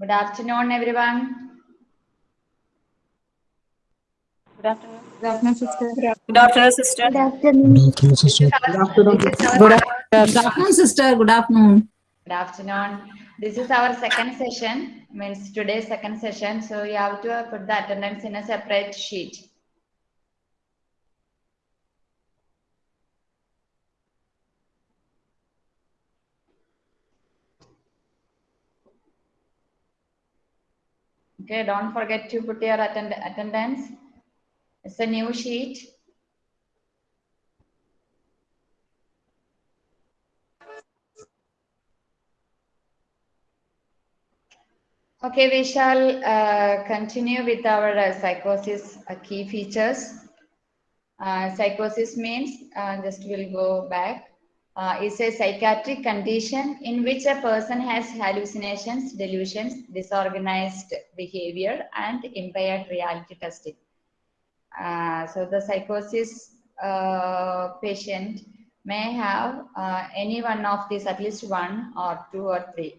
Good afternoon, everyone. Good afternoon. Good afternoon, sister. Good afternoon, sister. Good afternoon. This is our- this is our- Good afternoon, sister. Good afternoon. Good afternoon. This is our second session, means today's second session. So you have to put the attendance in a separate sheet. Okay, don't forget to put your attend attendance. It's a new sheet. Okay, we shall uh, continue with our uh, psychosis uh, key features. Uh, psychosis means, uh, just we'll go back, uh, is a psychiatric condition in which a person has hallucinations, delusions, disorganized behavior, and impaired reality testing. Uh, so the psychosis uh, patient may have uh, any one of these, at least one or two or three.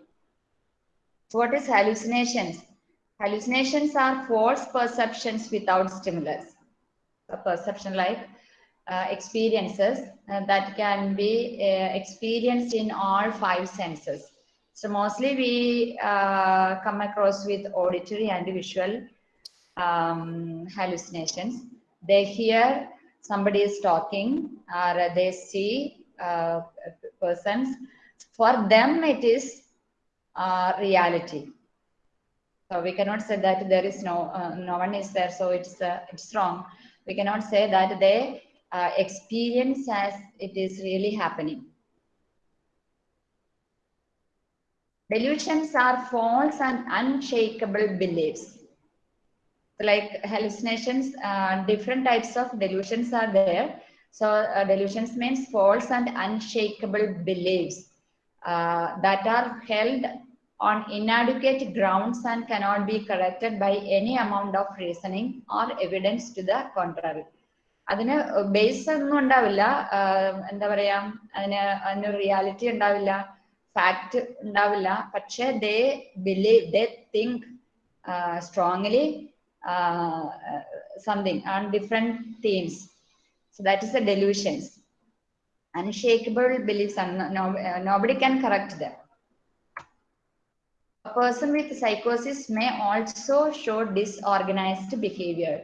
So what is hallucinations? Hallucinations are false perceptions without stimulus. A perception like uh, experiences uh, that can be uh, experienced in all five senses. So mostly we uh, come across with auditory and visual um, hallucinations. They hear somebody is talking or they see uh, persons. For them, it is uh, reality. So we cannot say that there is no no one is there, so it's it's wrong. We cannot say that they uh, experience as it is really happening. Delusions are false and unshakable beliefs. Like hallucinations, uh, different types of delusions are there. So uh, delusions means false and unshakable beliefs uh, that are held on inadequate grounds and cannot be corrected by any amount of reasoning or evidence to the contrary. അതിന് base ഒന്നും ഉണ്ടാവില്ല ആഹ് എന്താ പറയാ അതിന് അതിന് reality ഉണ്ടാവില്ല fact ഉണ്ടാവില്ല പക്ഷെ they believe they think strongly something on different themes so that is a delusions unshakable beliefs and no, uh, nobody can correct them. A person with psychosis may also show disorganized behavior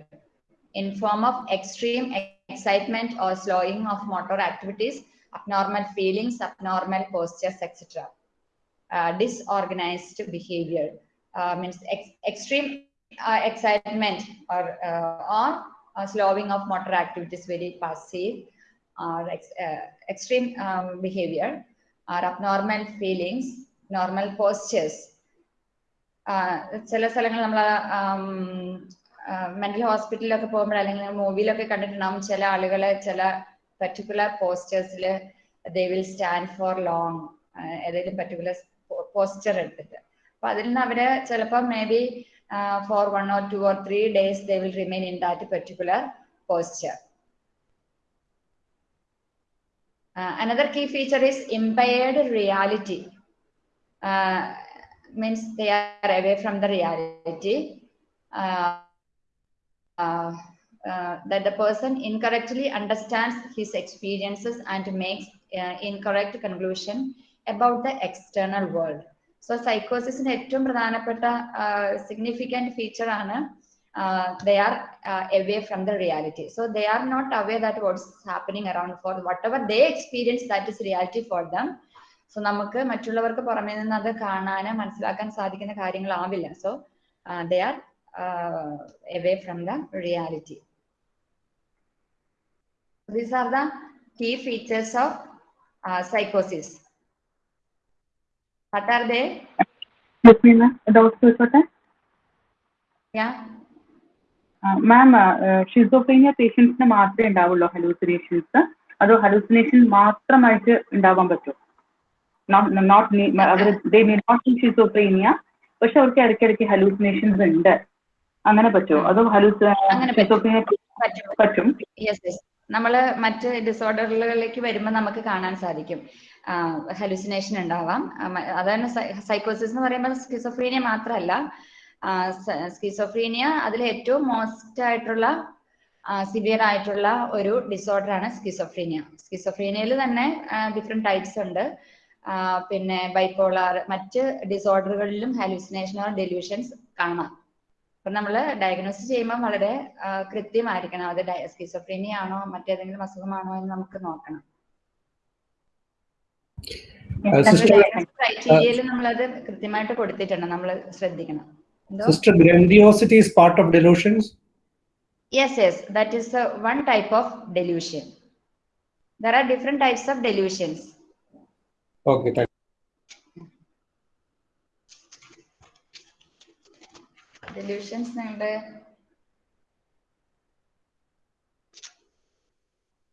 in form of extreme excitement or slowing of motor activities, abnormal feelings, abnormal postures, etc. Uh, disorganized behavior uh, means ex- extreme uh, excitement or, uh, or uh, slowing of motor activities, very passive, or ex- uh, extreme um, behavior or abnormal feelings, normal postures. ചില സ്ഥലങ്ങൾ നമ്മൾ mental ഹോസ്പിറ്റലിലൊക്കെ പോകുമ്പോൾ അല്ലെങ്കിൽ മൂവിയിലൊക്കെ കണ്ടിട്ടുണ്ടാവും. ചില ആളുകളെ ചില particular പോസ്റ്റേഴ്സിൽ they will stand for long ഏതെങ്കിലും പെർട്ടിക്കുലർ പോസ്റ്റർ എടുത്തിട്ട്. അപ്പൊ അതിൽ നിന്ന് അവർ ചിലപ്പോൾ may be for one or two or three days they will remain in that particular posture another key feature is impaired reality means they are away from the reality. Uh, uh, uh, that the person incorrectly understands his experiences and makes uh, incorrect conclusion about the external world. So psychosis ഏറ്റവും പ്രധാനപ്പെട്ട significant feature ആണ് uh, they are uh, away from the reality. So they are not aware that what's happening around for whatever they experience, that is reality for them. So നമുക്ക് മറ്റുള്ളവർക്ക് പുറമേ നിന്ന് അത് കാണാനും മനസ്സിലാക്കാൻ സാധിക്കുന്ന കാര്യങ്ങളാവില്ല. Uh, they are uh, away from the reality. These are the key features of uh, psychosis. What are they? Yeah. Ma'am schizophrenia പേഷ്യൻസിന് മാത്രമേ ഉണ്ടാവുള്ളൂ ഹലൂസിനേഷൻസ് അതോ ഹലൂസിനേഷൻ മാത്രമായിട്ട് ഉണ്ടാവാൻ പറ്റുമോ നോട്ട് അവർ ദേ മേ നോട്ട് ഷിസോഫ്രീനിയ പക്ഷെ അവർക്ക് ഇടയ്ക്കിടയ്ക്ക് ഹലൂസിനേഷൻസ് ഉണ്ട് അങ്ങനെ പറ്റുമോ അതോ പറ്റും. നമ്മൾ മറ്റ് ഡിസോർഡറുകളിലേക്ക് വരുമ്പോൾ നമുക്ക് കാണാൻ സാധിക്കും. ഹലൂസിനേഷൻ ഉണ്ടാവാം. അതാണ് സൈക്കോസിസ് എന്ന് പറയുമ്പോൾ സ്കിസോഫ്രീനിയ മാത്രമല്ല സ്കിസോഫ്രീനിയ അതിൽ ഏറ്റവും മോസ്റ്റ് ആയിട്ടുള്ള സിവിയർ ആയിട്ടുള്ള ഒരു ഡിസോർഡർ ആണ് സ്കിസോഫ്രീനിയ സ്കിസോഫ്രീനിയയിൽ തന്നെ ഡിഫറെന്റ് ടൈപ്സ് ഉണ്ട്. പിന്നെ ബൈപ്പോളാർ മറ്റ് ഡിസോർഡറുകളിലും ഹലൂസിനേഷൻ ഓർ ഡെല്യൂഷൻസ് കാണാം. അപ്പൊ നമ്മൾ ഡയഗ്നോസ് ചെയ്യുമ്പോൾ വളരെ കൃത്യമായിരിക്കണം. അത് സ്കിസോഫ്രീനിയ ആണോ മറ്റേതെങ്കിലും അസുഖമാണോ എന്ന് നമുക്ക് നോക്കണം. ക്രൈറ്റീരിയയിൽ നമ്മളത് കൃത്യമായിട്ട് കൊടുത്തിട്ടുണ്ട്. നമ്മൾ ശ്രദ്ധിക്കണം. Sister grandiosity is part of delusions? Yes yes, that is uh, of type of delusion. There are different types of delusions. okay thank Delusions ഉണ്ട്.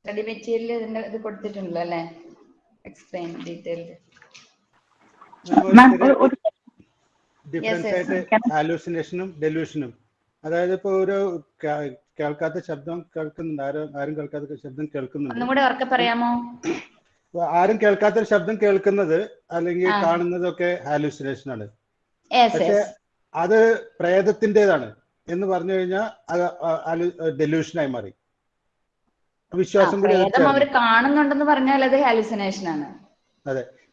സ്റ്റഡി മെറ്റീരിയൽ ഇതിന്റെ ഇത് കൊടുത്തിട്ടുണ്ടല്ലോ അല്ലേ? എക്സ്പ്ലെയിൻ ഡീറ്റെയിൽഡ് ഡിഫറൻസ് ആയിട്ട് ഹാലൂസിനേഷനും ഡെലൂഷനും അതായത് ഇപ്പൊ ഒരു കേൾക്കാത്ത ശബ്ദം കേൾക്കുന്നുണ്ട്. ആരും ആരും കേൾക്കാത്ത ശബ്ദം കേൾക്കുന്നുണ്ട്. പറയാമോ? ആരും കേൾക്കാത്ത ശബ്ദം കേൾക്കുന്നത് അല്ലെങ്കിൽ. കാണുന്നതൊക്കെ ഹാലൂസിനേഷൻ ആണ് പക്ഷെ അത് പ്രേതത്തിന്റെതാണ് എന്ന് പറഞ്ഞു കഴിഞ്ഞാൽ അത് ഡെലൂഷനായി മാറി. വിശ്വാസം അവർ കാണുന്നുണ്ടെന്ന് പറഞ്ഞാൽ അത് ഹാലുസിനേഷൻ ആണ്.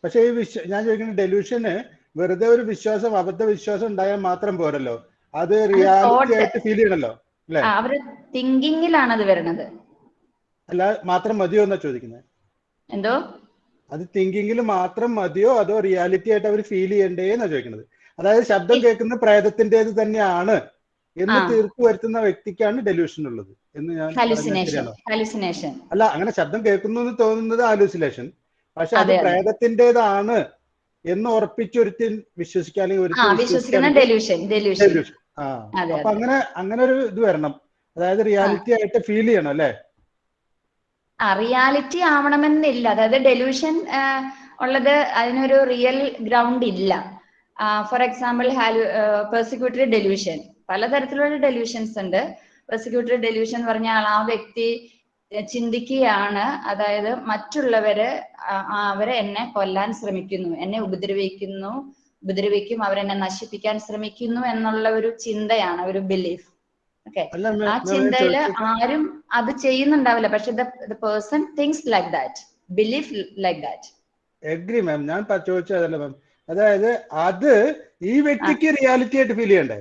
പക്ഷെ ഈ വിശ്വ ഞാൻ ചോദിക്കുന്ന ഡെലൂഷന് വെറുതെ ഒരു വിശ്വാസം അബദ്ധ വിശ്വാസം ഉണ്ടായാൽ മാത്രം പോരല്ലോ. അത് റിയാലിറ്റി ആയിട്ട് ഫീൽ ചെയ്യണല്ലോ അല്ലെ? അവർ തിങ്കിങ്ങിലാണ് അത് വരുന്നത് അല്ല മാത്രം മതിയോ എന്നാ ചോദിക്കുന്നത്? എന്തോ? അത് തിങ്കിങ്ങിൽ മാത്രം മതിയോ അതോ റിയാലിറ്റി ആയിട്ട് അവർ ഫീൽ ചെയ്യണ്ടേ എന്നാ ചോദിക്കുന്നത്? അതായത് ശബ്ദം കേൾക്കുന്ന പ്രേതത്തിന്റേത് തന്നെയാണ് എന്ന്. തീർപ്പ് വരുത്തുന്ന വ്യക്തിക്കാണ് ഡെലൂഷൻ ഉള്ളത് എന്ന് ഞാൻ ഹാലുസിനേഷൻ അല്ല അങ്ങനെ ശബ്ദം കേൾക്കുന്നു എന്ന് തോന്നുന്നത് ഹാലൂസിലേഷൻ പക്ഷെ അത്. പ്രേതത്തിന്റേതാണ് എന്ന് ഉറപ്പിച്ചൊരുത്തി വിശ്വസിക്കാൻ അല്ലെങ്കിൽ അപ്പൊ അങ്ങനെ അങ്ങനെ ഒരു ഇത് വരണം. അതായത് റിയാലിറ്റി ആയിട്ട് ഫീൽ ചെയ്യണം അല്ലേ? റിയാലിറ്റി ആവണമെന്നില്ല. അതായത് ഡെലൂഷൻ ഉള്ളത് അതിനൊരു റിയൽ ഗ്രൗണ്ട് ഇല്ല. ഫോർ എക്സാമ്പിൾ ഹാലു പെർസിക്യൂട്ടറി ഡെലിവിഷൻ പലതരത്തിലുള്ള ഡെലിവിഷൻസ് ഉണ്ട്. പെർസിക്യൂട്ടറി ഡെലിവിഷൻ എന്ന് പറഞ്ഞാൽ ആ വ്യക്തി ചിന്തിക്കുകയാണ്. അതായത് മറ്റുള്ളവര് അവരെ എന്നെ കൊല്ലാൻ ശ്രമിക്കുന്നു എന്നെ ഉപദ്രവിക്കുന്നു ഉപദ്രവിക്കും അവരെന്നെ നശിപ്പിക്കാൻ ശ്രമിക്കുന്നു എന്നുള്ള ഒരു ചിന്തയാണ് ഒരു ബിലീഫ് ഓക്കെ ആ ചിന്തയിൽ ആരും അത് ചെയ്യുന്നുണ്ടാവില്ല. പക്ഷെ the person thinks like that belief like that agree ma'am ഞാൻ ചോദിച്ചതല്ല മാം അതായത് അത് ഈ വ്യക്തിക്ക് റിയാലിറ്റി ആയിട്ട് ഫീൽ ചെയ്യണ്ടേ?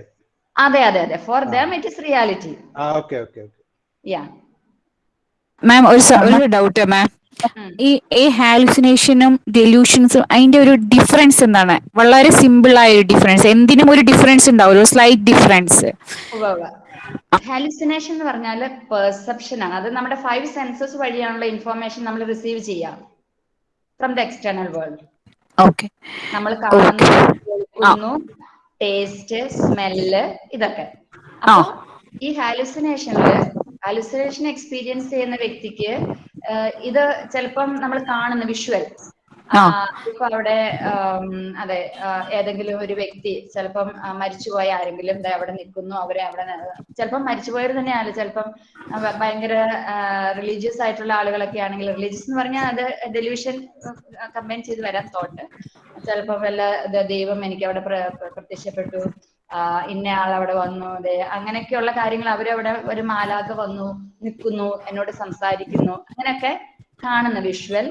അതെ അതെ അതെ. For. Them it is reality ആ okay okay okay yeah ma'am ഒരു ഒരു ഡൗട്ട് മാം ഈ ഈ ഹാലുസിനേഷനും ഡെലൂഷൻസും അതിന്റെ ഒരു ഡിഫറൻസ് എന്താണ്? വളരെ സിമ്പിൾ ആയ ഒരു ഡിഫറൻസ് എന്തിനും ഒരു ഡിഫറൻസ് ഉണ്ടാവും ഒരു സ്ലൈറ്റ് ഡിഫറൻസ് ഹാലുസിനേഷൻ എന്ന് പറഞ്ഞാൽ പെർസെപ്ഷൻ ആണ്. അത് നമ്മുടെ ഫൈവ് സെൻസസ് വഴിയാണുള്ള ഇൻഫോർമേഷൻ നമ്മൾ റിസീവ് ചെയ്യാം from the external world okay നമ്മൾ കാണുന്നു കേൾക്കുന്നു. ടേസ്റ്റ് സ്മെല്ല് ഇതൊക്കെ. അപ്പൊ ഈ ഹാലുസിനേഷനിൽ ഹാലുസിനേഷൻ എക്സ്പീരിയൻസ് ചെയ്യുന്ന വ്യക്തിക്ക് ഇത് ചിലപ്പം നമ്മൾ കാണുന്ന വിഷ്വൽ. ഇപ്പൊ അവിടെ അതെ ഏതെങ്കിലും ഒരു വ്യക്തി ചിലപ്പം മരിച്ചുപോയ ആരെങ്കിലും അവിടെ നിൽക്കുന്നു അവരെ അവിടെ ചിലപ്പം മരിച്ചുപോയവർ തന്നെയാണ് ചിലപ്പം ഭയങ്കര റിലീജിയസ് ആയിട്ടുള്ള ആളുകളൊക്കെ ആണെങ്കിൽ റിലീജിയസ് എന്ന് പറഞ്ഞാൽ അത് ഡെലിവിഷൻ കമ്പൈൻ ചെയ്ത് വരാൻ തോട്ട് ചിലപ്പം വല്ല ദൈവം എനിക്ക് അവിടെ പ്ര- പ്ര- പ്രത്യക്ഷപ്പെട്ടു ഇന്ന ആൾ അവിടെ വന്നു അതെ അങ്ങനെയൊക്കെയുള്ള കാര്യങ്ങൾ അവരവിടെ ഒരു മാലാക വന്നു നിൽക്കുന്നു എന്നോട് സംസാരിക്കുന്നു അങ്ങനെയൊക്കെ കാണുന്ന വിഷ്വൽ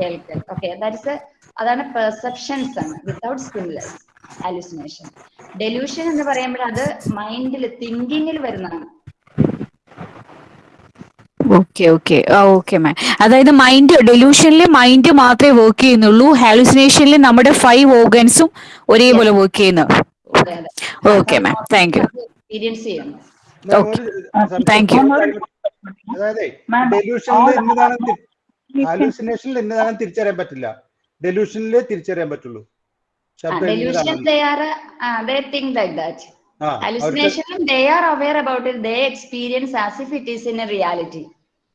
കേൾക്കൽ. ഓക്കെ ദാറ്റ്സ് അതാണ് പെർസെപ്ഷൻസ് ആണ്. വിത്തൗട്ട് സ്റ്റിമുലസ് ഹാലുസിനേഷൻ ഡെലൂഷൻ എന്ന് പറയുമ്പോൾ അത് മൈൻഡിൽ തിങ്കിങ്ങിൽ വരുന്നതാണ്. ഓക്കെ ഓക്കെ ഓക്കെ മാം അതായത് മൈൻഡ് ഡെലൂഷനിൽ മൈൻഡ് മാത്രമേ വർക്ക് ചെയ്യുന്നുള്ളൂ. ഹാലുസിനേഷനിൽ നമ്മുടെ ഫൈവ് ഓർഗൻസും ഒരേപോലെ വർക്ക് ചെയ്യുന്നു. Okay ma'am thank you experience you. ചോദിക്കാൻ- അതായത് ഡെലൂഷനിൽ ഹാലൂസിനേഷനിൽ എന്നതാണെന്ന് തിരിച്ചറിയാൻ പറ്റില്ല. ഡെലൂഷനിലേ തിരിച്ചറിയാൻ പറ്റുള്ളൂ. ശബ്ദം delusion എന്നതാണെന്ന്. They are they think like that hallucination they are aware about it. They experience as if it is in a reality.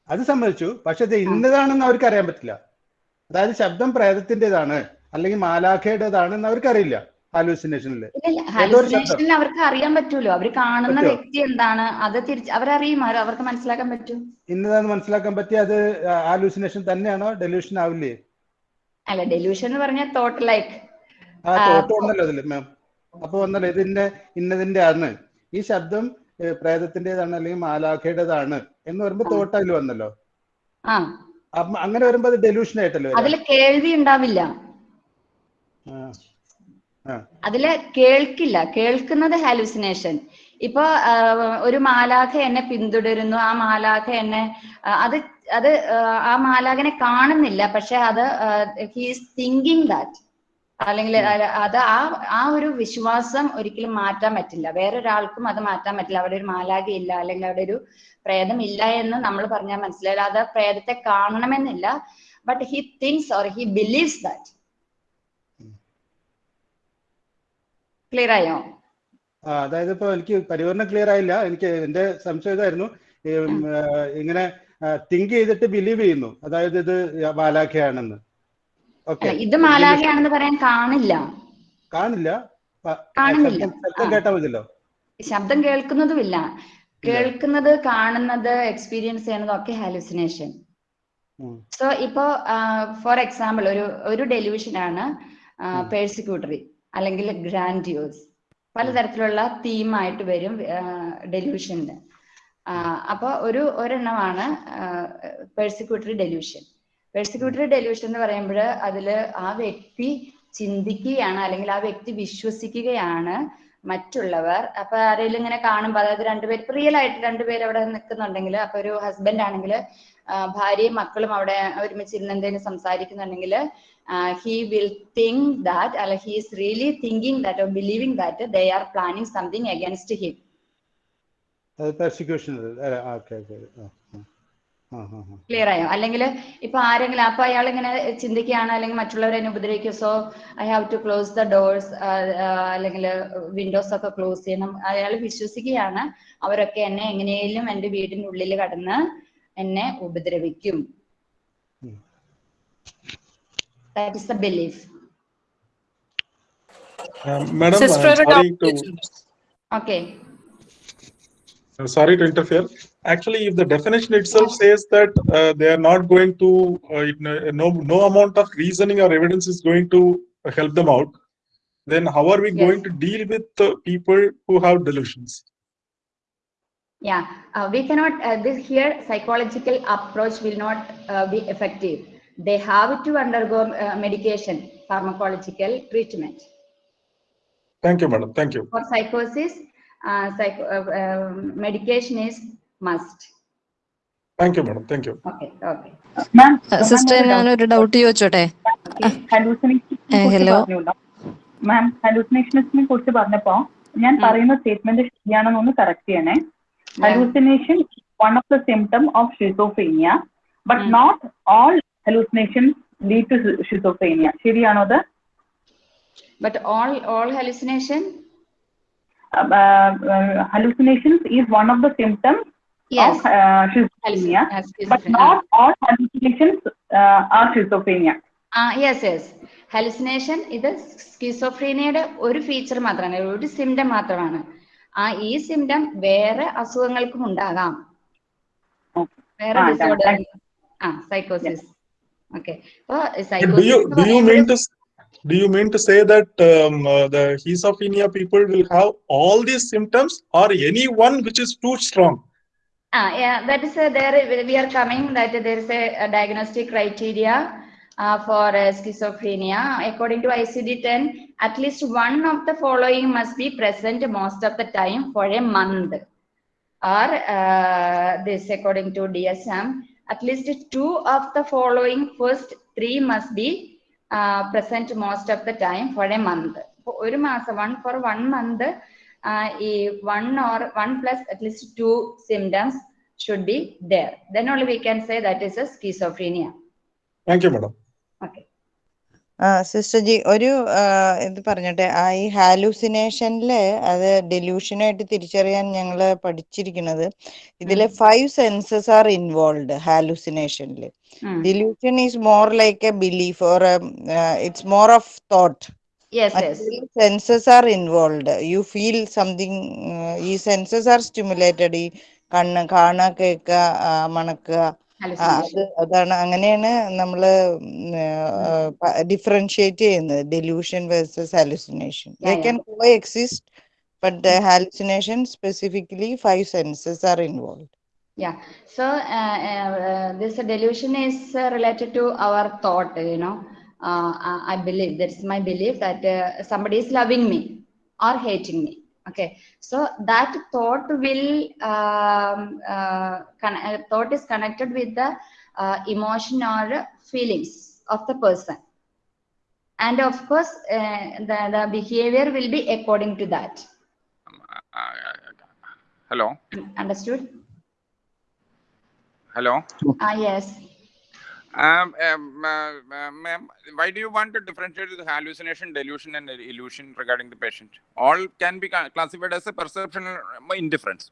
അത് സമ്മതിച്ചു. പക്ഷെ ഇത് ഇന്നതാണെന്ന് അവർക്ക് അറിയാൻ പറ്റില്ല. അതായത് ശബ്ദം പ്രേതത്തിന്റേതാണ് അല്ലെങ്കിൽ മാലാഖയുടേതാണെന്ന് അവർക്കറിയില്ല ഹാലൂസിനേഷനിൽ അവർക്ക് അറിയാൻ പറ്റുമല്ലോ അവർ കാണുന്ന വ്യക്തി എന്താണ്? അത് തിരിച്ച് അവരറിയും അവർക്ക് മനസ്സിലാക്കാൻ പറ്റും. ഇന്നതാന്ന് മനസ്സിലാക്കാൻ പറ്റിയ അത് ഹാലൂസിനേഷൻ തന്നെയാണോ? ഡെലൂഷൻ ആവില്ലേ? അല്ല ഡെലൂഷൻ എന്ന് പറഞ്ഞാൽ തോട്ട് ലൈക്ക് ആ തോട്ട് ഉണ്ടല്ലോ അതിൽ മാം അപ്പൊ വന്നല്ലോ ഇതിന്റെ ഇന്നതിന്റെ ആണ് ഈ ശബ്ദം പ്രേതത്തിന്റേതാണ് അല്ലെങ്കിൽ മാലാഖയുടേതാണ് എന്ന് പറയുമ്പോ തോട്ട് അതിൽ വന്നല്ലോ. ആ. അങ്ങനെ വരുമ്പോ അത് ഡെലൂഷൻ ആയിട്ടല്ലോ അതിൽ കേൾവി ഉണ്ടാവില്ല. അതിൽ കേൾക്കില്ല. കേൾക്കുന്നത് ഹാലുസിനേഷൻ ഇപ്പൊ ഒരു മാലാഖ എന്നെ പിന്തുടരുന്നു. ആ മാലാഖ എന്നെ അത് അത് ആ, മാലാഖനെ കാണുന്നില്ല. പക്ഷെ അത് ഹീസ് തിങ്കിങ് ദാറ്റ് അല്ലെങ്കിൽ അത് ആ ആ ഒരു വിശ്വാസം ഒരിക്കലും മാറ്റാൻ പറ്റില്ല. വേറൊരാൾക്കും അത് മാറ്റാൻ പറ്റില്ല. അവിടെ ഒരു മാലാഖ ഇല്ല. അല്ലെങ്കിൽ അവിടെ ഒരു പ്രേതം ഇല്ല എന്ന് നമ്മൾ പറഞ്ഞാൽ മനസ്സിലായില്ല. അത് പ്രേതത്തെ കാണണമെന്നില്ല. But he thinks or he believes that clear ആയോ അതായത് ഇപ്പൊ എനിക്ക് പരിവർത്തനം ക്ലിയർ ആയില്ല എനിക്ക് എന്റെ സംശയം ഇതായിരുന്നു. ഇങ്ങനെ തിങ്ക് ചെയ്തിട്ട് ബിലീവ് ചെയ്യുന്നു. അതായത് ഇത് മാലാഖയാണെന്ന്. ഇത് മാലാഖയാണെന്ന് പറയാൻ കാണില്ല. കാണില്ല. ശബ്ദം- കേട്ടാ മതിയല്ലോ. ശബ്ദം കേൾക്കുന്നതുമില്ല. കേൾക്കുന്നത് കാണുന്നത് എക്സ്പീരിയൻസ് ചെയ്യുന്നതും ഒക്കെ ഹാലുസിനേഷൻ സോ ഇപ്പോ ഫോർ എക്സാമ്പിൾ ഒരു ഒരു ഡെലിവിഷൻ ആണ്. പേഴ്സിക്യൂട്ടറി അല്ലെങ്കിൽ ഗ്രാൻഡ്യൂസ്. പലതരത്തിലുള്ള തീമായിട്ട് വരും ഡെലിവിഷനിൽ അപ്പൊ ഒരു ഒരെണ്ണമാണ് പേഴ്സിക്യൂട്ടറി ഡെലിവിഷൻ പേഴ്സിക്യൂട്ടറി ഡെലിവിഷൻ എന്ന് പറയുമ്പോൾ അതിൽ ആ വ്യക്തി ചിന്തിക്കുകയാണ് അല്ലെങ്കിൽ ആ വ്യക്തി വിശ്വസിക്കുകയാണ് മറ്റുള്ളവർ. അപ്പൊ ആരെങ്കിലും ഇങ്ങനെ കാണുമ്പോൾ അതായത് രണ്ടുപേർ റിയൽ ആയിട്ട് രണ്ടുപേർ അവിടെ നിൽക്കുന്നുണ്ടെങ്കിൽ അപ്പൊ ഒരു ഹസ്ബൻഡ് ആണെങ്കിൽ ഭാര്യയും മക്കളും അവിടെ ഒരുമിച്ച് ഇരുന്ന് എന്തെങ്കിലും സംസാരിക്കുന്നുണ്ടെങ്കിൽ ഹി വിൽ തിങ്ക് ദാറ്റ് അല്ല he is really thinking that or believing that they are planning something against him clear ആയോ? അല്ലെങ്കിൽ ഇപ്പൊ ആരെങ്കിലും അപ്പൊ അയാൾ ഇങ്ങനെ ചിന്തിക്കുകയാണ് അല്ലെങ്കിൽ മറ്റുള്ളവരെ ഉപദ്രവിക്കും? So I have to close the doors അല്ലെങ്കിൽ വിൻഡോസ് ഒക്കെ ക്ലോസ് ചെയ്യണം. അയാൾ വിശ്വസിക്കുകയാണ് അവരൊക്കെ എന്നെ എങ്ങനെയെങ്കിലും എന്റെ വീടിന്റെ ഉള്ളിൽ കടന്ന് എന്നെ ഉപദ്രവിക്കും ഉം. That is the belief Uh, Madam, Sister, uh, ഒരു sorry doubt. to okay uh, sorry to interfere. Actually, if the definition itself says that uh, they are not going to, uh, it- no no amount of reasoning or evidence is going to help them out, then how are we Yes. going to deal with uh, people who have delusions? Yeah, uh, we cannot, uh, this here psychological approach will not uh, be effective. They have to undergo uh, medication, pharmacological treatment. Thank you, madam. Thank you. For psychosis, uh, psycho, uh, uh, medication is must. Thank you, madam. Thank you. Okay, okay. ma'am sister sister ഞാനൊരു doubt ചോദിച്ചോട്ടെ ഹലൂസിനേഷനെ കുറിച്ച് hello. ma'am hallucinations മാം ഹലൂസിനേഷനെ കുറിച്ച് പറഞ്ഞപ്പോ ഞാൻ പറയുന്ന statement ശരിയാണെന്നൊന്ന് correct ചെയ്യണേ hallucination one of the symptoms of schizophrenia, but Mm. all hallucination hallucination to schizophrenia ശരിയാണോ അത് But all, all hallucination? uh, uh, hallucinations is one of the symptoms Yes. of uh, schizophrenia, but not all hallucinations uh, are schizophrenia. ആ yes, yes hallucination ഇത് സ്കിസോഫ്രീനയുടെ ഒരു feature മാത്രമാണ് ഒരു symptom മാത്രമാണ് ആ ഈ സിംറ്റം വേറെ അസുഖങ്ങൾക്കും ഉണ്ടാകാം Okay. വേറെ ആ, ഡിസോർഡർ thank ആ സൈക്കോസിസ് ഓക്കെ അപ്പൊ But do you do you mean to s- do you mean to say that um, uh, the schizophrenia people will have all these symptoms or any one which is too strong? Ah, yeah, that is uh, there. We are coming that there is a, a diagnostic criteria uh, for uh, schizophrenia. According to ICD-10, at least one of the following must be present most of the time for a month. Or uh, this, according to DSM, at least two of the following first three must be uh, present most of the time for a month. For ഒരു മാസം one for one month uh, ഈ one or one plus at least two symptoms should be there. Then only we can say that is a schizophrenia. Thank you, madam. Okay. ആ Sister ji ഒരു എന്ത് പറഞ്ഞട്ടെ ഈ ഹാലൂസിനേഷനിൽ അത് ഡെലൂഷനായിട്ട് തിരിച്ചറിയാൻ ഞങ്ങൾ പഠിച്ചിരിക്കുന്നത്. ഇതിലെ five senses are involve ഹാലൂസിനേഷനിൽ delusion is more like a belief or it's more of thought senses are involve you feel something ഈ സെൻസസ് ആർ സ്റ്റിമുലേറ്റഡ്. ഈ കണ്ണ് കാണുക കേൾക്കുക മണക്കുക അത് അതാണ് അങ്ങനെയാണ് നമ്മള് ഡിഫറൻഷിയേറ്റ് ചെയ്യുന്നത് delusion versus hallucination they Yeah, yeah. Can coexist but the hallucination specifically five senses are involve Yeah. So uh, uh, this delusion is uh, related to our thought. You know, uh, I I believe that's my belief that uh, somebody is loving me or hating me. Okay. So that thought will um, uh, uh, thought is connected with the uh, emotion or feelings of the person. And of course, uh, the, the behavior will be according to that. Hello, Understood? hello. Ah, yes. Um, um, uh, uh, ma'am, why do you want to differentiate the hallucination, delusion, and illusion regarding the patient? All can be classified as a perceptual uh, indifference.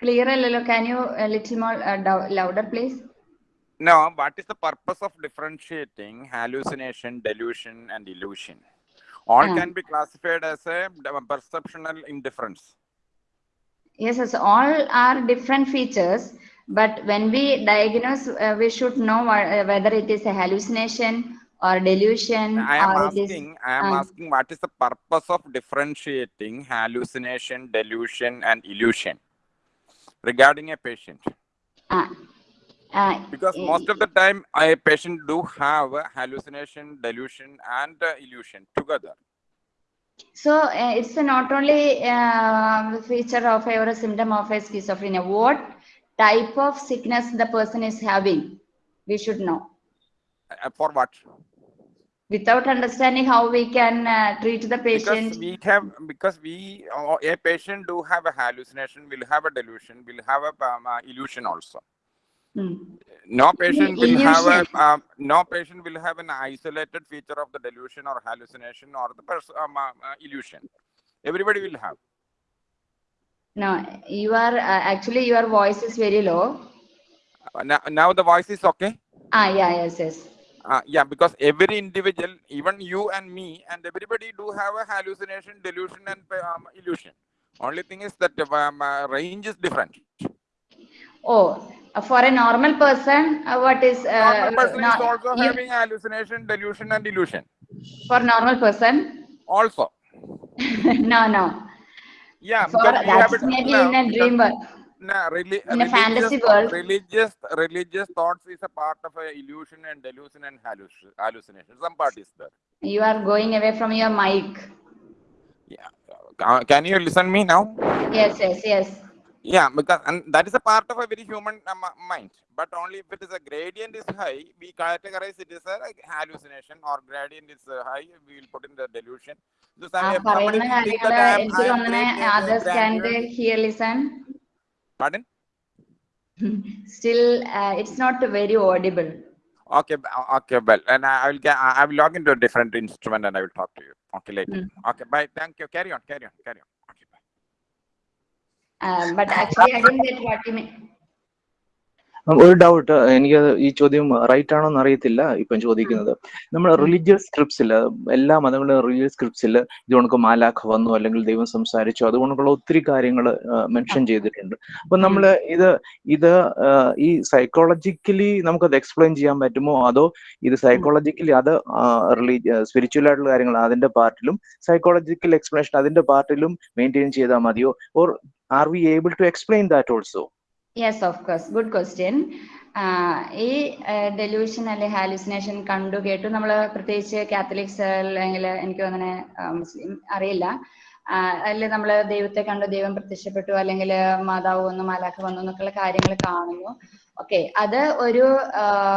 Clear, Lilo. Can you a little more uh, louder, please? No, what is the purpose of differentiating hallucination, delusion, and illusion? All Ah. can be classified as a perceptual indifference. Yes, yes, all are different features, but when we diagnose, uh, we should know what, uh, whether it is a hallucination or delusion I am it is. asking, I am Ah. asking what is the purpose of differentiating hallucination, delusion, and illusion regarding a patient? ah, ah, Because eh, most of the time, a patient do have hallucination, delusion, and uh, illusion together. So uh, it's not only uh, feature of a, or a symptom of a schizophrenia. What type of sickness the person is having, we should know. Uh, for what? Without understanding how we can uh, treat the patient. Because we have, because we, uh, a patient do have a hallucination, will have a delusion, will have a um, uh, illusion also. Hmm. No patient will have a, um, no patient will have an isolated feature of the delusion or hallucination or the um, uh, uh, illusion. Everybody will have. No, you are uh, actually your voice is very low. Uh, Now, now the voice is okay. Ah, yeah, yes, yes. Uh, yeah, because every individual, even you and me, and everybody do have a hallucination, delusion, and um, illusion. Only thing is that um, uh, range is different. Oh, uh, for a normal person, uh, what is uh, Normal person no- is also you- having hallucination, delusion, and illusion. for normal person? Also, no, no. Yeah, For we have it maybe no, in a because- dream world. No, reli- In a fantasy world. religious, religious thoughts is a part of a illusion and delusion and hallucination. Some part is there. You are going away from your mic. Uh, can you listen me now? Yes, yes, yes. Yeah, because and that is a part of a very human uh, mind. But only if it is a gradient is high, we categorize it as a like, hallucination or gradient is uh, high, we will put in the delusion. So somebody can hear listen. Pardon? Still, uh, it's not very audible. Okay, uh, okay, well, and I will get, I will log into a different instrument and I will talk to you. Okay, later. Mm. Okay, bye. Thank you. Carry on, carry on, carry on. Uh, but actually, I didn't get what you mean. ഒരു doubt എനിക്ക് ഈ ചോദ്യം right ആണോ എന്ന് അറിയത്തില്ല ഇപ്പം ചോദിക്കുന്നത്. നമ്മൾ റിലീജിയസ് സ്ക്രിപ്റ്റ്സിൽ എല്ലാ മതങ്ങളുടെയും റിലീജിയസ് സ്ക്രിപ്റ്റ്സിൽ ഇത് കണക്ക് മാലാഖ വന്നു അല്ലെങ്കിൽ ദൈവം സംസാരിച്ചു. അതുകൊണ്ടുള്ള ഒത്തിരി കാര്യങ്ങൾ മെൻഷൻ ചെയ്തിട്ടുണ്ട്. അപ്പൊ നമ്മൾ ഇത് ഇത് ഈ സൈക്കോളജിക്കലി നമുക്കത് എക്സ്പ്ലെയിൻ ചെയ്യാൻ പറ്റുമോ? അതോ ഇത് സൈക്കോളജിക്കലി അത് റിലീജിയ സ്പിരിച്വൽ ആയിട്ടുള്ള കാര്യങ്ങൾ അതിന്റെ പാർട്ടിലും സൈക്കോളജിക്കൽ എക്സ്പ്ലനേഷൻ അതിന്റെ പാർട്ടിലും മെയിന്റെയിൻ ചെയ്താൽ മതിയോ? Or are we able to explain that also? Yes of course good question ഈ ഡെലൂഷൻ അല്ലെ ഹാലുസിനേഷൻ കണ്ടു കേട്ടു. നമ്മൾ പ്രത്യേകിച്ച് കാത്തലിക്സ് അല്ലെങ്കിൽ എനിക്ക് അങ്ങനെ മുസ്ലിം അറിയില്ല. അതിൽ നമ്മൾ ദൈവത്തെ കണ്ടു ദൈവം പ്രത്യക്ഷപ്പെട്ടു അല്ലെങ്കിൽ മാതാവ് വന്നു മാലാഖ വന്നു എന്നൊക്കെയുള്ള കാര്യങ്ങൾ കാണുന്നു. ഓക്കെ അത് ഒരു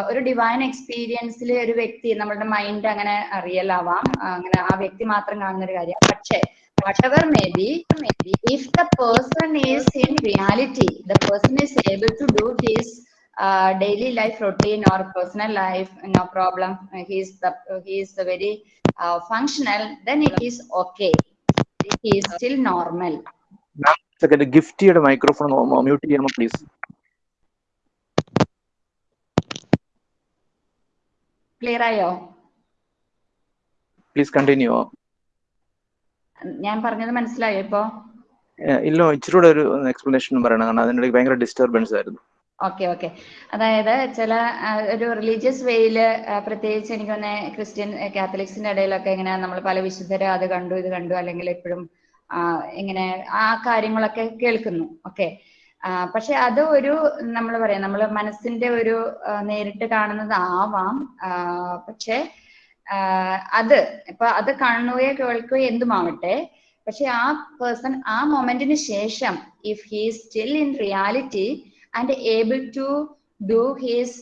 ഒരു ഡിവൈൻ എക്സ്പീരിയൻസിൽ ഒരു വ്യക്തി നമ്മളുടെ മൈൻഡ് അങ്ങനെ ആ, അങ്ങനെ ആ വ്യക്തി മാത്രം കാണുന്ന ഒരു കാര്യം. പക്ഷേ whatever may be, if the person is in reality, the person is able to do his uh, daily life routine or personal life, no problem. Uh, he is the he is the very uh, functional. Then it is okay. He is still normal. Second ഗിഫ്റ്റിയുടെ microphone mute ചെയ്യാമോ please Clear ആയോ please continue ഞാൻ പറഞ്ഞത് മനസ്സിലായോ ഇപ്പോ? ഇല്ല ഇച്ചിരി കൂടെ ഒരു എക്സ്പ്ലനേഷൻ പറയണം. കാരണം അതിനിടയ്ക്ക് ഭയങ്കര ഡിസ്റ്റർബൻസ് ആയിരുന്നു. Okay okay. അതായത് ചില ഒരു റിലീജിയസ് വേയിൽ പ്രത്യേകിച്ച് എനിക്ക് തന്നെ ക്രിസ്ത്യൻ കാത്തലിക്സിന്റെ ഇടയിലൊക്കെ ഇങ്ങനെ നമ്മൾ പല വിശുദ്ധരെ അത് കണ്ടു ഇത് കണ്ടു അല്ലെങ്കിൽ എപ്പോഴും ഇങ്ങനെ ആ കാര്യങ്ങളൊക്കെ കേൾക്കുന്നു. ഓക്കെ. പക്ഷെ അത് ഒരു നമ്മൾ പറയാം നമ്മൾ മനസ്സിന്റെ ഒരു നേരിട്ട് കാണുന്നത് ആവാം. പക്ഷെ അത് ഇപ്പൊ അത് കാണുകയോ കേൾക്കുകയോ എന്തുമാവട്ടെ പക്ഷെ ആ പേഴ്സൺ ആ മൊമെന്റിന് ശേഷം if he still in reality and able to do his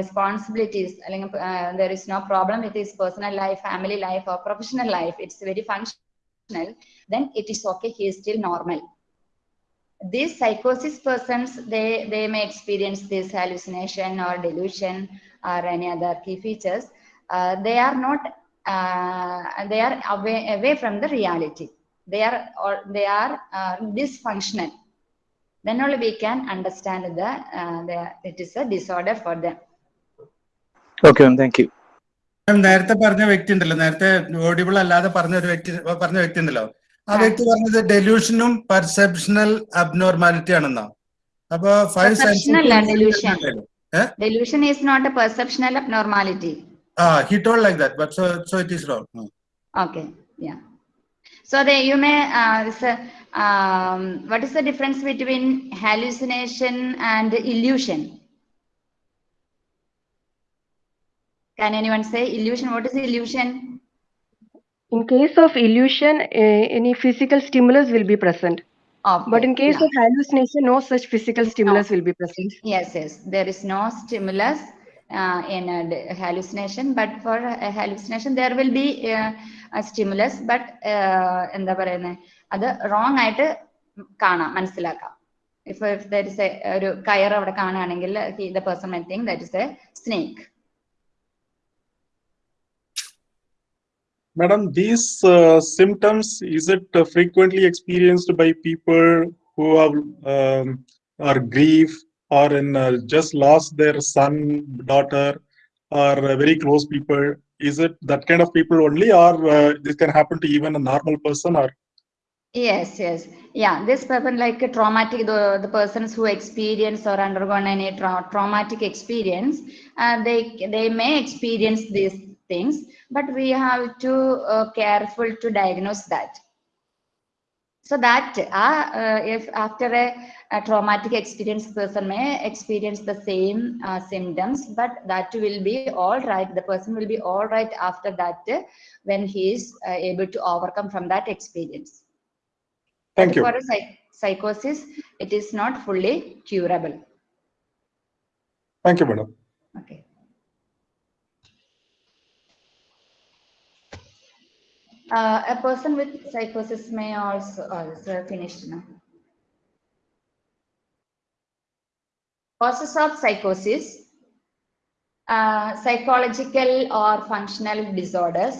responsibilities അല്ലെങ്കിൽ there is no problem with his personal life family life or professional life it's very functional then it is okay he is still normal these psychosis persons they they may experience this hallucination or delusion or any other key features uh, they are not uh, they are away away from the reality they are or they are uh, dysfunctional then only we can understand the, uh, the it is a disorder for them okay thank you നേരത്തെ പറഞ്ഞ വ്യക്തി ഉണ്ടല്ലോ നേരത്തെ audible അല്ലാതെ പറഞ്ഞ ഒരു വ്യക്തി പറഞ്ഞ വ്യക്തി ഉണ്ടല്ലോ ആ വ്യക്തി പറഞ്ഞത് ഡെലൂഷനും പെർസെപ്ഷണൽ അബ്നോർമാലിറ്റി ആണെന്നോ അപ്പൊ five delusion is not a perceptual is Uh, he told like that, but so, so it is wrong. Hmm. Okay, yeah. So there you may, uh, so, uh, um, what is the difference between hallucination and illusion? Can anyone say illusion? What is illusion? In case of illusion, eh, any physical stimulus will be present. Okay. But in case yeah. of hallucination, no such physical stimulus no. will be present. Yes, yes. There is no stimulus uh, in a hallucination, but for a hallucination there will be uh, a stimulus, but uh, എന്താ adu wrong wrong kaana manasilaka if if there is a oru kayar avada അവിടെ കാണുകയാണെങ്കിൽ the person my think that is a snake Madam, these uh, symptoms, is it uh, frequently experienced by people who have um, are grief or in uh, just lost their son, daughter, or very close people? Is it that kind of people only, or uh, this can happen to even a normal person? Or Yes, yes. Yeah, this person like a traumatic, the, the persons who experience or undergone any tra- traumatic experience, uh, they, they may experience these things, but we have to uh, careful to diagnose that. So that uh, uh, if after a, a traumatic experience, person may experience the same uh, symptoms, but that will be all right. The person will be all right after that uh, when he is uh, able to overcome from that experience. Thank But you. For a psych- psychosis, it is not fully curable. Thank you, madam. Okay. Uh, a person with psychosis may also, is finished now. Causes of psychosis, uh, psychological or functional disorders,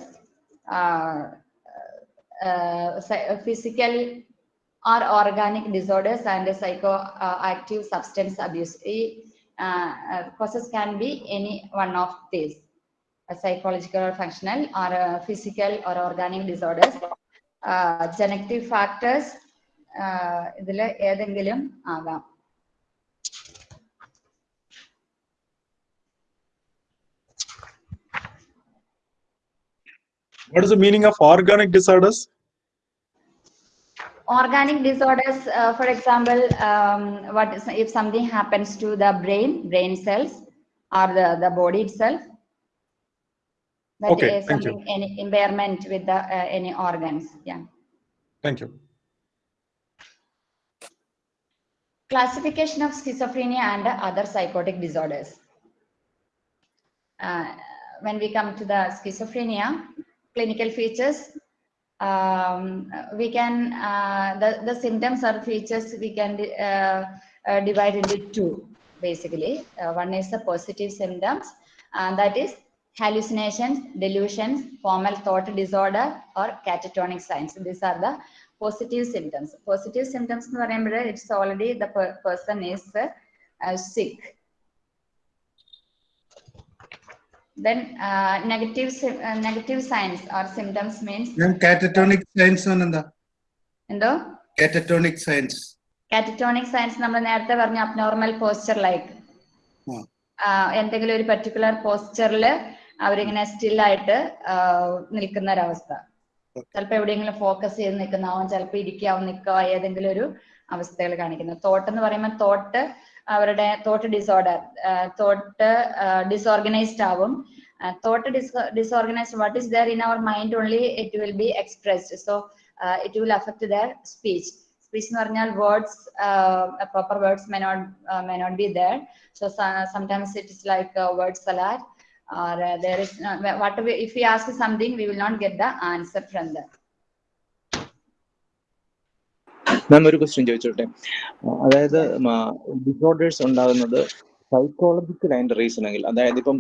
uh, uh, physical or organic disorders and psychoactive substance abuse. uh, uh, causes can be any one of these A psychological or functional or uh, physical or organic disorders. Uh, genetic factors uh, ഇതിൽ ഏതെങ്കിലും ആകാം What is the meaning of organic disorders? organic disorders uh, for example um, what is if something happens to the brain brain cells or the the body itself that Okay, is thank you. any impairment with the uh, any organs yeah Thank you. classification of schizophrenia and other psychotic disorders uh, when we come to the schizophrenia clinical features um, we can uh, the the symptoms or features we can uh, uh, divide into two basically uh, one is the positive symptoms and that is hallucinations delusions formal thought disorder or catatonic signs these are the positive symptoms positive symptoms എന്ന് പറയുമ്പോൾ it's already the per- person is uh, uh, sick then uh, negative sy- uh, negative signs or symptoms means ഞാൻ catatonic science എന്താ എന്തോ catatonic science catatonic science നമ്മൾ നേരത്തെ പറഞ്ഞ abnormal posture like എന്തെങ്കിലും ഒരു പർട്ടിക്കുലർ പോസ്ചറിൽ അവരിങ്ങനെ സ്റ്റിൽ ആയിട്ട് ആ, നിൽക്കുന്ന ഒരവസ്ഥ ചിലപ്പോ എവിടെയെങ്കിലും ഫോക്കസ് ചെയ്ത് നിൽക്കുന്നതാവും ചിലപ്പോ ഇരിക്കാവും നിൽക്കുക ഏതെങ്കിലും ഒരു അവസ്ഥകൾ കാണിക്കുന്നത് തോട്ട് എന്ന് പറയുമ്പോൾ തോട്ട് അവരുടെ തോട്ട് ഡിസോർഡർ തോട്ട് ഡിസോർഗനൈസ്ഡ് ആവും. Thought disorganized what is there in our mind only it will be expressed so it will affect their speech speech എന്ന് പറഞ്ഞാൽ words proper words may not may not be there so sometimes it is like word salad or uh, there is uh, what we, if we ask something we will not get the answer from that ma'am ഒരു question ചോദിച്ചോട്ടെ. അതായത് disorders ഉണ്ടാകുന്നത് psychological അതിന്റെ reason എങ്കിൽ അതായത് ഇപ്പം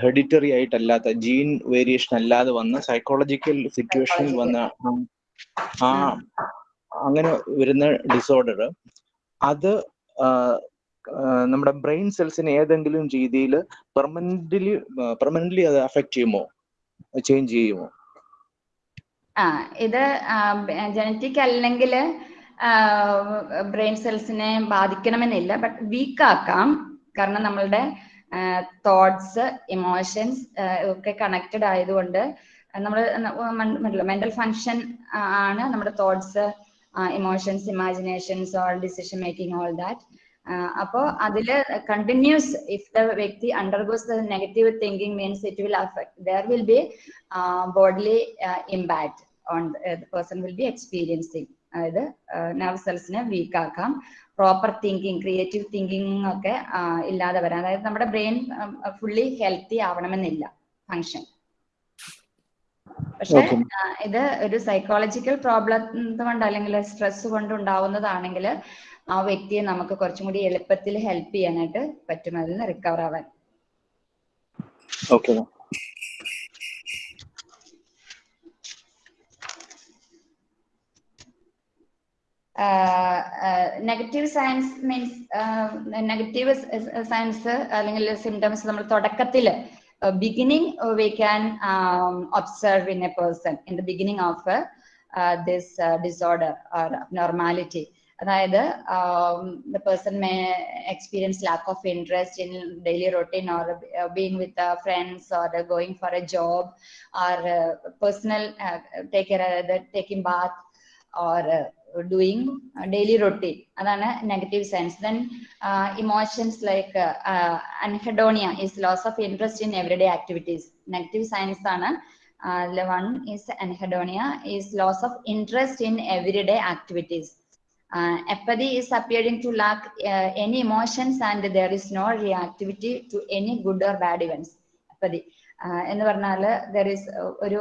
ഹെഡിറ്ററി ആയിട്ടല്ലാത്ത gene variation അല്ലാതെ വന്ന സൈക്കോളജിക്കൽ സിറ്റുവേഷനിൽ വന്ന ആ- അങ്ങനെ വരുന്ന ഡിസോർഡർ അത് നമ്മുടെ ബ്രെയിൻ സെൽസിനെ ഏതെങ്കിലും രീതിയിൽ പെർമനന്റ്ലി പെർമനന്റ്ലി അത് അഫക്ട് ചെയ്യുമോ? ചേഞ്ച് ചെയ്യുമോ? ആ ഇത് ജനറ്റിക് അല്ലെങ്കിൽ ബ്രെയിൻ സെൽസിനെ ബാധിക്കണമെന്നില്ല ബട്ട് വീക്ക് ആക്കാം കാരണം നമ്മളുടെ തോട്ട്സ് ഇമോഷൻസ് ഒക്കെ കണക്റ്റഡ് ആയതുകൊണ്ട് നമ്മൾ മെന്റൽ ഫങ്ഷൻ ആണ് നമ്മുടെ thoughts emotions imaginations all decision making all that. അപ്പോ അതിൽ കണ്ടിന്യൂസ് ഇഫ് ദ വ്യക്തി undergoes the negative thinking means it will affect their will be bodily impact on person will be experiencing അതായത് nerve സെൽസിനെ വീക്ക് ആക്കാം. Proper thinking creative thinking ഒക്കെ ഇല്ലാതെ വരാം. അതായത് നമ്മുടെ ബ്രെയിൻ ഫുള്ളി ഹെൽത്തി ആവണമെന്നില്ല. ഫങ്ഷൻ പക്ഷെ ഇത് ഒരു സൈക്കോളജിക്കൽ പ്രോബ്ലം കൊണ്ട് അല്ലെങ്കിൽ സ്ട്രെസ് കൊണ്ട് ഉണ്ടാവുന്നതാണെങ്കിൽ ആ വ്യക്തിയെ നമുക്ക് കുറച്ചും കൂടി എളുപ്പത്തിൽ ഹെൽപ്പ് ചെയ്യാനായിട്ട് പറ്റും. അതിൽ നിന്ന് റിക്കവർ ആവാൻ. Okay negative science means negative science അല്ലെങ്കിൽ സിംറ്റംസ് നമ്മൾ തുടക്കത്തിൽ beginning we can observe in a person in the beginning of this disorder or normality അതായത് the person may experience lack of interest in daily routine or being with friends or going for a job or personal take taking bath or doing daily routine അതാണ് negative signs then emotions like anhedonia is loss of interest in everyday activities negative signs ആണ് one is anhedonia is loss of interest in everyday Activities apathy is appearing to lack uh, any emotions and there is no reactivity to any good or bad events. Apathy ആഹ് എന്ന് പറഞ്ഞാൽ there is ഒരു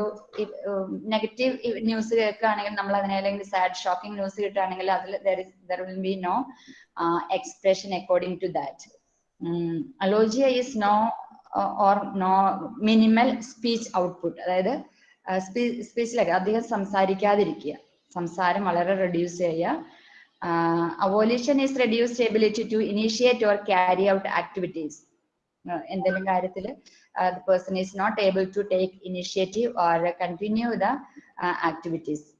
negative news കേൾക്കുകയാണെങ്കിൽ നമ്മൾ അതിനെ അല്ലെങ്കിൽ sad shocking news കിട്ടുകയാണെങ്കിൽ അതിൽ there is there will be no expression according to that alogia is no or no minimal speech output അതായത് സ്പീച്ചിലൊക്കെ അധികം സംസാരിക്കാതിരിക്കുക. സംസാരം വളരെ റെഡ്യൂസ് ചെയ്യുക. Avolition is reduced ability to initiate or carry out activities എന്തെങ്കിലും കാര്യത്തിൽ the person is not able to take initiative or continue the uh, activities.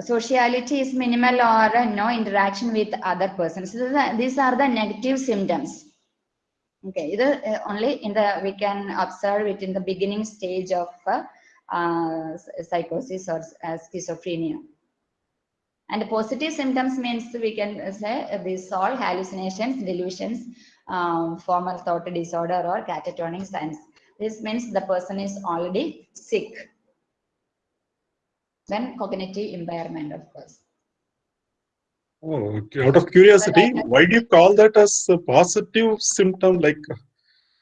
Sociality is minimal or uh, no interaction with other persons. So the- these are the negative symptoms. Okay, either uh, only in the we can observe it in the beginning And positive symptoms means we can say uh, these all hallucinations, delusions, um, formal thought disorder or catatonic signs. This means the person is already sick. Then cognitive impairment, of course. Oh, okay. Out of curiosity, why do you call that as a positive symptom? Like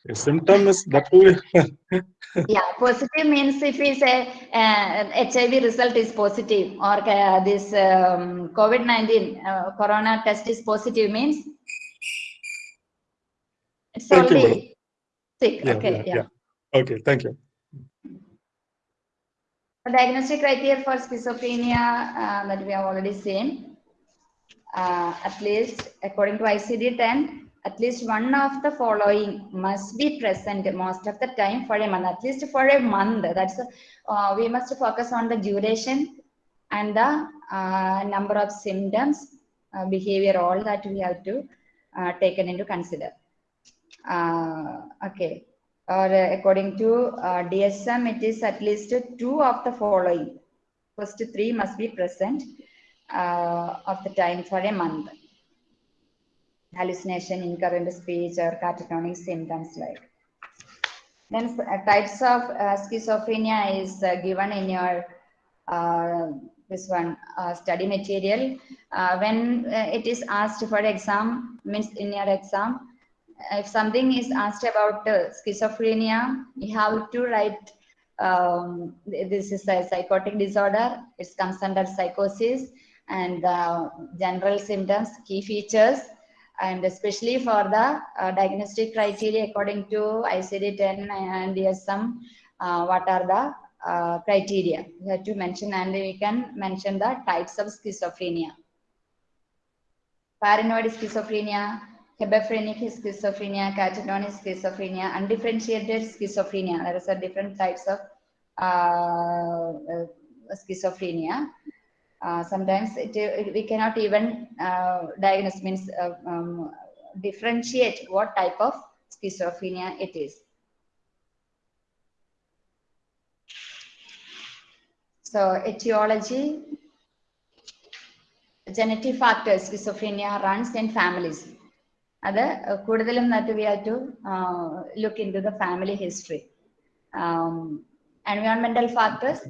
a symptom is that way. yeah, positive means if we say uh, HIV result is positive or uh, this um, COVID-19 uh, corona test is positive means it's Thank you, already sick. Yeah, okay, yeah, yeah. yeah. Okay, thank you. The diagnostic criteria for schizophrenia uh, that we have already seen, uh, at least according to ICD-10, at least one of the following must be present most of the time for a month, at least for a month. That's uh, we must focus on the duration and the uh, number of symptoms uh, behavior, all that we have to uh, taken into consider. Uh, okay, or according to uh, DSM, it is at least two of the following. First three must be present uh, of the time for a month. Hallucination, incoherent speech, or catatonic symptoms like. Then uh, types of uh, schizophrenia is uh, given in your uh, this one uh, study material. Uh, when it is asked for exam, means in your exam, if something is asked about schizophrenia, you have to write um, this is a psychotic disorder. It comes under psychosis and general symptoms, key features, and especially for the uh, diagnostic criteria according to ICD-10 and DSM, uh, what are the uh, criteria you have to mention and we can mention the types of schizophrenia. Paranoid schizophrenia, hebephrenic schizophrenia, catatonic schizophrenia, undifferentiated schizophrenia. There is a different types of uh, uh, schizophrenia. Uh, sometimes it, it- we cannot even uh, diagnose means uh, um, differentiate what type of schizophrenia it is. So etiology, genetic factors, schizophrenia runs in families. അത് കൂടുതലും that we have to uh, look into the family history. Um, environmental factors,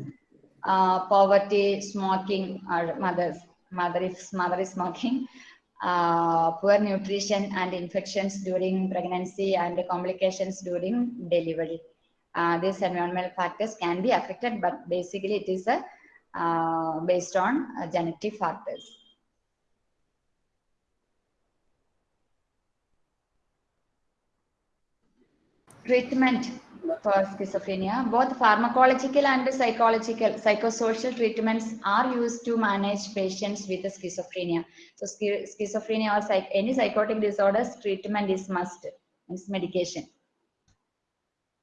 poverty, smoking, or mothers, mother if mother is smoking, uh, poor nutrition and infections during pregnancy and complications during delivery. Uh, these environmental factors can be affected, but basically it is a, based on genetic factors. Treatment for schizophrenia, both pharmacological and psychological, psychosocial treatments are used to manage patients with schizophrenia. So schi- schizophrenia or psych, any psychotic disorders, treatment is must, means medication.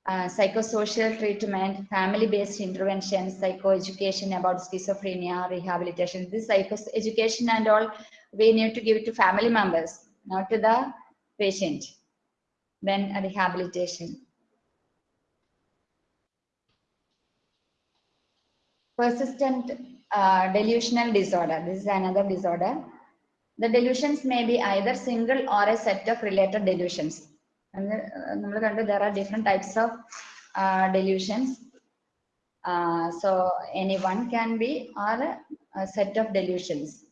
Uh, psychosocial treatment, family-based interventions, psychoeducation about schizophrenia, rehabilitation. This psychoeducation and all, we need to give it to family members, not to the patient. Then rehabilitation. Persistent uh, delusional disorder. This is another disorder. The delusions may be either single or a set of related delusions. And uh, there are different types of uh, delusions. Uh, so anyone can be or a, a set of delusions.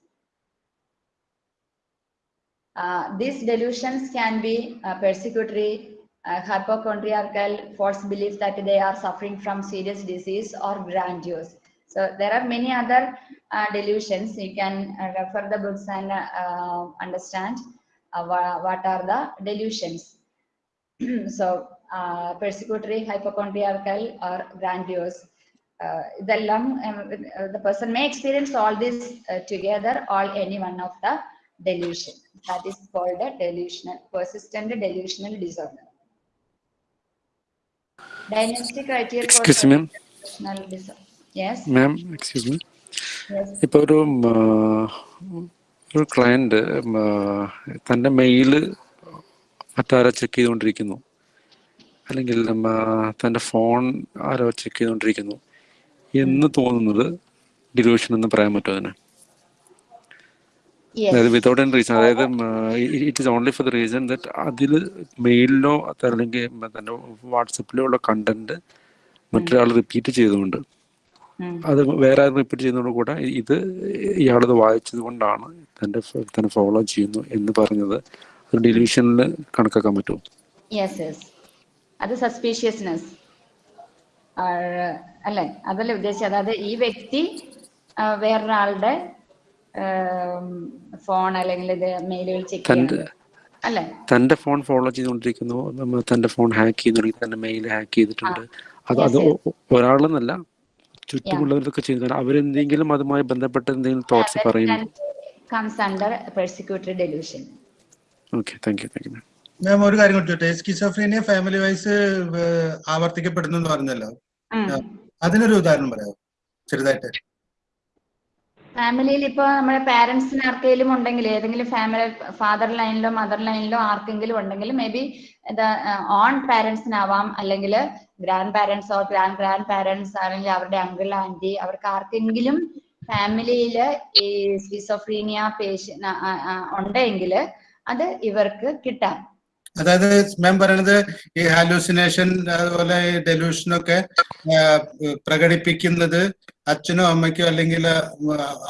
Uh, these delusions can be persecutory, uh, hypochondriacal false belief that they are suffering from serious disease or grandiose. So there are many other uh, delusions. You can uh, refer the books and uh, understand uh, what are the delusions. so uh, persecutory, hypochondriacal or grandiose. the lung, um, the person may experience all this together or any one of the delusion. That is called a delusional, persistent delusional disorder. Diagnostic criteria. Excuse me. Disorder. Yes. Ma'am excuse me ഇപ്പോൾ ഒരു ഒരു client തന്റെ mail മറ്റാരോ check ചെയ്തുകൊണ്ടിരിക്കുന്നു. അല്ലെങ്കിൽ തന്റെ phone ആരോ check ചെയ്തുകൊണ്ടിരിക്കുന്നു. എന്ന് തോന്നുന്നത് ഡിലൂഷൻ എന്ന് പറയാൻ പറ്റുമോ അതിന്? അതായത് വിതൗട്ട് എൻ റീസൺ അതായത് it is only for the reason that അതിൽ മെയിലിലോ അല്ലെങ്കിൽ തന്റെ വാട്സപ്പിലോ ഉള്ള കണ്ടന്റ് മറ്റൊരാൾ റിപ്പീറ്റ് ചെയ്തുകൊണ്ട്. അത് വേറെ ആരും റിപ്പീറ്റ് ചെയ്യുന്നതോട് കൂടെ ഇത് ഇയാളത് വായിച്ചത് കൊണ്ടാണ് തന്റെ തന്നെ ഫോളോ ചെയ്യുന്നു എന്ന് പറഞ്ഞത്. ഒരു ഡിലീഷനിൽ കണക്കാക്കാൻ പറ്റുമോ. അത് സസ്പീഷ്യസ്നെസ് അല്ലെ? അതല്ലേ ഉദ്ദേശിച്ചത്? അതായത് ഈ വ്യക്തി വേറൊരാളുടെ ഫോൺ അല്ലെങ്കിൽ ഇത് മെയിലുകൾ ചെക്ക് ചെയ്യുന്നത് അല്ലെ? തന്റെ ഫോൺ ഫോളോ ചെയ്തുകൊണ്ടിരിക്കുന്നു. നമ്മൾ തന്റെ ഫോൺ ഹാക്ക് ചെയ്യുന്നുണ്ടെങ്കിൽ തന്റെ മെയിൽ ഹാക്ക് ചെയ്തിട്ടുണ്ട്. അത് അത് ഒരാളെന്നല്ല ചുറ്റുമുള്ളവരൊക്കെ ചെയ്യുന്ന അവരെന്തെങ്കിലും അതുമായി ബന്ധപ്പെട്ട എന്തെങ്കിലും തോട്ട്സ് പറയുന്നു comes under persecutory delusion okay thank you thank you ma'am ഒരു കാര്യം ചോദിച്ചോട്ടെ സ്കിസോഫ്രീനിയ ഫാമിലി വൈസ് ആവർത്തിക്കപ്പെടുന്നു എന്ന് പറഞ്ഞല്ലോ. അതിനൊരു ഉദാഹരണം പറയാമോ? ചെറുതായിട്ട്. ഫാമിലിയിൽ ഇപ്പൊ നമ്മുടെ പാരന്റ്സിന് ആർക്കെങ്കിലും ഉണ്ടെങ്കിൽ ഏതെങ്കിലും ഫാമിലി ഫാദർ ലൈനിലോ മദർ ലൈനിലോ ആർക്കെങ്കിലും ഉണ്ടെങ്കിൽ മേ ബി ഓൺ പാരന്റ്സിനാവാം അല്ലെങ്കിൽ grandparents or grand grandparents അല്ലെങ്കിൽ അവരുടെ അങ്കിൾ ആന്റി അവർക്ക് ആർക്കെങ്കിലും ഫാമിലിയിൽ ഈ സ്കിസോഫ്രീനിയ പേഷ്യൻ ഉണ്ടെങ്കിൽ അത് ഇവർക്ക് കിട്ടാം. അതായത് മാം പറയണത് ഈ ഹാലൂസിനേഷൻ അതുപോലെ ആ, പ്രകടിപ്പിക്കുന്നത് അച്ഛനോ അമ്മയ്ക്കോ അല്ലെങ്കിൽ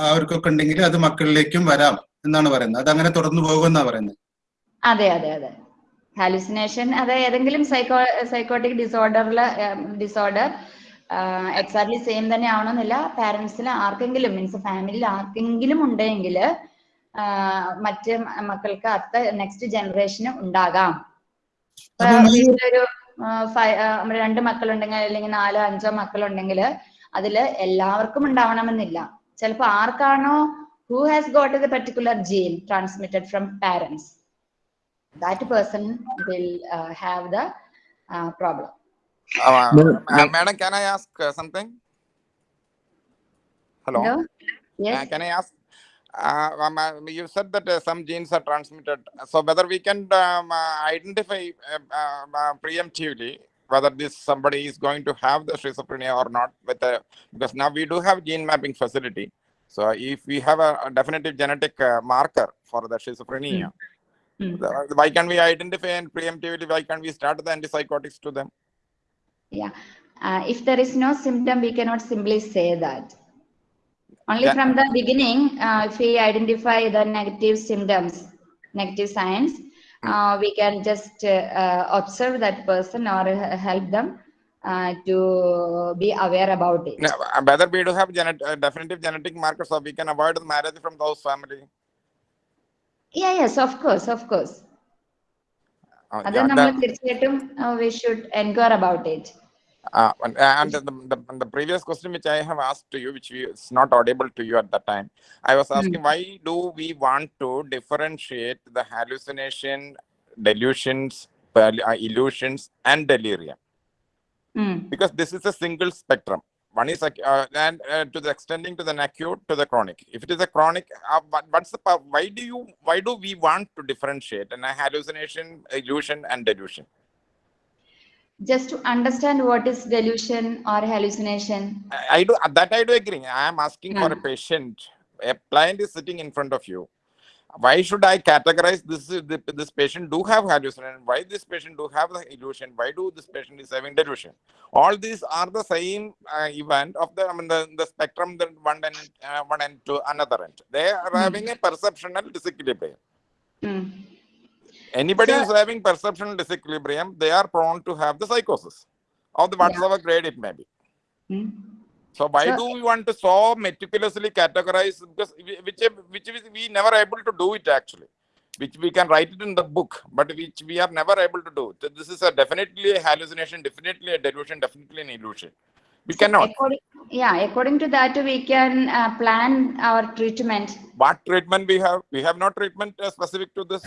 അവർക്കൊക്കെ ഉണ്ടെങ്കിൽ അത് മക്കളിലേക്കും വരാം എന്നാണ് പറയുന്നത്. അത് അങ്ങനെ തുടർന്നു പോകുമെന്നാ പറയുന്നത്. അതെ അതെ അതെ. ഹാലുസിനേഷൻ അത് ഏതെങ്കിലും സൈക്കോ സൈക്കോട്ടിക് ഡിസോർഡറിൽ ഡിസോർഡർ എക്സാക്ട്ലി സെയിം തന്നെ ആവണമെന്നില്ല പാരന്റ്സിൽ ആർക്കെങ്കിലും മീൻസ് ഫാമിലിയിൽ ആർക്കെങ്കിലും ഉണ്ടെങ്കിൽ മറ്റ് മക്കൾക്ക് അടുത്ത നെക്സ്റ്റ് ജനറേഷന് ഉണ്ടാകാം. ഒരു ഫൈവ് വീട്ടിലൊരു രണ്ട് മക്കളുണ്ടെങ്കിൽ അല്ലെങ്കിൽ നാലോ അഞ്ചോ മക്കളുണ്ടെങ്കിൽ അതിൽ എല്ലാവർക്കും ഉണ്ടാവണമെന്നില്ല. ചിലപ്പോ ആർക്കാണോ who has got the particular gene transmitted from parents that person will have the problem hello problem. Ask uh, hello can I um, uh, you said that uh, some genes are transmitted. So whether we can um, uh, identify uh, uh, uh, preemptively whether this somebody is going to have the schizophrenia or not, with a, because now we do have gene mapping facility. So if we have a, a definitive genetic uh, marker for the schizophrenia, the- why can we identify and preemptively? Why can't we start the antipsychotics to them? Yeah. Uh, if there is no symptom, we cannot simply say that. Only Yeah. from the beginning, uh, if we identify the negative symptoms, negative signs, uh, we can just uh, uh, observe that person or uh, help them uh, to be aware about it. No, uh, whether we do have genet- uh, definitive genetic markers so we can avoid the marriage from those family. Yeah, yes, of course, of course. Uh, അത് yeah, നമ്മൾ the- തീർച്ചയായിട്ടും we should enquire about it. uh, and, and the, the, the previous question which I have asked to you, which is not audible to you at that time, I was asking why do we want to differentiate the hallucination, delusions, uh, illusions, and delirium? Mm. Because this is a single spectrum. One is uh, and uh, to the extending to the acute to the chronic. If it is a chronic, uh, what, what's the why do you why do we want to differentiate in a hallucination, illusion, and delusion? Just to understand what is delusion or hallucination. I I do that. I do agree. I am asking for a patient. A client is sitting in front of you. Why should I categorize this? This patient do have hallucination. Why this patient do have the illusion? Why do this patient is having delusion? All these are the same uh, event of the I mean the, the spectrum. that one end, uh, one end to another end. They are Hmm. having a perceptional disequilibrium. Mm. Anybody So- who's having perception disequilibrium, they are prone to have the psychosis of the whatsoever grade it may be. Mm. So why So- do we want to so meticulously categorize? Because which which we never able to do it actually, which we can write it in the book, but which we are never able to do. So This is a definitely a hallucination, definitely a delusion, definitely an illusion. We So cannot. According, yeah, according to that, we can uh, plan our treatment. What treatment we have? We have no treatment uh, specific to this.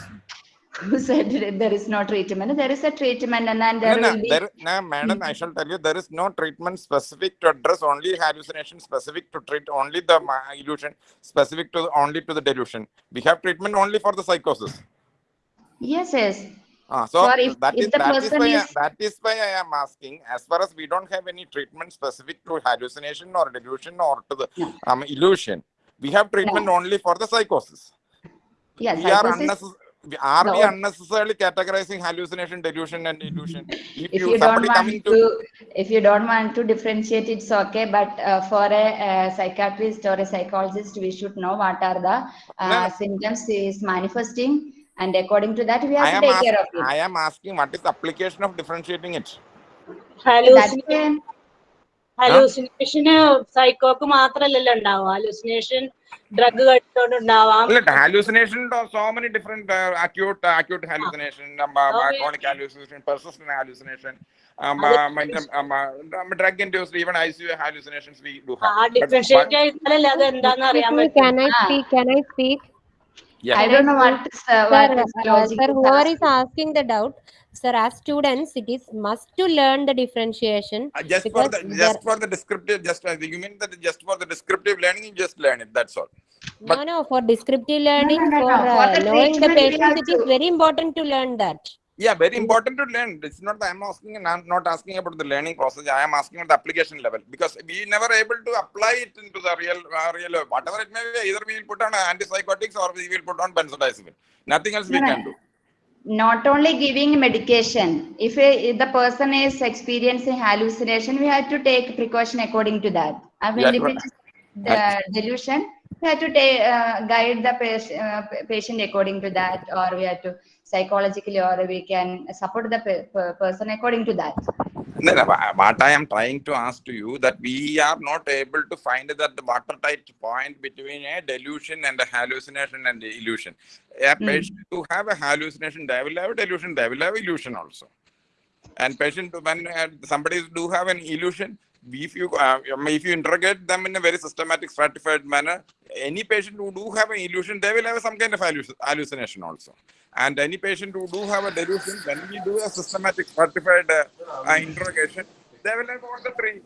Who said there is no treatment? There is a treatment, and then there no, no, will be. there, no, madam, I shall tell you, there is no treatment specific to address only hallucination, specific to treat only the illusion, specific to only to the delusion. We have treatment only for the psychosis. Yes, yes. Ah, so if- that if is the that is why I- is- that is why I am asking. As far as we don't have any treatment specific to hallucination or delusion or to the um, illusion, we have treatment only for the psychosis. Yeah, we psychosis-. Are No. we unnecessarily categorizing hallucination, delusion, and illusion? If, If you you don't want coming to, if you don't want to differentiate, it's okay. But uh, for a, uh psychiatrist or a psychologist, we should know what are the uh, No. symptoms he is manifesting, and according to that, we I have to am, take care of it. I am asking what is the application of differentiating it? That's why ഹലൂസിനേഷന് സൈക്കോക്ക് മാത്രല്ലല്ലോ ഉണ്ടാവും hallucination drug കഴിച്ചോണ്ടാവാം different Yeah. I don't know what. uh, sir. Uh, sir, is asking the doubt, sir, as students, it is must to learn the differentiation. Uh, just for the just for the descriptive, just uh, you mean that just for the descriptive learning, you just learn it. That's all. But, no, no, for descriptive learning, no, no, no, for, for uh, the knowing the patient, it is very important to learn that. Yeah, very important to learn. It's not that I'm asking, and I'm not asking about the learning process. I am asking at the application level because we never able to apply it into the real, uh, real whatever it may be. Either we will put on antipsychotics or we will put on benzodiazepine. Nothing else we can do. not only giving medication if, a, if the person is experiencing hallucination we have to take precaution according to that i mean Yeah, if but- it is the delusion we have to take uh, guide the patient, uh, patient according to that or we have to psychologically or we can support the pe- per- person according to that No, no, wha- what I am trying to ask to you that we are not able to find that the watertight point between a delusion and a hallucination and the illusion. A Hmm. patient who have a hallucination, they will have a delusion, they will have illusion also. And patient when uh, somebody do have an illusion, if you uh, if you interrogate them in a very systematic, stratified manner, any patient who do have an illusion, they will have some kind of hallucination also. And any patient who do have a delusion, when we do a systematic, stratified uh, uh, interrogation, they will have all the three.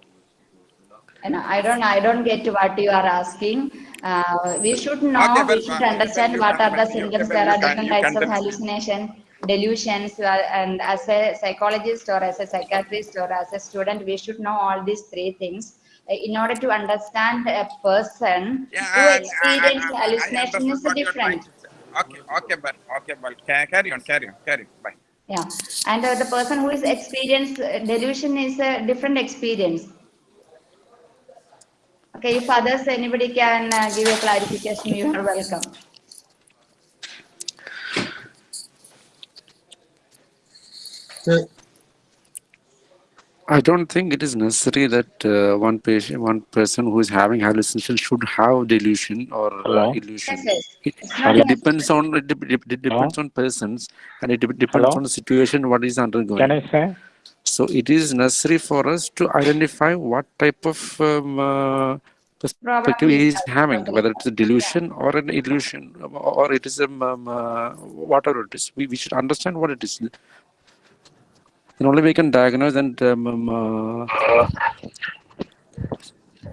and i don't i don't get what you are asking. Uh, we should know Okay, well, we should uh, understand what are the symptoms. There are different types of hallucination delusions uh, and as a psychologist or as a psychiatrist or as a student we should know all these three things uh, in order to understand a person Yeah, who I- I- I- experience I- I hallucination is what you're trying different. Okay, okay, but okay, ca- carry on, carry on, carry on. Bye. yeah and uh, the person who is experience uh, delusion is a different experience okay if others anybody can uh, give a clarification you are welcome I don't think it is necessary that uh, one patient, one person who is having hallucination should have delusion or uh, illusion. Yes, yes. It, it depends on it, dep- it depends on persons and it dep- depends Hello? on the situation what is undergoing. Can I say? So it is necessary for us to identify what type of um, uh, perspective he is having, whether it's a delusion or an illusion, or it is a um, uh, whatever it is. We, we should understand what it is. Then only we can diagnose and um, um, uh,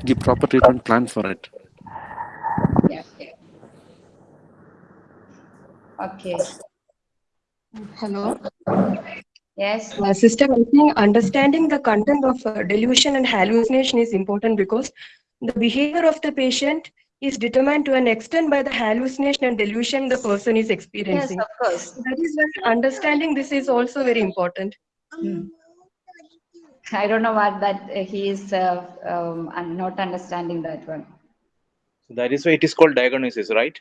give proper treatment plan for it. yeah yeah okay Hello. yes Uh, sister, I think understanding the content of uh, delusion and hallucination is important because the behavior of the patient is determined to an extent by the hallucination and delusion the person is experiencing. yes of course That is why understanding this is also very important. Hmm. i don't know what that uh, he is uh, um, i'm not understanding that one So that is why it is called diagnosis, right?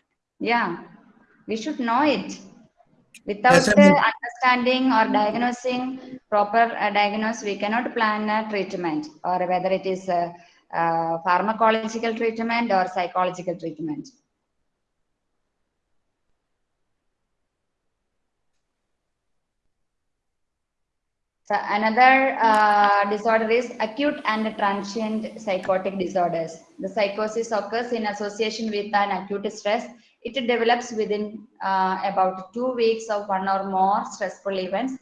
yeah we should know it without Yes, uh, understanding or diagnosing proper uh, diagnose we cannot plan a treatment or whether it is a, uh pharmacological treatment or psychological treatment So another uh, disorder is acute and transient psychotic disorders. The psychosis occurs in association with an acute stress. It develops within uh, about two weeks of one or more stressful events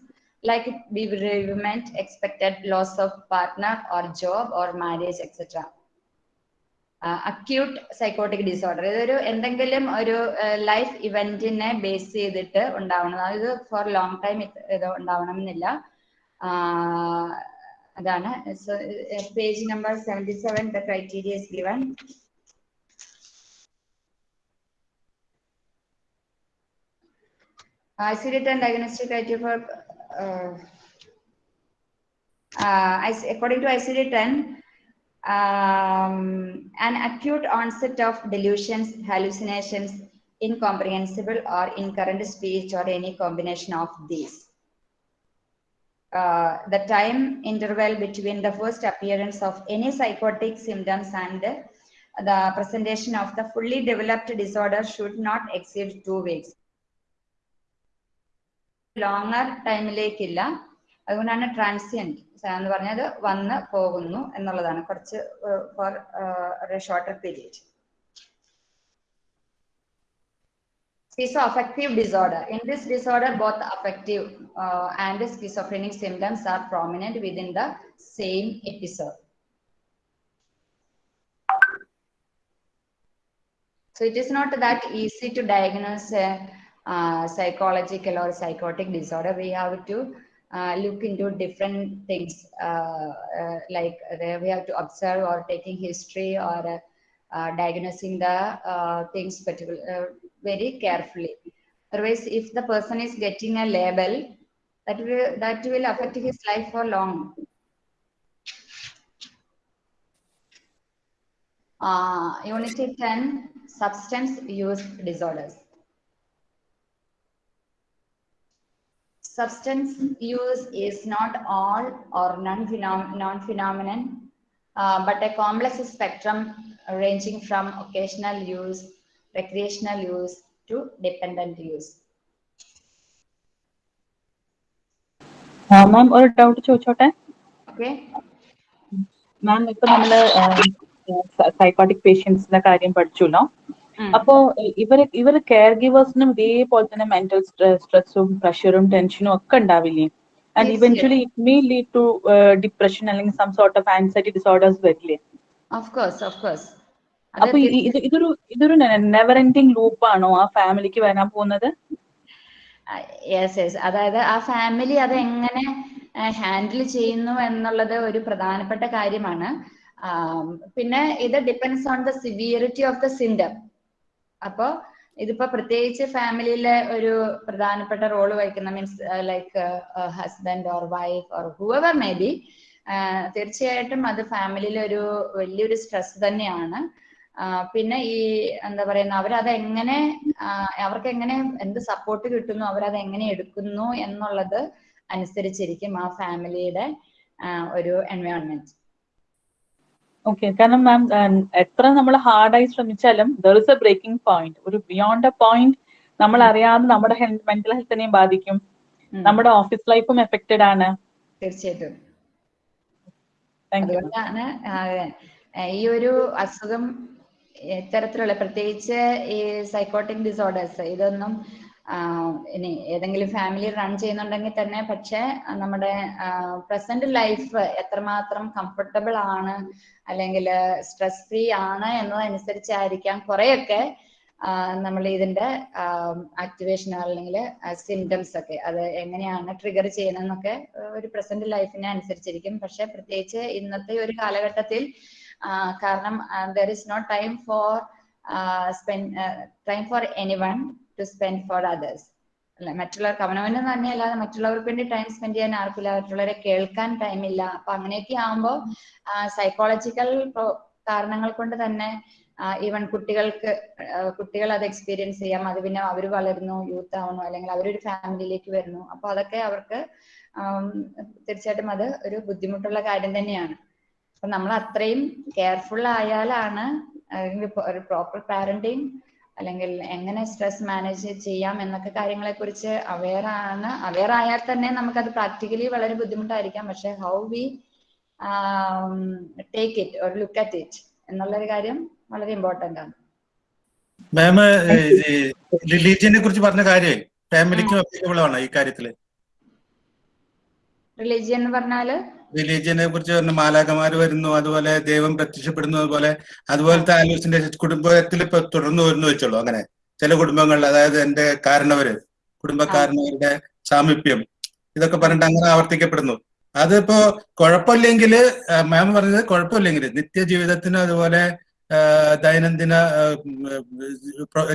like bereavement, expected loss of partner or job or marriage, etc. Acute psychotic disorder ഇതൊരു എന്തെങ്കിലും ഒരു life ഇവന്റിനെ base ചെയ്തിട്ട് ഉണ്ടാവണം അതായത് for long time ഇത് ഉണ്ടാവണം എന്നില്ല അതാണ് page number seventy seven the criteria is given ICD-10 diagnostic criteria for uh, uh, IC- according to ICD-10, um, an acute onset of delusions, hallucinations, incomprehensible or incurrent speech or any combination of these. Uh, the time interval between the first appearance of any psychotic symptoms and the presentation of the fully developed disorder should not exceed two weeks. Longer longer ടൈമിലേക്കില്ല അതുകൊണ്ടാണ് transient എന്ന് പറഞ്ഞത് വന്ന് പോകുന്നു എന്നുള്ളതാണ് കുറച്ച് for shorter period schizoaffective disorder. In this disorder, both affective uh, and schizophrenic symptoms are prominent within the same episode. So it is not that easy to diagnose a uh, psychological or psychotic disorder. We have to uh, look into different things uh, uh, like uh, we have to observe or taking history or uh, diagnosing the things particular, very carefully. Otherwise, if the person is getting a label, that will that will affect his life for long. Uh, unit 10 substance use disorders. Substance use is not all or non-phenom- non-phenomenon, uh, but a complex spectrum ranging from occasional use, recreational use to dependent use. മാം ഒരു doubt ചോദിച്ചോട്ടെ Okay? മാം ഇപ്പൊ നമ്മള് psychotic പേഷ്യൻസിന്റെ കാര്യം പഠിച്ചല്ലോ അപ്പോ ഇവര് ഇവര് care ഗിവേഴ്സിനും ഇതേപോലെ തന്നെ മെന്റൽ സ്ട്രെസ്സും പ്രഷറും ടെൻഷനും ഒക്കെ ഉണ്ടാവില്ലേ and eventually it may lead to depression അല്ലെങ്കിൽ some sort of anxiety disorders വരില്ലേ Of course, of course. അപ്പൊ ഇത് ഇതൊരു ഇതൊരു നെവർ എൻഡിങ് ലൂപ്പ് ആണോ ആ ഫാമിലിക്ക് വരാൻ പോകുന്നത്? യെസ് യെസ് അതായത് ആ ഫാമിലി അത് എങ്ങനെ ഹാൻഡിൽ ചെയ്യുന്നു എന്നുള്ളത് ഒരു പ്രധാനപ്പെട്ട കാര്യമാണ്. പിന്നെ ഇത് depends on the severity of the syndrome അപ്പോ ഇതിപ്പോ പ്രത്യേകിച്ച് ഫാമിലിയിലെ ഒരു പ്രധാനപ്പെട്ട റോൾ വഹിക്കുന്ന means like husband or wife or whoever may be തീർച്ചയായിട്ടും അത് ഫാമിലിയിലെ ഒരു വലിയൊരു സ്ട്രെസ് തന്നെയാണ്. പിന്നെ ഈ എന്താ പറയുന്ന അവരത് എങ്ങനെ അവർക്ക് എങ്ങനെ എന്ത് സപ്പോർട്ട് കിട്ടുന്നു അവരത് എങ്ങനെ എടുക്കുന്നു എന്നുള്ളത് അനുസരിച്ചിരിക്കും ആ ഫാമിലിയുടെ ഒരു എൻവയോൺമെന്റ് ഓക്കെ കാരണം മാം എത്ര നമ്മൾ ഹാർഡായി ശ്രമിച്ചാലും there is a breaking point ഒരു ബിയോണ്ട് എ പോയിന്റ് നമ്മൾ അറിയാതെ നമ്മുടെ മെന്റൽ ഹെൽത്തിനെയും ബാധിക്കും. നമ്മുടെ ഓഫീസ് ലൈഫും എഫക്റ്റഡ് ആണ്. തീർച്ചയായിട്ടും. അതുകൊണ്ടാണ് ഈ ഒരു അസുഖം ഇത്തരത്തിലുള്ള പ്രത്യേകിച്ച് ഈ സൈക്കോട്ടിക് ഡിസോർഡേഴ്സ് ഇതൊന്നും ഇനി ഏതെങ്കിലും ഫാമിലി റൺ ചെയ്യുന്നുണ്ടെങ്കിൽ തന്നെ പക്ഷെ നമ്മുടെ പ്രസന്റ് ലൈഫ് എത്രമാത്രം കംഫർട്ടബിൾ ആണ് അല്ലെങ്കിൽ സ്ട്രെസ് ഫ്രീ ആണ് എന്നതനുസരിച്ചായിരിക്കാം കുറെയൊക്കെ നമ്മൾ ഇതിന്റെ ആക്ടിവേഷൻ അല്ലെങ്കിൽ സിംറ്റംസ് ഒക്കെ അത് എങ്ങനെയാണ് ട്രിഗർ ചെയ്യുന്നതെന്നൊക്കെ ഒരു പ്രസന്റ് ലൈഫിനെ അനുസരിച്ചിരിക്കും. പക്ഷെ പ്രത്യേകിച്ച് ഇന്നത്തെ ഒരു കാലഘട്ടത്തിൽ കാരണം there is not time for spend time for anyone to spend for others അല്ല മറ്റുള്ളവർക്ക് അവനവന് തന്നെയല്ലാതെ മറ്റുള്ളവർക്ക് വേണ്ടി ടൈം സ്പെൻഡ് ചെയ്യാൻ ആർക്കില്ല മറ്റുള്ളവരെ കേൾക്കാൻ ടൈം ഇല്ല. അപ്പൊ അങ്ങനെയൊക്കെ ആകുമ്പോൾ സൈക്കോളജിക്കൽ കാരണങ്ങൾ കൊണ്ട് തന്നെ ഈവൻ കുട്ടികൾക്ക് കുട്ടികൾ അത് എക്സ്പീരിയൻസ് ചെയ്യാം. അത് പിന്നെ അവർ വളരുന്നു യൂത്ത് ആവുന്നു അല്ലെങ്കിൽ അവരൊരു ഫാമിലിയിലേക്ക് വരുന്നു. അപ്പൊ അതൊക്കെ അവർക്ക് തീർച്ചയായിട്ടും അത് ഒരു ബുദ്ധിമുട്ടുള്ള കാര്യം തന്നെയാണ്. അപ്പൊ നമ്മൾ അത്രയും കെയർഫുൾ ആയാലാണ് അല്ലെങ്കിൽ ഒരു പ്രോപ്പർ പാരന്റിങ് അല്ലെങ്കിൽ എങ്ങനെ സ്ട്രെസ് മാനേജ് ചെയ്യാം എന്നൊക്കെ കാര്യങ്ങളെ കുറിച്ച് അവെയർ ആണ്. അവെയർ ആയാൽ തന്നെ നമുക്ക് അത് പ്രാക്ടിക്കലി വളരെ ബുദ്ധിമുട്ടായിരിക്കാം. പക്ഷെ ഹൗ വി ടേക്ക് ഇറ്റ് ഒരു ലുക്ക് അറ്റ് ഇറ്റ് എന്നുള്ളൊരു കാര്യം വളരെ ഇമ്പോർട്ടന്റ് ആണ്. മാം റിലീജിയനെ കുറിച്ച് പറഞ്ഞ കാര്യം ഫാമിലിക്കും അപ്ലിക്കബിൾ ആണ് ഈ കാര്യത്തിൽ. റിലീജിയൻ എന്ന് പറഞ്ഞാൽ? റിലീജിയനെ കുറിച്ച് പറഞ്ഞ മാലാകമാര് വരുന്നു അതുപോലെ ദൈവം പ്രത്യക്ഷപ്പെടുന്നു അതുപോലെ അതുപോലത്തെ ആലോചിച്ചിന്റെ കുടുംബത്തിൽ ഇപ്പൊ തുടർന്നു വരുന്നു വെച്ചോളൂ. അങ്ങനെ ചില കുടുംബങ്ങളിൽ അതായത് എന്റെ കാരണവര് കുടുംബക്കാരനവരുടെ സാമീപ്യം ഇതൊക്കെ പറഞ്ഞിട്ട് അങ്ങനെ ആവർത്തിക്കപ്പെടുന്നു. അതിപ്പോ കുഴപ്പമില്ലെങ്കിൽ മാം പറഞ്ഞത് കുഴപ്പമില്ലെങ്കിൽ നിത്യജീവിതത്തിനും അതുപോലെ ദൈനംദിന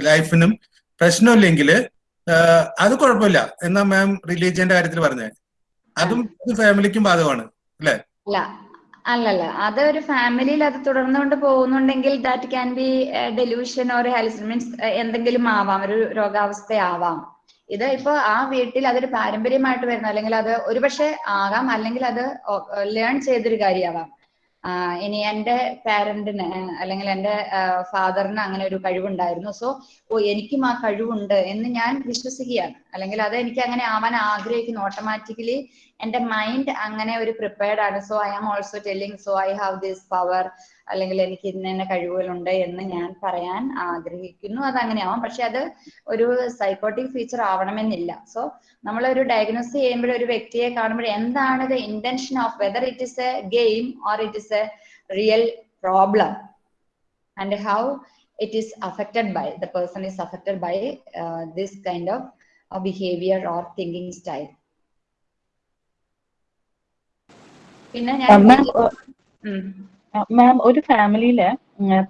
ലൈഫിനും പ്രശ്നമില്ലെങ്കിൽ അത് കുഴപ്പമില്ല. എന്നാ മാം റിലീജിയന്റെ കാര്യത്തിൽ പറഞ്ഞത്. അതും ഫാമിലിക്കും ബാധകമാണ്. അല്ലേ അല്ല അല്ലല്ല. അത് ഒരു ഫാമിലിയിൽ അത് തുടർന്നുകൊണ്ട് പോകുന്നുണ്ടെങ്കിൽ that can be delusion or ഹെൽസ് means എന്തെങ്കിലും ആവാം. ഒരു രോഗാവസ്ഥയാവാം. ഇത് ഇപ്പൊ ആ വീട്ടിൽ അതൊരു പാരമ്പര്യമായിട്ട് വരുന്ന. അല്ലെങ്കിൽ അത് ഒരുപക്ഷെ ആകാം. അല്ലെങ്കിൽ അത് ലേൺ ചെയ്തൊരു കാര്യമാവാം. ഇനി എന്റെ പാരന്റിന് അല്ലെങ്കിൽ എന്റെ ഫാദറിന് അങ്ങനെ ഒരു കഴിവുണ്ടായിരുന്നു. സോ ഓ എനിക്കും ആ കഴിവുണ്ട് എന്ന് ഞാൻ വിശ്വസിക്കുകയാണ്. അല്ലെങ്കിൽ അത് എനിക്ക് അങ്ങനെ ആവാൻ ആഗ്രഹിക്കുന്നു. ഓട്ടോമാറ്റിക്കലി എന്റെ മൈൻഡ് അങ്ങനെ ഒരു പ്രിപ്പയർഡ് ആണ്. So I am also telling so I have this power അല്ലെങ്കിൽ എനിക്ക് ഇന്ന ഇന്ന കഴിവുകളുണ്ട് എന്ന് ഞാൻ പറയാൻ ആഗ്രഹിക്കുന്നു. അത് അങ്ങനെയാവാം. പക്ഷെ അത് ഒരു സൈക്കോട്ടിക് ഫീച്ചർ ആവണമെന്നില്ല. സോ നമ്മൾ ഒരു ഡയഗ്നോസ് ചെയ്യുമ്പോൾ ഒരു വ്യക്തിയെ കാണുമ്പോൾ എന്താണ് the intention of whether it is a game or it is a real problem and how it is affected by the person is affected by this kind of behaviour or thinking style thinking style. പിന്നെ ഞാൻ മാം ഒരു ഫാമിലിയിൽ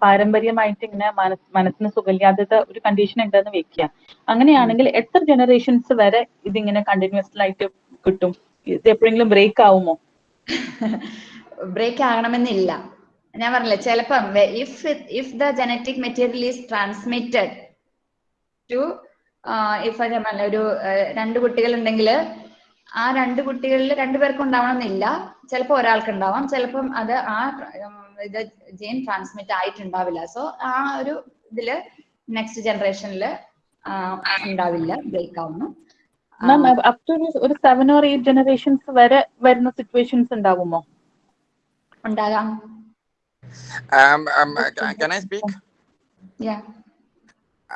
പാരമ്പര്യമായിട്ട് ഇങ്ങനെ മനസ് മനസ്സിന് സുഖമില്ലാത്ത ഒരു കണ്ടീഷൻ ഉണ്ടെന്ന് വെക്കുക. അങ്ങനെയാണെങ്കിൽ എത്ര ജനറേഷൻസ് വരെ ഇതിങ്ങനെ കണ്ടിന്യൂസ് ആയിട്ട് കിട്ടും? ഇത് എപ്പോഴെങ്കിലും ബ്രേക്ക് ആവുമോ? ബ്രേക്ക് ആകണമെന്നില്ല. ഞാൻ പറഞ്ഞില്ല ചിലപ്പം if if the genetic material is transmitted to if ഒരു രണ്ട് കുട്ടികൾ ഉണ്ടെങ്കിൽ ആ രണ്ട് കുട്ടികളിൽ രണ്ടുപേർക്കും ഉണ്ടാവണമെന്നില്ല. ചിലപ്പോൾ ഒരാൾക്ക് ഉണ്ടാവാം ചിലപ്പം അത് ആ ഇത് ജീൻ ട്രാൻസ്മിറ്റ് ആയിട്ടുണ്ടാവില്ല. സോ ആ ഒരു ഇതിൽ നെക്സ്റ്റ് ജനറേഷനിൽ ഉണ്ടാവില്ല. ബ്രേക്ക് ആവുന്നു മാം അപ് ടു ഒരു സെവൻ ഓർ എയ്റ്റ് ജനറേഷൻസ് വരെ വരുന്ന സിറ്റുവേഷൻസ് ഉണ്ടാവുമോ? ഉണ്ടാകാം. Um, um, ca- can I speak? Yeah.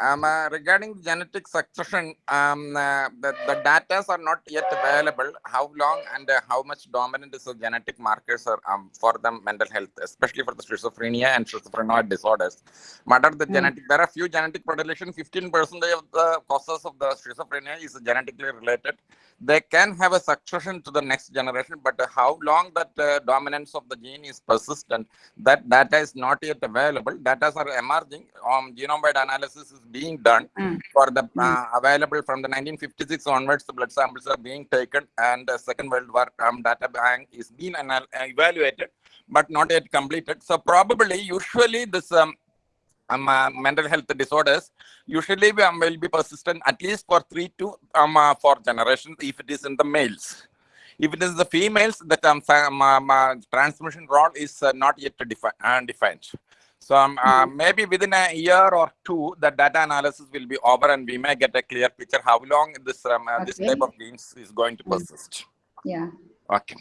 Um, uh, regarding genetic succession, um, uh, the, the data are not yet available. How long and uh, how much dominant is the genetic markers are, um, for the mental health, especially for the schizophrenia and schizophrenoid disorders. What are the genetic? There are few genetic. Fifteen percent of the causes of the schizophrenia is genetically related. They can have a succession to the next generation, but how long that uh, dominance of the gene is persistent, that data is not yet available. Data are emerging. Um, genome-wide analysis is being done for the uh, available from the 1956 onwards. The blood samples are being taken, and the Second World War um, data bank is being evaluated, but not yet completed. So probably, usually this um, um, uh, mental health disorders usually we, um, will be persistent at least for three to um, uh, four generations if it is in the males. If it is the females, the um, um, um, uh, transmission role is uh, not yet defi- uh, defined. So um, uh, maybe within a year or two, the data analysis will be over and we may get a clear picture how long this um, uh, this type of genes is going to Mm. persist. Yeah. Okay.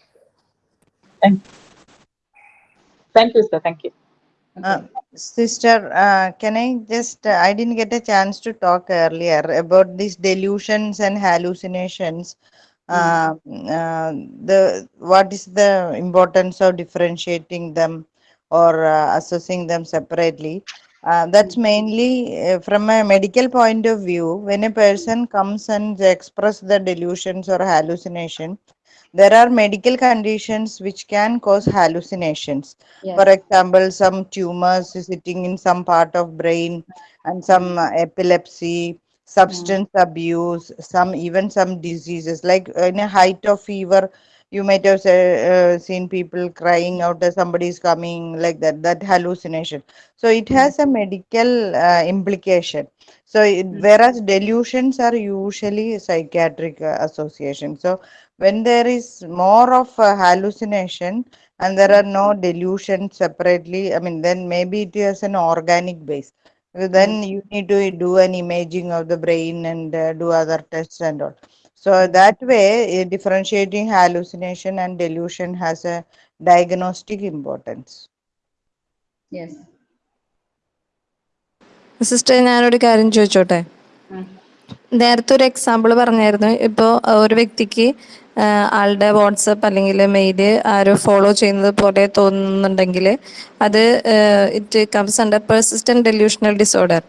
Thank. Thank you, sir. Thank you. Uh, sister, uh, can I just, uh, I didn't get a chance to talk earlier about these delusions and hallucinations. Uh, uh, the what is the importance of differentiating them or uh, assessing them separately? Uh, that's mainly uh, from a medical point of view. When a person comes and express the delusions or hallucination, there are medical conditions which can cause hallucinations. Yes. For example, some tumors sitting in some part of brain and some uh, epilepsy, substance abuse, some even some diseases like in a height of fever. You might have say, uh, seen people crying out that somebody is coming like that, that hallucination. So it has a medical uh, implication. So it, whereas delusions are usually psychiatric uh, association. So when there is more of a hallucination and there are no delusions separately, I mean, then maybe it is an organic base. Uh, Then you need to do an imaging of the brain and uh, do other tests and all. So that way, uh, differentiating hallucination and delusion has a diagnostic importance. Yes. Sister ഞാനൊരു കാര്യം ചോദിച്ചോട്ടെ. നേരത്തെ ഒരു example പറഞ്ഞായിരുന്നു ഇപ്പോൾ ഒരു വ്യക്തിക്ക് ആളുടെ വാട്സപ്പ് അല്ലെങ്കിൽ മെയിൽ ആരോ ഫോളോ ചെയ്യുന്നത് പോലെ തോന്നുന്നുണ്ടെങ്കിൽ അത് it comes under persistent delusional disorder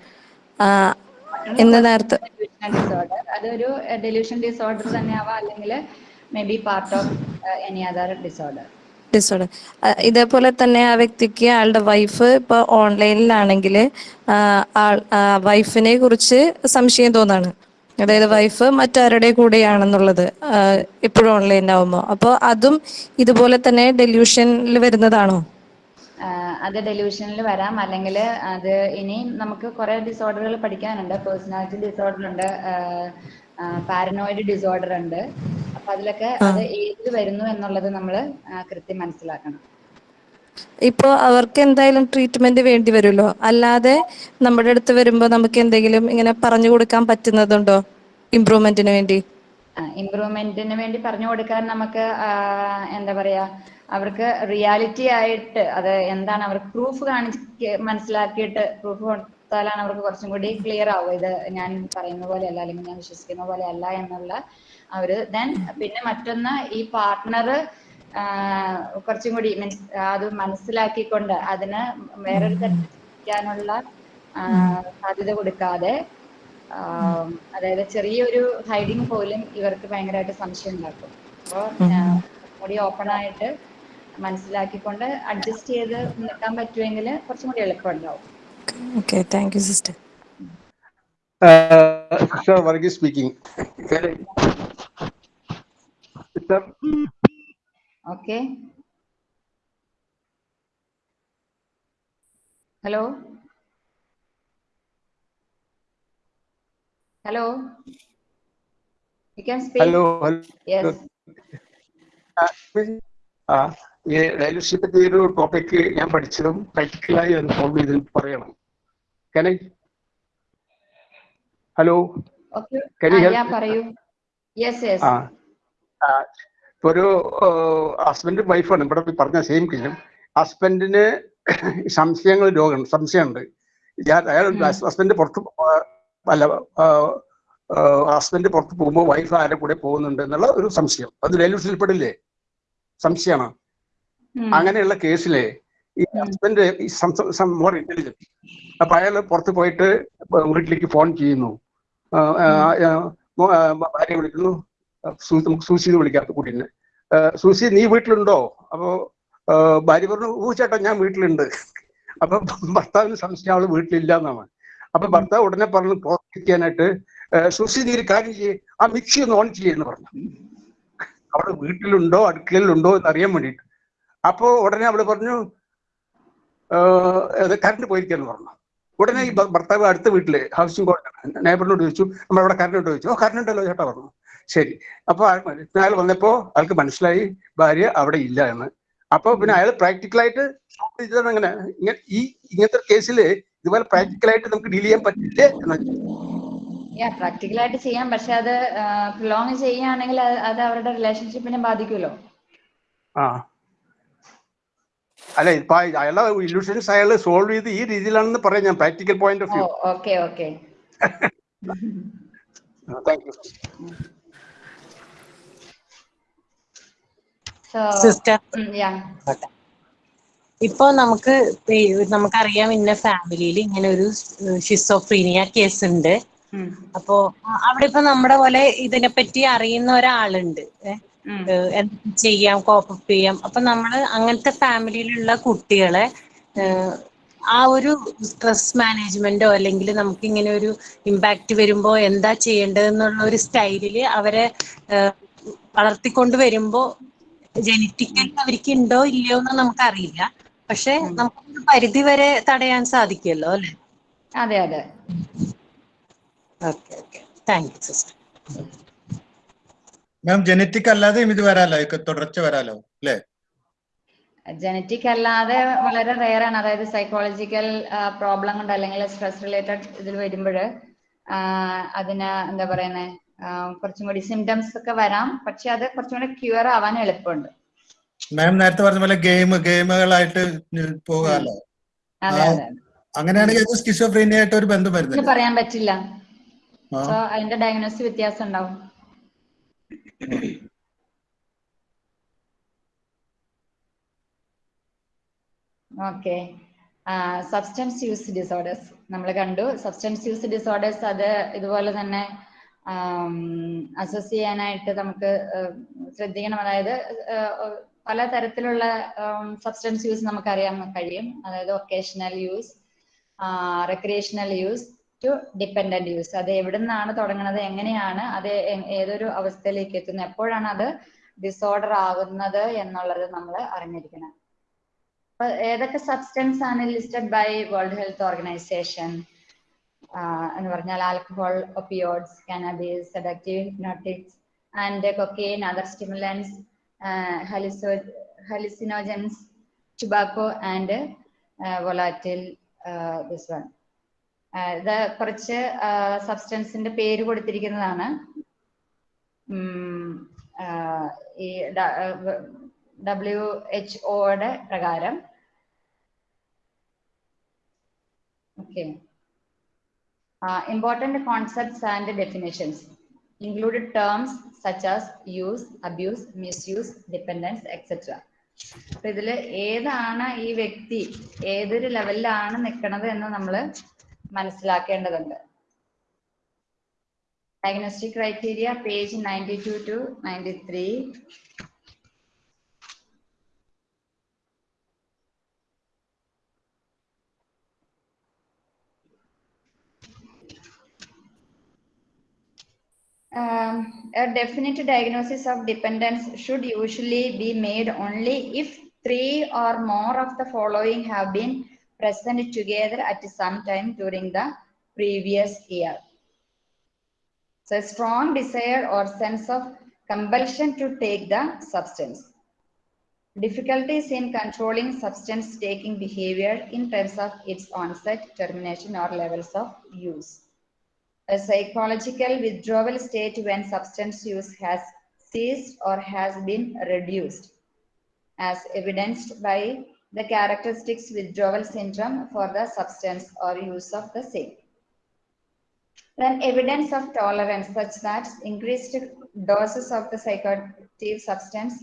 എന്ന് നേരത്തെ ഡിസോർഡർ അതൊരു ഡെലൂഷൻ ഡിസോർഡർ തന്നെ ആവാം. അല്ലെങ്കിൽ may be part of any other disorder disorder ഇതേപോലെ തന്നെ ആ വ്യക്തിക്ക് ആളുടെ വൈഫ് ഇപ്പോൾ ഓൺലൈനിലാണെങ്കിൽ വൈഫിനെ കുറിച്ച് സംശയം തോന്നാണ്. അതായത് വൈഫ് മറ്റാരുടെ കൂടെയാണെന്നുള്ളത് ഓൺലൈൻ ആവുമ്പോ. അപ്പോൾ അതും ഇതുപോലെ തന്നെ ഡെല്യൂഷനിൽ വരുന്നതാണോ? അത് ഡെലിവിഷനിൽ വരാം. അല്ലെങ്കിൽ അത് ഇനിയും നമുക്ക് കുറെ ഡിസോർഡറുകൾ പഠിക്കാനുണ്ട്. പേഴ്സണാലിറ്റി ഡിസോർഡർ ഉണ്ട് പാരനോയിഡ് ഡിസോർഡർ ഉണ്ട്. അപ്പൊ അതിലൊക്കെ അത് ഏതിൽ വരുന്നു എന്നുള്ളത് നമ്മൾ കൃത്യം മനസ്സിലാക്കണം. ഇപ്പോൾ അവർക്ക് എന്തായാലും ട്രീറ്റ്മെന്റ് വേണ്ടി വരുമല്ലോ. അല്ലാതെ നമ്മുടെ അടുത്ത് വരുമ്പോൾ നമുക്ക് എന്തെങ്കിലും ഇങ്ങനെ പറഞ്ഞു കൊടുക്കാൻ പറ്റുന്നതുണ്ടോ? ഇമ്പ്രൂവ്മെന്റിന് വേണ്ടി? ഇമ്പ്രൂവ്മെന്റിന് വേണ്ടി പറഞ്ഞു കൊടുക്കാൻ നമുക്ക് എന്താ പറയാ അവർക്ക് റിയാലിറ്റി ആയിട്ട് അത് എന്താണ് അവർ പ്രൂഫ് കാണിച്ച് മനസ്സിലാക്കിയിട്ട് പ്രൂഫ് കൊടുത്താലാണ് അവർക്ക് കുറച്ചും കൂടി ക്ലിയർ ആവുക. ഇത് ഞാൻ പറയുന്ന പോലെയല്ല അല്ലെങ്കിൽ ഞാൻ വിശ്വസിക്കുന്ന പോലെ അല്ല എന്നുള്ള അവർ ദെൻ പിന്നെ മറ്റൊന്ന് ഈ പാർട്ട്ണർ കുറച്ചും കൂടി മീൻസ് അത് മനസ്സിലാക്കിക്കൊണ്ട് അതിന് വേറൊരു തരത്തിൽ ചിന്തിക്കാനുള്ള സാധ്യത കൊടുക്കാതെ അതായത് ചെറിയൊരു ഹൈഡിങ് പോലും ഇവർക്ക് ഭയങ്കരമായിട്ട് സംശയം ഉണ്ടാക്കും. അപ്പോൾ കൂടി ഓപ്പൺ ആയിട്ട് മനസ്സിലാക്കിക്കൊണ്ട് അഡ്ജസ്റ്റ് ചെയ്ത് നിൽക്കാൻ പറ്റുമെങ്കിൽ കുറച്ചും കൂടി എളുപ്പം ഉണ്ടാവും okay thank you sister sister Varghese speaking okay. Hello? Hello? Hello ഈ ഡയലൂസിനെ പറ്റി ഒരു ടോപ്പിക് ഞാൻ പഠിച്ചതും പ്രാക്ടിക്കലായി അത് സോൾവ് ചെയ്ത് പറയണം. കനെ ഹലോ കനി? പറയൂ. യെസ് യെസ് ഇപ്പൊ ഒരു ഹസ്ബൻഡ് വൈഫാണ് ഇവിടെ പറഞ്ഞ സെയിം കില്ലും ഹസ്ബൻഡിന് സംശയങ്ങൾ രോഗം സംശയമുണ്ട്. ഞാൻ അയാൾ ഹസ്ബൻഡ് പുറത്ത് അല്ല ഹസ്ബൻഡ് പുറത്ത് പോകുമ്പോൾ വൈഫ് ആരുടെ കൂടെ പോകുന്നുണ്ട് എന്നുള്ള ഒരു സംശയം. അത് ഡെലിവറിയിൽ പെടില്ലേ സംശയമാണ്. അങ്ങനെയുള്ള കേസിലെ ഈ ഹസ്ബൻഡ് മോർ ഇന്റലിജന്റ് അപ്പൊ അയാൾ പുറത്ത് പോയിട്ട് വീട്ടിലേക്ക് ഫോൺ ചെയ്യുന്നു. ഭാര്യ വിളിക്കുന്നു. നമുക്ക് സൂസി എന്ന് വിളിക്കാം കുട്ടീനെ സൂസി നീ വീട്ടിലുണ്ടോ? അപ്പോ ഭാര്യ പറഞ്ഞു ഊ ചേട്ടാ ഞാൻ വീട്ടിലുണ്ട്. അപ്പൊ ഭർത്താവിന് സംശയം അവൾ വീട്ടിലില്ല എന്നാണ് അപ്പൊ ഭർത്താവ് ഉടനെ പറഞ്ഞു പ്രോത്സാഹിക്കാനായിട്ട് സൂസി നീ ഒരു കാര്യം ചെയ്യേ. ആ മിക്സി ഒന്ന് ഓൺ ചെയ്യുന്നു പറഞ്ഞു. അവൾ വീട്ടിലുണ്ടോ? അടുക്കളയിലുണ്ടോ? എന്ന് അറിയാൻ വേണ്ടിട്ട് അപ്പോ ഉടനെ അവൾ പറഞ്ഞു കറണ്ട് പോയിരിക്കാന്ന് പറഞ്ഞു. ഉടനെ ഈ ഭർത്താവ് അടുത്ത വീട്ടിൽ ഹൗസിംഗ് ബോർഡ് നേബറിനോട് ചോദിച്ചു നമ്മൾ അവിടെ കറണ്ട് ഉണ്ടോ? ചോദിച്ചു. ഓ കറണ്ട് ഉണ്ടല്ലോ ചേട്ടാ പറഞ്ഞു. ശരി. അപ്പൊ അയാൾ വന്നപ്പോ അയാൾക്ക് മനസ്സിലായി ഭാര്യ അവിടെ ഇല്ല എന്ന്. അപ്പൊ പിന്നെ അയാൾ പ്രാക്ടിക്കലായിട്ട് ചെയ്തതാണ് അങ്ങനെ. ഇങ്ങനെ ഈ ഇങ്ങനത്തെ കേസിൽ ഇതുപോലെ പ്രാക്ടിക്കലായിട്ട് നമുക്ക് ഡീൽ ചെയ്യാൻ പറ്റില്ലേ എന്ന് യാ പ്രാക്ടിക്കലായിട്ട് ചെയ്യാം. പക്ഷെ അത് പ്രൊലോങ് ചെയ്യുകയാണെങ്കിൽ അത് അവരുടെ റിലേഷൻഷിപ്പിനെ ബാധിക്കുമല്ലോ. ആ. അല്ല ഇപ്പൊ അയാളെ ഇല്യൂഷൻസ് അയാൾ സോൾവ് ചെയ്ത് ഈ രീതിയിലാണെന്ന് പറയാം ഞാൻ practical point of view okay okay. Thank you sister yeah ഇപ്പൊ നമുക്ക് നമുക്കറിയാം ഇന്ന ഫാമിലിയിൽ ഇങ്ങനെ ഒരു ഷിസോഫ്രീനിയ കേസ് ഉണ്ട്. അപ്പോ അവിടെ ഇപ്പൊ നമ്മുടെ പോലെ ഇതിനെ പറ്റി അറിയുന്ന ഒരാളുണ്ട്. എന്ത് ചെയ്യാം കോപ്പപ്പ് ചെയ്യാം. അപ്പൊ നമ്മൾ അങ്ങനത്തെ ഫാമിലിയിലുള്ള കുട്ടികളെ ആ ഒരു സ്ട്രെസ് മാനേജ്മെന്റോ അല്ലെങ്കിൽ നമുക്ക് ഇങ്ങനെ ഒരു ഇമ്പാക്റ്റ് വരുമ്പോ എന്താ ചെയ്യേണ്ടതെന്നുള്ള ഒരു സ്റ്റൈലിൽ അവരെ വളർത്തിക്കൊണ്ട് വരുമ്പോ ജനറ്റിക്കലി അവർക്ക് ഉണ്ടോ ഇല്ലയോ എന്ന് നമുക്ക് അറിയില്ല പക്ഷെ നമുക്ക് പരിധി വരെ തടയാൻ സാധിക്കുമല്ലോ അല്ലെ? അതെ അതെ. Okay okay. Thank you sister ma'am genetic അല്ലാതെയും ഇത് വരാലോ? തുടർച്ച വരാലോ? അല്ലേ? ജനറ്റിക് അല്ലാതെ വളരെ റെയർ ആണ്. അതായത് സൈക്കോളജിക്കൽ പ്രോബ്ലം കൊണ്ട് അല്ലെങ്കിൽ സ്ട്രെസ് റിലേറ്റഡ് ഇതിൽ വരുമ്പോൾ അതിന് എന്താ പറയുന്നത് കുറച്ചും കൂടി സിംറ്റംസ് ഒക്കെ വരാം. പക്ഷെ അത് കുറച്ചും കൂടി ക്യൂർ ആവാൻ എളുപ്പമുണ്ട്. മാം നേരത്തെ പറഞ്ഞ പോലെ ഗെയിം ഗെയിമുകളായിട്ട് പോകാല്ലോ അങ്ങനെയാണെങ്കിൽ സ്കിസോഫ്രീനിയ ആയിട്ട് ഒരു ബന്ധം വരുന്നത് പറയാൻ പറ്റില്ല. സോ അതിന്റെ ഡയഗ്നോസ് വ്യത്യാസം ഉണ്ടാവും. ഓക്കെ. സബ്സ്റ്റൻസ് യൂസ് ഡിസോർഡേഴ്സ് നമ്മൾ കണ്ടു. സബ്സ്റ്റൻസ് യൂസ് ഡിസോർഡേഴ്സ് അത് ഇതുപോലെ തന്നെ അസസ് ചെയ്യാനായിട്ട് നമുക്ക് ശ്രദ്ധിക്കണം. അതായത് പല തരത്തിലുള്ള സബ്സ്റ്റൻസ് യൂസ് നമുക്ക് അറിയാൻ കഴിയും. അതായത് occasional use recreational use to dependent use അത് എവിടെ നിന്നാണ് തുടങ്ങുന്നത് എങ്ങനെയാണ് അത് ഏതൊരു അവസ്ഥയിലേക്ക് എത്തുന്നത് എപ്പോഴാണ് അത് ഡിസോർഡർ ആകുന്നത് എന്നുള്ളത് നമ്മൾ അറിഞ്ഞിരിക്കണം. ഏതൊക്കെ സബ്സ്റ്റൻസ് ആണ് listed by World Health Organization എന്ന് പറഞ്ഞാൽ alcohol opioids cannabis sedative hypnotics and cocaine other stimulants hallucino hallucinogens tobacco and volatile this one ഇത് കുറച്ച് സബ്സ്റ്റൻസിന്റെ പേര് കൊടുത്തിരിക്കുന്നതാണ്. ഈ ഡബ്ല്യു എച്ച് ഒയുടെ പ്രകാരം. Okay. Important concepts and definitions. Included terms such as use abuse misuse dependence etc അപ്പൊ ഇതിൽ ഏതാണ് ഈ വ്യക്തി ഏതൊരു ലെവലിലാണ് നിൽക്കുന്നത് എന്ന് നമ്മൾ മനസ്സിലാക്കേണ്ടതുണ്ട്. Diagnostic criteria page ninety two to ninety three Um, a definite diagnosis of dependence should usually be made only if three or more of the following have been present together at some time during the previous year. So, a strong desire or sense of compulsion to take the substance. Difficulties in controlling substance taking behavior in terms of its onset, termination, or levels of use a psychological withdrawal state when substance use has ceased or has been reduced, as evidenced by the characteristics withdrawal syndrome for the substance or use of the same. Then evidence of tolerance such that increased doses of the psychoactive substance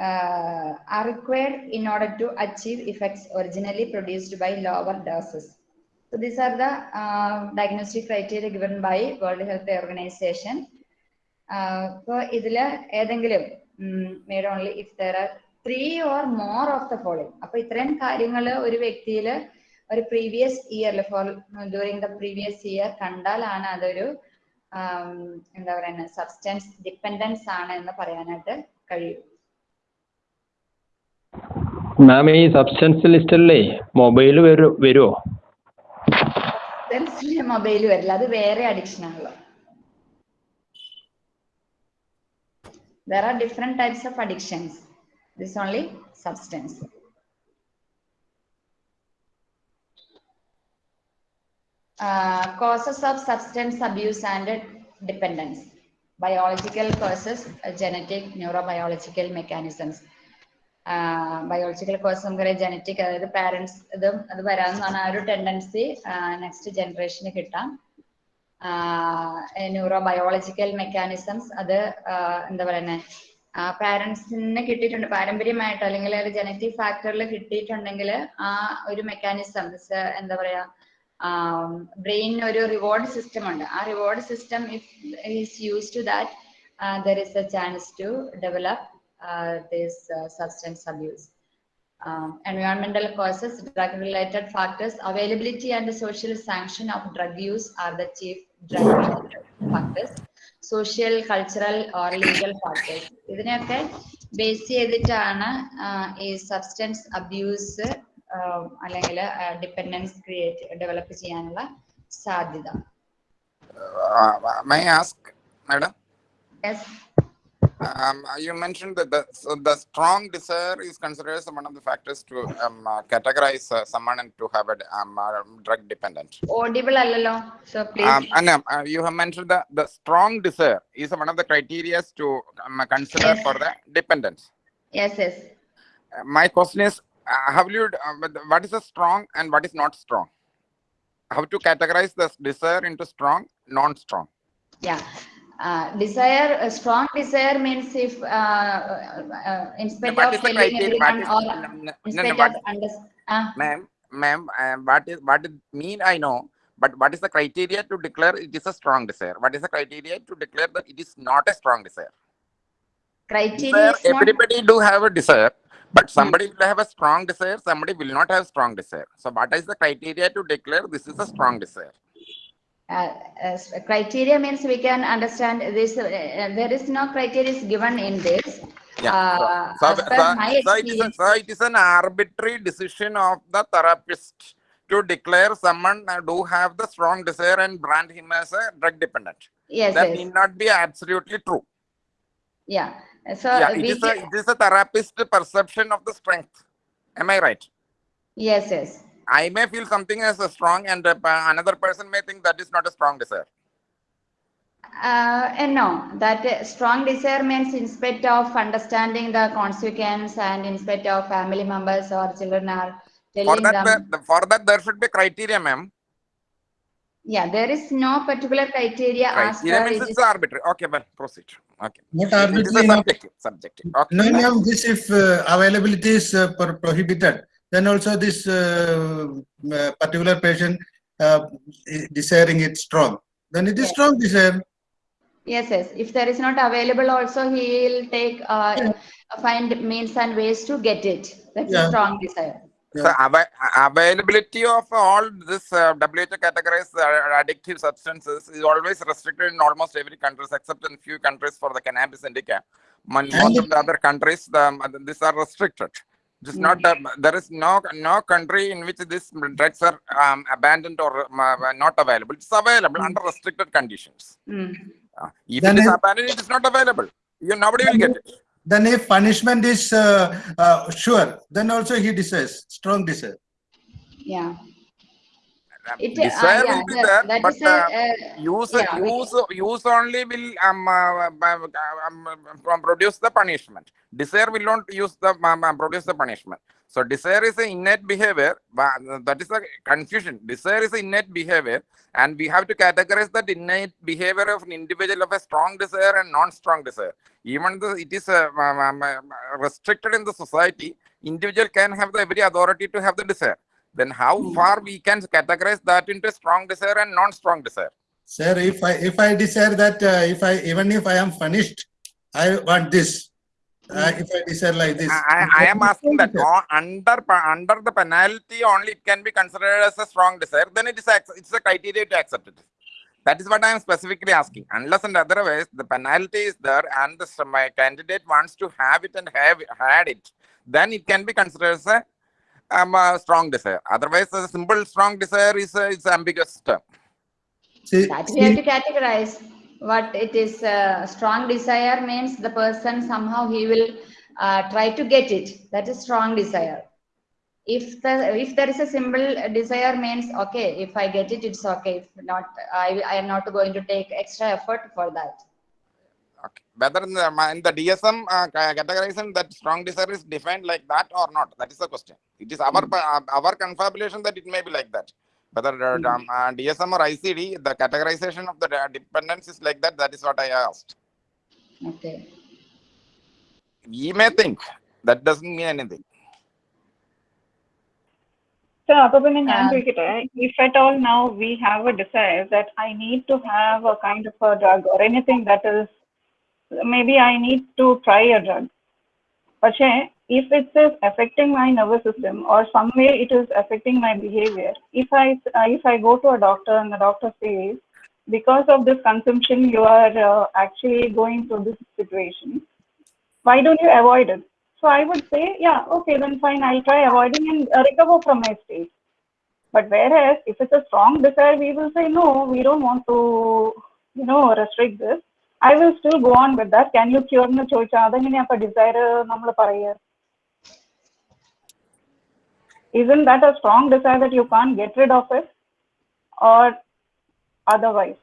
uh, are required in order to achieve effects originally produced by lower doses. So these are the uh, diagnostic criteria given by World Health Organization. ഇപ്പോൾ ഇതിൽ ഏതെങ്കിലും made only if there are three or more of the following അപ്പൊ ഇത്രയും കാര്യങ്ങൾ ഒരു വ്യക്തിയിൽ ഒരു previous ഇയറിൽ for during the previous year കണ്ടാലാണ് അതൊരു എന്താ പറയുക സബ്സ്റ്റൻസ് ഡിപ്പെൻഡൻസ് ആണ് എന്ന് പറയാനായിട്ട് കഴിയും. മാം ഈ സബ്സ്റ്റൻസ് ലിസ്റ്റല്ലേ മൊബൈൽ വരൂ വരുമോ സബ്സ്റ്റൻസിൽ മൊബൈൽ വരില്ല അത് വേറെ അഡിക്ഷൻ ആണല്ലോ there are different types of addictions this is only substance uh, causes of substance abuse and dependence biological causes uh, genetic neurobiological mechanisms biological course നമുക്കറിയാം ജനറ്റിക് അതായത് പാരന്റ്സ് ഇതും അത് വരാമെന്ന് ആ ഒരു ടെൻഡൻസി നെക്സ്റ്റ് ജനറേഷന് കിട്ടാം. ന്യൂറോ ബയോളജിക്കൽ മെക്കാനിസംസ് അത് എന്താ പറയുന്നത് പാരൻസിന് കിട്ടിയിട്ടുണ്ട്. പാരമ്പര്യമായിട്ട് അല്ലെങ്കിൽ ഒരു ജനറ്റിക് ഫാക്ടറിൽ കിട്ടിയിട്ടുണ്ടെങ്കിൽ ആ ഒരു മെക്കാനിസം എന്താ പറയാ ബ്രെയിനിന് ഒരു റിവാർഡ് സിസ്റ്റം ഉണ്ട്. ആ reward system if is use to that there is a chance to develop this uh, substance abuse. Um, environmental causes, drug-related factors, availability and the social sanction of drug use are the chief drug-related factors. Social, cultural or legal factors. ഇതിനെയൊക്കെ base ചെയ്തിട്ടാണ് ഈ substance abuse അല്ലെങ്കിൽ dependence create develop ചെയ്യാനുള്ള സാധ്യത my ask madam yes Um, you mentioned that the, so the strong desire is considered as one of the factors to um, uh, categorize uh, someone and to have a um, uh, drug dependent. audible allalo so please Um, and um, uh, you have mentioned that the strong desire is one of the criteria to um, consider Yes. for the dependence. yes yes Uh, my question is, uh, have you, uh, what is a strong and what is not strong? How to categorize the desire into strong, non-strong? yeah uh, desire a strong desire means if uh, uh, in spite what of telling everyone is, or no, no, in no, no, of under, uh, ma'am, ma'am, uh, what is what it mean? I know, but what is the criteria to declare it is a strong desire? What is the criteria to declare that it is not a strong desire? criteria Desire, is not everybody do have a desire, but somebody will have a strong desire, somebody will not have strong desire. So, what is the criteria to declare this is a strong desire? Uh, criteria means we can understand this uh, there is no criteria is given in this Yeah. uh, so, so, so, so it is a, so it is an arbitrary decision of the therapist to declare someone uh, do have the strong desire and brand him as a drug dependent. yes That yes need not be absolutely true. yeah so yeah, it is a it is a therapist perception of the strength. Am I right? yes yes I may feel something as a strong, and uh, another person may think that is not a strong desire. Uh, and no, that strong desire means in spite of understanding the consequence and in spite of family members or children are For telling that, them, the, for that, there should be criteria, ma'am. yeah, there is no particular criteria as Criteria per means it it's is, arbitrary. Okay, well, proceed. Okay. Not It- it is a arbitrary, no. subjective. Subjective. Okay. No, next. no, this if uh, availability is uh, prohibited, then also this uh, uh, particular patient uh, desiring it strong. Then it is strong desire. Yes, yes. If there is not available, also he will take uh, find means and ways to get it. That's Yeah. a strong desire. So ava- availability of all this uh, WHO categorized uh, addictive substances is always restricted in almost every countries except in few countries for the cannabis indica. Mon- Most of the other countries, the, these are restricted. It's not uh, there is no no country in which these drugs are um, abandoned or uh, not available. It's available under restricted conditions. Uh, if Then it is it- abandoned, it is not available. You nobody will get it. Then if punishment is uh, uh, sure, then also he desires, strong desire. Yeah. It, desire uh, yeah, will be that- there, that but a, uh, uh, use yeah, we use use only will um, uh, um, um, um, produce the punishment. Desire will not use the um, produce the punishment. So desire is an innate behavior. but That is a confusion. Desire is an innate behavior, and we have to categorize that innate behavior of an individual of a strong desire and non-strong desire. Even though it is uh, um, um, uh, restricted in the society, individual can have the every authority to have the desire. Then how far we can categorize that into strong desire and non-strong desire? Sir, if I if I desire that uh, if I even if I am punished, I want this. Uh, if I desire like this. I, I am asking that on, under under the penalty only it can be considered as a strong desire. Then it is it's a criteria to accept it. That is what I am specifically asking. Unless and otherwise the penalty is there and the my candidate wants to have it and have had it, then it can be considered as a, um, a strong desire. Otherwise, a simple strong desire is a, it's ambiguous term. that we have to categorize what it is uh, strong desire means the person somehow he will uh, try to get it that is strong desire if the if there is a simple desire means okay if i get it it's okay if not i i am not going to take extra effort for that Okay. Whether in the, in the DSM uh, categorization that strong desire is defined like that or not, that is the question. It is our uh, our confabulation that it may be like that. Whether uh, um, uh, DSM or ICD, the categorization of the uh, dependence is like that. That is what I asked. okay We may think that doesn't mean anything. So, അപ്പൊ പിന്നെ ഞാൻ ചോദിക്കട്ടെ if at all now we have a desire that I need to have a kind of a drug or anything that is maybe I need to try a drug. പക്ഷേ if it is affecting my nervous system or some way it is affecting my behavior, if I uh, if I go to a doctor and the doctor says because of this consumption you are uh, actually going through this situation, why don't you avoid it? So I would say, yeah, okay, then fine, I'll try avoiding and uh, recover from my state. But whereas if it's a strong desire, we will say, no, we don't want to, you know, restrict this. I will still go on with that. Can you cure എന്ന് ചോദിച്ചാൽ അതെങ്ങനെയാ അപ്പൊ desire നമ്മൾ പറയുക isn't that a strong desire that you can't get rid of it or otherwise?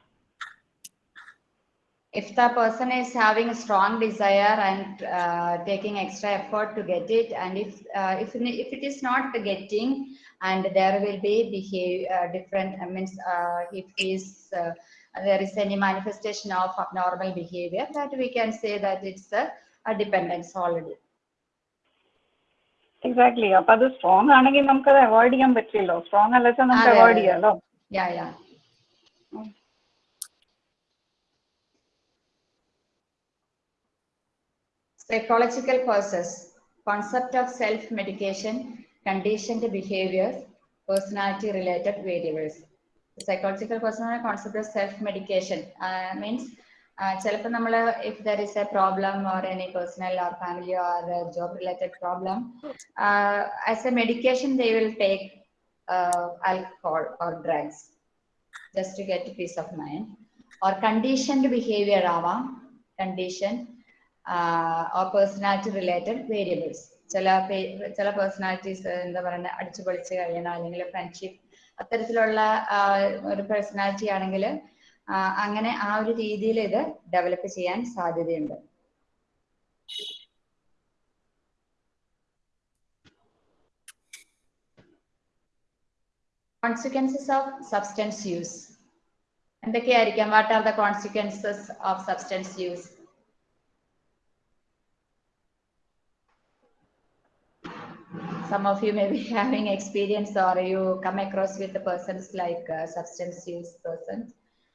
if the person is having a strong desire and uh, taking extra effort to get it and if uh, if if it is not getting and there will be behave uh, different I means uh, if is uh, there is any manifestation of abnormal behavior that we can say that it's a, a dependence already exactly അപ്പൊ അത് strong ആണെങ്കിൽ നമുക്കത് avoid ചെയ്യാൻ പറ്റില്ലല്ലോ strong അല്ല വെച്ചാൽ നമുക്ക് അതെ, അവോയ്ഡ് ചെയ്യാലോ psychological causes concept of self medication conditioned behaviors personality related variables psychological personal concept of self medication uh, means ചിലപ്പോൾ നമ്മൾ if there is a problem or any personal or family or job related problem as a medication they will take alcohol or drugs just to get peace of mind. Or conditioned behavior ആവാം uh, or personality related variables. ചില ചില personalities എന്താ പറയുക അടിച്ചു പൊളിച്ച് കഴിയണം അല്ലെങ്കിൽ friendship അത്തരത്തിലുള്ള ഒരു പേഴ്സണാലിറ്റി ആണെങ്കിൽ അങ്ങനെ ആ ഒരു രീതിയിൽ ഇത് ഡെവലപ്പ് ചെയ്യാൻ സാധ്യതയുണ്ട് consequences of substance use എന്തൊക്കെയായിരിക്കാം what are the consequences of substance use some of you may be having experience or you come across with the persons like uh, substance use persons.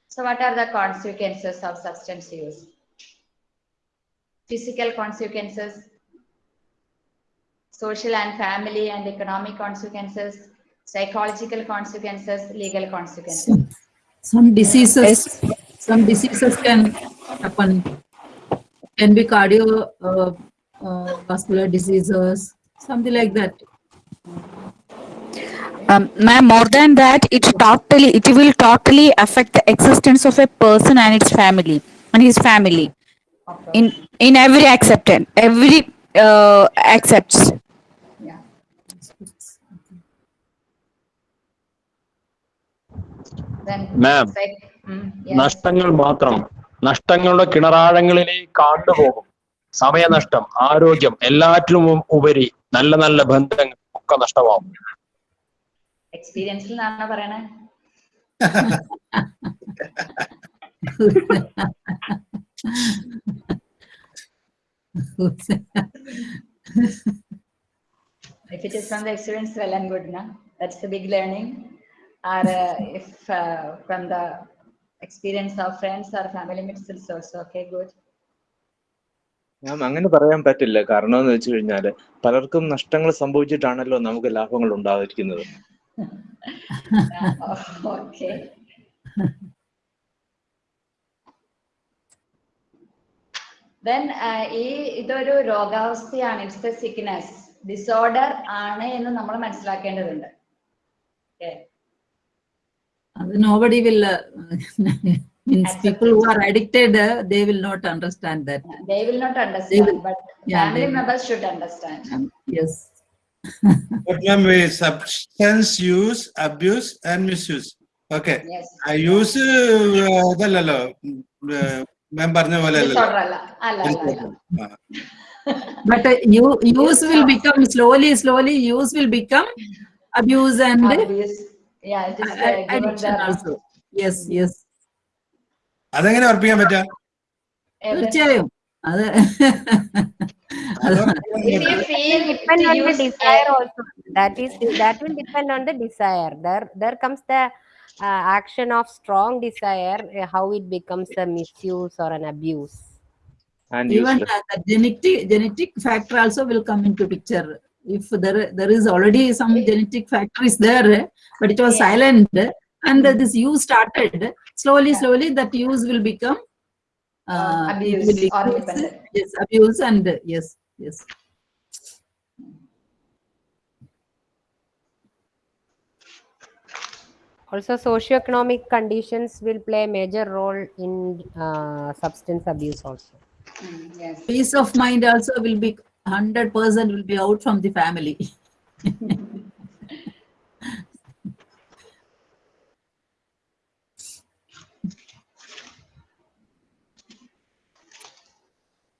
so what are the consequences of substance use? Physical consequences, social and family and economic consequences, psychological consequences, legal consequences. Some diseases, some diseases can happen. Can be cardio uh, uh, diseases, something like that. Um, ma'am, more than that, it totally, it will totally affect the existence of a person and its family and his family. In in every acceptance, every uh, accepts. ma'am ma'am mm. നഷ്ടങ്ങൾ മാത്രം നഷ്ടങ്ങളുടെ കിണറാഴങ്ങളിലേക്ക് ആണ്ടുപോകും സമയനഷ്ടം ആരോഗ്യം എല്ലാറ്റിലും ഉപരി നല്ല നല്ല ബന്ധങ്ങൾ ഒക്കെ നഷ്ടമാവും എക്സ്പീരിയൻസിൽ നിന്നാണ് പറയണേ If it is from the experience, well and good, na? That's the big learning. Or uh, if uh, from the experience of friends or family members, it's also okay, good. ഞാൻ അങ്ങനെ പറയാൻ പറ്റില്ല കാരണം എന്ന് വെച്ച് കഴിഞ്ഞാൽ പലർക്കും നഷ്ടങ്ങൾ സംഭവിച്ചിട്ടാണല്ലോ നമുക്ക് ലാഭങ്ങൾ ഉണ്ടാതിരിക്കുന്നത് Yeah, okay. Then uh, ഈ ഇതൊരു രോഗാവസ്ഥയാണ് ഇറ്റ്സ് എ സിക്നെസ് ഡിസോർഡർ ആണ് എന്ന് നമ്മൾ മനസ്സിലാക്കേണ്ടതുണ്ട് Okay. Nobody nobody will, uh, means people who are addicted, uh, they will not understand that. They will not They understand, will- but ma'am, we substance use, abuse and misuse. Okay. Yes. I use uh, ഇതല്ലല്ലോ ma'am പറഞ്ഞ പോലെ Disorder അല്ല അല്ല അല്ല അല്ല But uh, you, use will become slowly, slowly, use will become abuse and Abuse. Yeah, it is uh, a- given addiction the also. Yes, yes. അതെങ്ങനെ ഉറപ്പിക്കാൻ പറ്റാ തീർച്ചയായും അത് If you feel depend on the desire also. That is, that will depend on the desire. There, there comes the uh, action of strong desire, uh, how it becomes a misuse or an abuse. and Even uh, the genetic, genetic factor also will come into picture. If there, there is already some genetic factor is there, but it was Yeah. silent and this use started, slowly, slowly that use will become uh, it abuse will or dependent. Yes, abuse and uh, yes, yes. Also, socioeconomic conditions will play a major role in uh, substance abuse also. Mm, Yes. Peace of mind also will be hundred percent will be out from the family.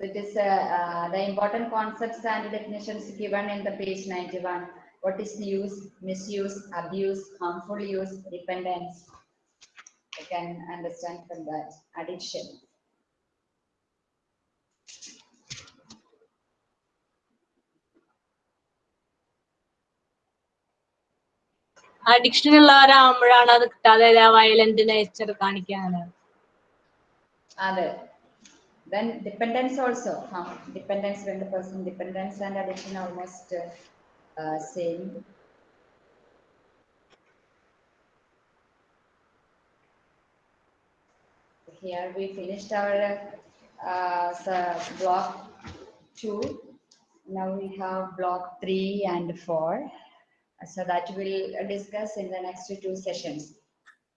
It is uh, uh, the important concepts and definitions given in the page 91. What is use, misuse, abuse, harmful use, dependence? I can understand from that. Addiction. Addiction ഉള്ളവരാകുമ്പോഴാണ് അത് കിട്ടാതെ violent nature കാണിക്കാനുള്ളത് Other. then dependence also. Huh? Dependence when the person dependence and addiction almost uh, uh, same. Here we finished our uh, block two. Now we have block three and four. So that we'll discuss in the next two sessions.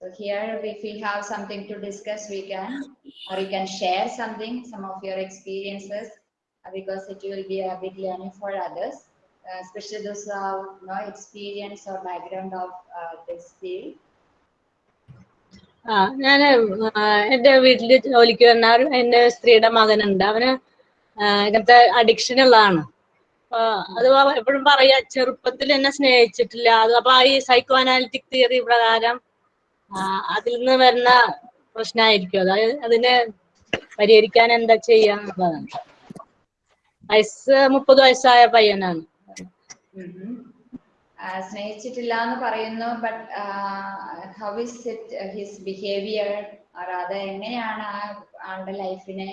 So here, if we have something to discuss, we can, or you can share something, some of your experiences, uh, because it will be a big learning for others, uh, especially those who have no experience or background of uh, this field. ആ ഞാൻ എന്റെ വീട്ടിൽ ജോലിക്ക് വന്ന എന്റെ സ്ത്രീയുടെ മകനുണ്ട് അവന് ഇങ്ങനത്തെ അഡിക്ഷൻ ഉള്ളതാണ് അത് എപ്പോഴും പറയാ ചെറുപ്പത്തിൽ എന്നെ സ്നേഹിച്ചിട്ടില്ല അത് അപ്പൊ ഈ സൈക്കോ അനാലിറ്റിക് തിയറി പ്രകാരം അതിൽ നിന്ന് വരുന്ന പ്രശ്നമായിരിക്കും അതായത് അതിനെ പരിഹരിക്കാൻ എന്താ ചെയ്യാന്നുള്ളതാണ് വയസ്സ് മുപ്പത് വയസ്സായ പയ്യനാണ്. സ്നേഹിച്ചിട്ടില്ല എന്ന് പറയുന്നു but how is it his behaviour അത് എങ്ങനെയാണ് ആ ആളുടെ ലൈഫിനെ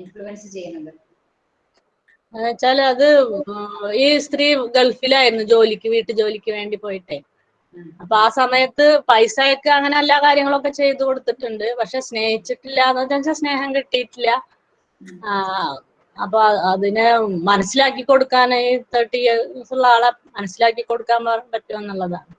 ഇൻഫ്ലുവൻസ് ചെയ്യുന്നത്? എന്നുവെച്ചാൽ അത് ഈ സ്ത്രീ ഗൾഫിലായിരുന്നു ജോലിക്ക് വീട്ടു ജോലിക്ക് വേണ്ടി പോയിട്ടേ. അപ്പൊ ആ സമയത്ത് പൈസയൊക്കെ അങ്ങനെ എല്ലാ കാര്യങ്ങളൊക്കെ ചെയ്തു കൊടുത്തിട്ടുണ്ട്. പക്ഷെ സ്നേഹിച്ചിട്ടില്ല എന്ന് വെച്ചാൽ സ്നേഹം കിട്ടിയിട്ടില്ല. ആ അപ്പൊ അതിനെ മനസ്സിലാക്കി കൊടുക്കാൻ ഈ തേർട്ടി ഇയേഴ്സ് ഉള്ള ആളെ മനസ്സിലാക്കി കൊടുക്കാൻ പറ്റുമെന്നുള്ളതാണ്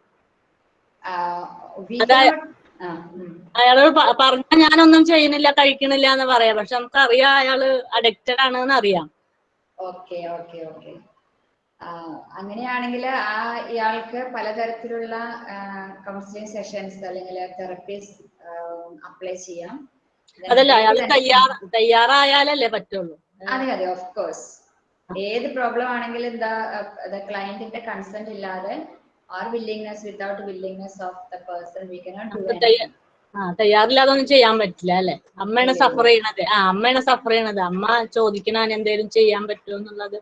അയാളോട് പറഞ്ഞാൽ ഞാനൊന്നും ചെയ്യുന്നില്ല കഴിക്കണില്ല എന്ന് പറയാം. പക്ഷെ നമുക്കറിയാം അയാൾ അഡിക്റ്റഡ് ആണെന്ന് അറിയാം. Okay okay okay. അങ്ങനെയാണെങ്കിൽ ആ ഇയാൾക്ക് പലതരത്തിലുള്ള കൗൺസിലിംഗ് സെഷൻസ് അല്ലെങ്കിൽ തെറപ്പീസ് അപ്ലൈ ചെയ്യാം. അതല്ല അയാൾ തയ്യാറായാലല്ലേ പറ്റുള്ളൂ? അതെ അതെ ഓഫ് കോഴ്സ് ഏത് പ്രോബ്ലം ആണെങ്കിലും ക്ലയന്റിന്റെ കൺസെന്റ് ഇല്ലാതെ or willingness without willingness of the person we cannot തയ്യാറില്ലാതെ ഒന്നും ചെയ്യാൻ പറ്റില്ല അല്ലെ? അമ്മയാണ് സഫർ ചെയ്യണത്. ആ അമ്മയാണ് സഫർ ചെയ്യണത്. അമ്മ ചോദിക്കണ എന്തെങ്കിലും ചെയ്യാൻ പറ്റുമോ എന്നുള്ളത്.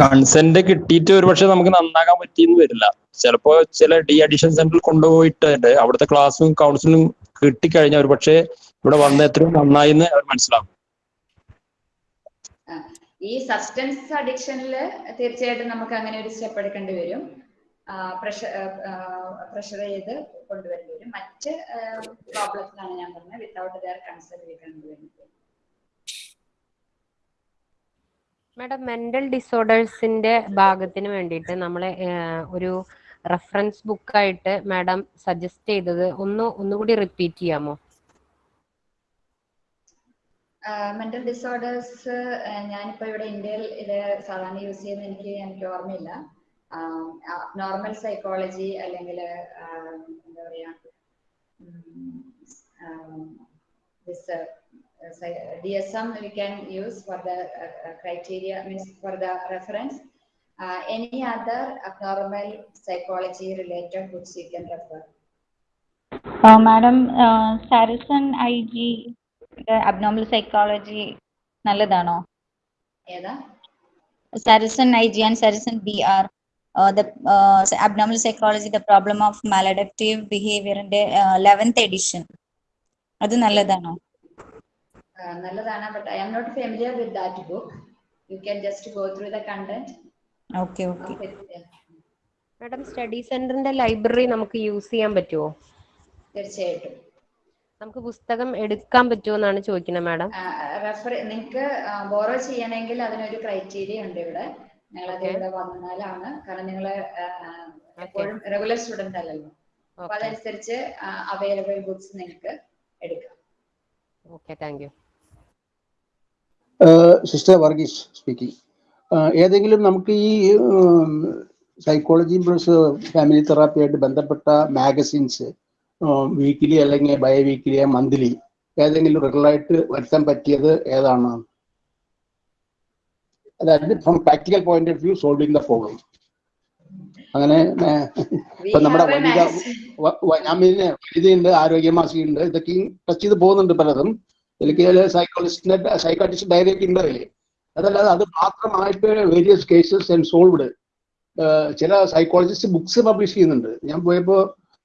കൺസെന്റ് കിട്ടിയിട്ട് ഒരുപക്ഷെ നമുക്ക് നന്നാക്കാൻ പറ്റിയെന്ന് വരില്ല. ചിലപ്പോ ചില ഡി അഡിഷൻ സെന്ററിൽ കൊണ്ടുപോയിട്ട് അവിടുത്തെ ക്ലാസ്സും കൗൺസിലും കിട്ടിക്കഴിഞ്ഞാൽ ഒരുപക്ഷെ ഇവിടെ വന്ന എത്രയും നന്നായി എന്ന് അവർ മനസ്സിലാവും ഈ സബ്സ്റ്റൻസ് അഡിക്ഷനിൽ തീർച്ചയായിട്ടും നമുക്ക് അങ്ങനെ ഒരു സ്റ്റെപ്പ് എടുക്കേണ്ടി വരും. പ്രഷർ പ്രഷർ ചെയ്ത് കൊണ്ടുവരേണ്ടി വരും. മറ്റ് പ്രോബ്ലത്തിലാണ് ഞാൻ പറഞ്ഞത്. വിത്തൗട്ട് ദയർ കൺസേൺ വി കൊണ്ടുവരുന്നത് മാഡം മെന്റൽ ഡിസോർഡേഴ്സിന്റെ ഭാഗത്തിന് വേണ്ടിയിട്ട് നമ്മളെ ഒരു റെഫറൻസ് ബുക്കായിട്ട് മാഡം സജസ്റ്റ് ചെയ്തത് ഒന്ന് ഒന്നുകൂടി റിപ്പീറ്റ് ചെയ്യാമോ? മെന്റൽ ഡിസോർഡേഴ്സ് ഞാനിപ്പോ ഇവിടെ ഇന്ത്യയിൽ ഇത് സാധാരണ യൂസ് ചെയ്യുന്ന എനിക്ക് എനിക്ക് ഓർമ്മയില്ല. നോർമൽ സൈക്കോളജി അല്ലെങ്കിൽ എന്താ പറയാ DSM we can use for the uh, criteria means for the reference. Uh, any other abnormal psychology related books you can refer? Uh, Madam, uh, Saracen IG, abnormal psychology, നല്ലതാണോ ഏതാ Saracen IG and Saracen BR. Uh, the uh, abnormal psychology, the problem of maladaptive behavior in the uh, 11th edition. അത് നല്ലതാണോ? നല്ലതാണ് but I am not familiar with that book you can just go through the content okay okay madam study സെന്ററിന്റെ library നമുക്ക് use ചെയ്യാൻ പറ്റുമോ തീർച്ചയായിട്ടും. നമുക്ക് പുസ്തകം എടുക്കാൻ പറ്റുമോ എന്നാണ് ചോദിക്കുന്നത് മാഡം റെഫർ നിങ്ങൾക്ക് ബോറോ ചെയ്യണമെങ്കിൽ അതിനൊരു ക്രൈറ്റീരിയ ഉണ്ട് ഇവിടെ. അത് ഇവിടെ വന്നാലാണ് കാരണം നിങ്ങൾ എപ്പോഴും റെഗുലർ സ്റ്റുഡന്റ് അല്ലല്ലോ. അപ്പൊ അതനുസരിച്ച് അവൈലബിൾ ബുക്സ് നിങ്ങൾക്ക് എടുക്കാം. Okay thank you sister Varghese speaking ഏതെങ്കിലും നമുക്ക് ഈ സൈക്കോളജി പ്ലസ് ഫാമിലി തെറാപ്പിയായിട്ട് ബന്ധപ്പെട്ട മാഗസിൻസ് വീക്കിലി അല്ലെങ്കിൽ ബൈ വീക്കിലി മന്ത്ലി ഏതെങ്കിലും റെഗുലറായിട്ട് വരുത്താൻ പറ്റിയത് ഏതാണ്? അതായത് from practical point of view solving the problem അങ്ങനെ ഇപ്പൊ നമ്മുടെ വനിത പിന്നെ വനിതയുണ്ട് ആരോഗ്യമാസികയുണ്ട് ഇതൊക്കെ ടച്ച് ചെയ്ത് പോകുന്നുണ്ട് പലതും. എനിക്ക് സൈക്കോളജിസ്റ്റിന്റെ സൈക്കാട്രിസ്റ്റ് ഡയറക്റ്റ് ഉണ്ട് അതിൽ അതല്ലാതെ അത് മാത്രമായിട്ട് വേരിയസ് കേസസ് ആൻഡ് സോൾവ്ഡ് ചില സൈക്കോളജിസ്റ്റ് ബുക്സ് പബ്ലിഷ് ചെയ്യുന്നുണ്ട്. ഞാൻ പോയപ്പോ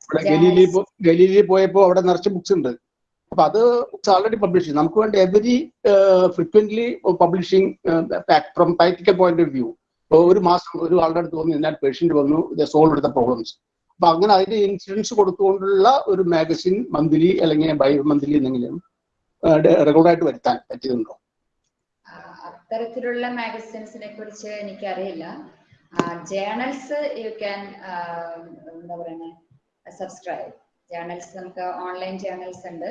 ഇവിടെ ഗലീലി ഗലീലി പോയപ്പോ അവിടെ നിറച്ച് ബുക്സ് ഉണ്ട്. അപ്പൊ അത് ഓൾറെഡി പബ്ലിഷ് ചെയ്യും നമുക്ക് വേണ്ടി every frequently publishing from practical point of view ഒരു മാസം ഒരു ആളുടെ അടുത്ത് വന്നു എന്നാൽ പേഷ്യന്റ് വന്നു സോൾവ് എടുത്ത പ്രോബ്ലംസ് അപ്പൊ അങ്ങനെ അതിന്റെ ഇൻഷുറൻസ് കൊടുത്തുകൊണ്ടുള്ള ഒരു മാഗസിൻ മന്ത്ലി അല്ലെങ്കിൽ ബൈ മന്ത്ലി എന്തെങ്കിലും റെഗുലറായിട്ട് വരുത്താൻ പറ്റിയതുണ്ടോ അത്തരത്തിലുള്ള മാഗസിൻസിനെ കുറിച്ച് എനിക്കറിയില്ല. ജേണൽസ് യു ക്യാൻ എന്താ പറയുന്നത് സബ്സ്ക്രൈബ് ജേണൽസ് നമുക്ക് ഓൺലൈൻ ജേണൽസ് ഉണ്ട്.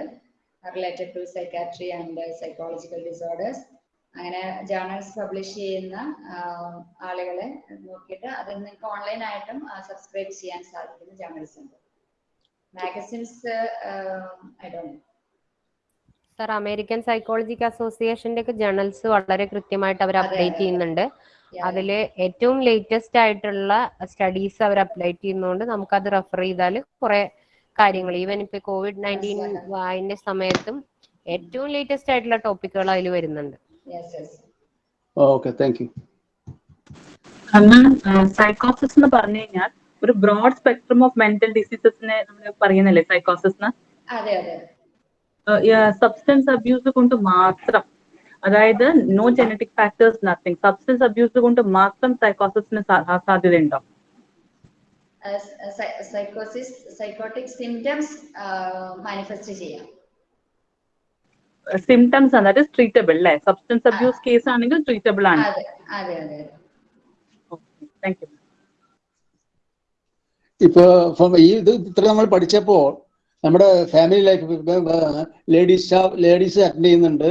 Related to psychiatry and psychological disorders അങ്ങനെ ജേണൽസ് പബ്ലിഷ് ചെയ്യുന്ന ആളുകളെ നോക്കിയിട്ട് അത് നിങ്ങൾക്ക് ഓൺലൈൻ ആയിട്ടും സബ്സ്ക്രൈബ് ചെയ്യാൻ സാധിക്കുന്ന ജേണൽസ് ഉണ്ട്. Magazines I don't sir American psychological അസോസിയേഷന്റെ ഒക്കെ ജേണൽസ് വളരെ കൃത്യമായിട്ട് അവർ അപ്ഡേറ്റ് ചെയ്യുന്നുണ്ട്. അതിൽ ഏറ്റവും ലേറ്റസ്റ്റ് ആയിട്ടുള്ള സ്റ്റഡീസ് അവർ അപ്ഡേറ്റ് ചെയ്യുന്നതുകൊണ്ട് നമുക്ക് അത് റെഫർ ചെയ്താൽ കുറെ കാര്യങ്ങൾ. ഈവൻ ഇപ്പൊ കോവിഡ് നയന്റീൻ അതിന്റെ സമയത്തും ഏറ്റവും ലേറ്റസ്റ്റ് ആയിട്ടുള്ള ടോപ്പിക്കുകൾ അതിൽ വരുന്നുണ്ട്. ഓക്കെ താങ്ക് യു സൈക്കോസിസ് എന്ന് പറഞ്ഞു കഴിഞ്ഞാൽ ഒരു ബ്രോഡ് സ്പെക്ട്രം ഓഫ് മെന്റൽ ഡിസീസസിനെ നമ്മൾ പറയുന്നല്ലേ സൈക്കോസിസ് അതെ അതെ. സബ്സ്റ്റൻസ് അബ്യൂസ് കൊണ്ട് മാത്രം. അതായത് no genetic factors nothing substance abuse കൊണ്ട് മാത്രം സൈക്കോസിന് സാധ്യതയുണ്ടോ? സൈക്കോസിസ് സൈക്കോട്ടിക് സിംറ്റംസ് മാനിഫെസ്റ്റ് ചെയ്യാം. സിംറ്റംസ് ആണ് ദാറ്റ് ഇസ് ട്രീറ്റബിൾ അല്ലേ? സബ്സ്റ്റൻസ് അബ്യൂസ് കേസ് ആണെങ്കിൽ ട്രീറ്റബിൾ ആണ്. അതെ അതെ അതെ താങ്ക് യു ഇപ്പൊ ഇപ്പം ഈ ഇത് ഇത്ര നമ്മൾ പഠിച്ചപ്പോ നമ്മുടെ family life ladies ladies attend ചെയ്യുന്നുണ്ട്.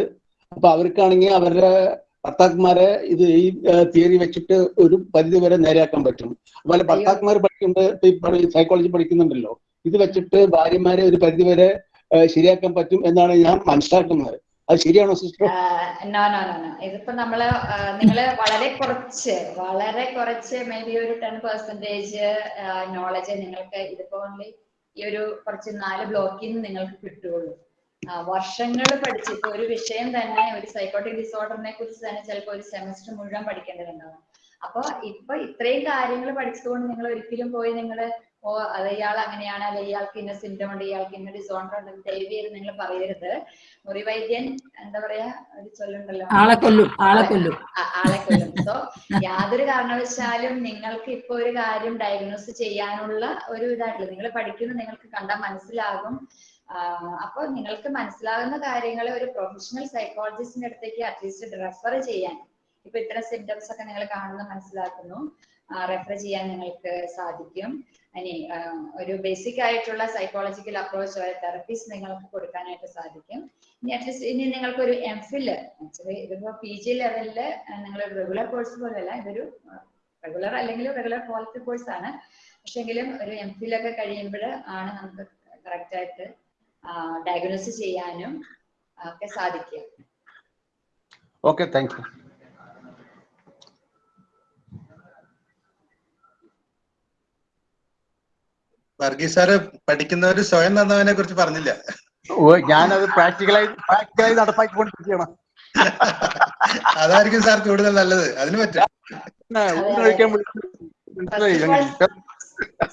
അപ്പൊ അവർക്കാണെങ്കിൽ അവരുടെ ഭർത്താക്കന്മാരെ ഇത് ഈ തിയറി വെച്ചിട്ട് ഒരു പരിധി വരെ നേരെയാക്കാൻ പറ്റും. അതുപോലെ ഭർത്താക്കന്മാർ പഠിക്കുന്നുണ്ട് സൈക്കോളജി പഠിക്കുന്നുണ്ടല്ലോ. ഇത് വെച്ചിട്ട് ഭാര്യമാരെ ഒരു പരിധി വരെ ശരിയാക്കാൻ പറ്റും എന്നാണ് ഞാൻ മനസ്സിലാക്കുന്നത്. അത് ശരിയാണോ സിസ്റ്റർ? നോ നോ നോ ഇതിപ്പോ നമ്മൾ നിങ്ങൾ വളരെ കുറച്ച് വളരെ കുറച്ച് മേ ബി ഒരു ടെൻ പെർസെന്റേജ് നോളജ് നിങ്ങൾക്ക് ഇതിപ്പോ ഈ ഒരു കുറച്ച് നാല് ബ്ലോക്കിൽ നിന്ന് നിങ്ങൾക്ക് കിട്ടുള്ളൂ വർഷങ്ങൾ പഠിച്ച് ഇപ്പൊ ഒരു വിഷയം തന്നെ ഒരു സൈക്കോട്ടിക് ഡിസോർഡറിനെ കുറിച്ച് തന്നെ ചിലപ്പോൾ ഒരു സെമസ്റ്റർ മുഴുവൻ പഠിക്കേണ്ടതുണ്ടാവും. അപ്പൊ ഇപ്പൊ ഇത്രയും കാര്യങ്ങൾ പഠിച്ചതുകൊണ്ട് നിങ്ങൾ ഒരിക്കലും പോയി നിങ്ങൾ ഓ അത് ഇയാൾ അങ്ങനെയാണ് അല്ലെ ഇയാൾക്ക് ഇന്ന സിംറ്റം ഉണ്ട് ഇയാൾക്ക് ഇന്ന ഡിസോർഡർ ഉണ്ട് ദയവ് ചെയ്ത് നിങ്ങൾ പറയരുത്. മുറിവൈദ്യൻ എന്താ പറയാ ഒരു ചൊല്ലുണ്ടല്ലോ. ആളെ കൊല്ലും ആളെ കൊല്ലും. ആളെ കൊല്ലും. സോ യാതൊരു കാരണവശാലും നിങ്ങൾക്ക് ഇപ്പൊ ഒരു കാര്യം ഡയഗ്നോസ് ചെയ്യാനുള്ള ഒരു ഇതായിട്ടില്ല. നിങ്ങൾ പഠിക്കുന്നത് നിങ്ങൾക്ക് കണ്ടാൽ മനസ്സിലാകും. ആഹ് അപ്പൊ നിങ്ങൾക്ക് മനസ്സിലാകുന്ന കാര്യങ്ങൾ ഒരു പ്രൊഫഷണൽ സൈക്കോളജിസ്റ്റിന്റെ അടുത്തേക്ക് അറ്റ്ലീസ്റ്റ് റെഫർ ചെയ്യാൻ. ഇപ്പൊ ഇത്ര സിംറ്റംസ് ഒക്കെ നിങ്ങൾ കാണുന്ന മനസ്സിലാക്കുന്നു. റെഫർ ചെയ്യാൻ നിങ്ങൾക്ക് സാധിക്കും. ഇനി ഒരു ബേസിക് ആയിട്ടുള്ള സൈക്കോളജിക്കൽ അപ്രോച്ച് ഒരു തെറപ്പീസ് നിങ്ങൾക്ക് കൊടുക്കാനായിട്ട് സാധിക്കും. ഇനി അറ്റ്ലീസ്റ്റ് ഇനി നിങ്ങൾക്ക് ഒരു എം ഫിൽ ഇതിപ്പോ പി ജി ലെവലിൽ നിങ്ങൾ റെഗുലർ കോഴ്സ് പോലെയല്ല ഇതൊരു റെഗുലർ അല്ലെങ്കിൽ റെഗുലർ ക്വാളിറ്റി കോഴ്സ് ആണ്. പക്ഷെങ്കിലും ഒരു എം ഫിൽ ഒക്കെ കഴിയുമ്പോൾ ആണ് നമുക്ക് കറക്റ്റ് ആയിട്ട് ഡയഗ്നോസ് ചെയ്യാനും ഒക്കെ സാധിക്കുക okay thank you Varghese sir പഠിക്കുന്നവര് സ്വയം നന്നവനെ കുറിച്ച് പറഞ്ഞില്ല. ഓ ഞാനത് പ്രാക്ടിക്കലായി പ്രാക്ടിക്കലായി നടപ്പാക്കിക്കൊണ്ടിരിക്കുകയാണ്. അതായിരിക്കും സാർ കൂടുതൽ നല്ലത്. അതിന് പറ്റും.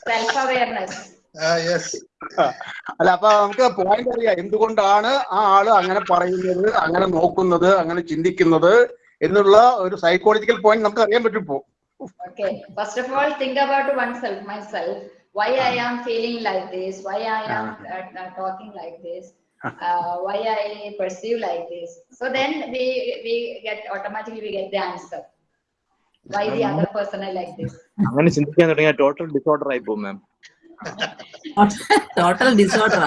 സെൽഫ് അവയർനെസ് അല്ല അപ്പൊ നമുക്ക് പോയിന്റ് അറിയാം. എന്തുകൊണ്ടാണ് ആ ആൾ അങ്ങനെ പറയുന്നത് അങ്ങനെ നോക്കുന്നത് അങ്ങനെ ചിന്തിക്കുന്നത് എന്നുള്ള ഒരു സൈക്കോളജിക്കൽ പോയിന്റ് നമുക്ക് അറിയാൻ പറ്റും ഇപ്പോ. First of all think about oneself myself why I am feeling like this why I am talking like this why I perceive like this so then we we get automatically we get the answer why the other person I like this അങ്ങനെ ചിന്തിക്കാൻ തുടങ്ങിയാൽ total disorder ആയി പോകും മാം total disorder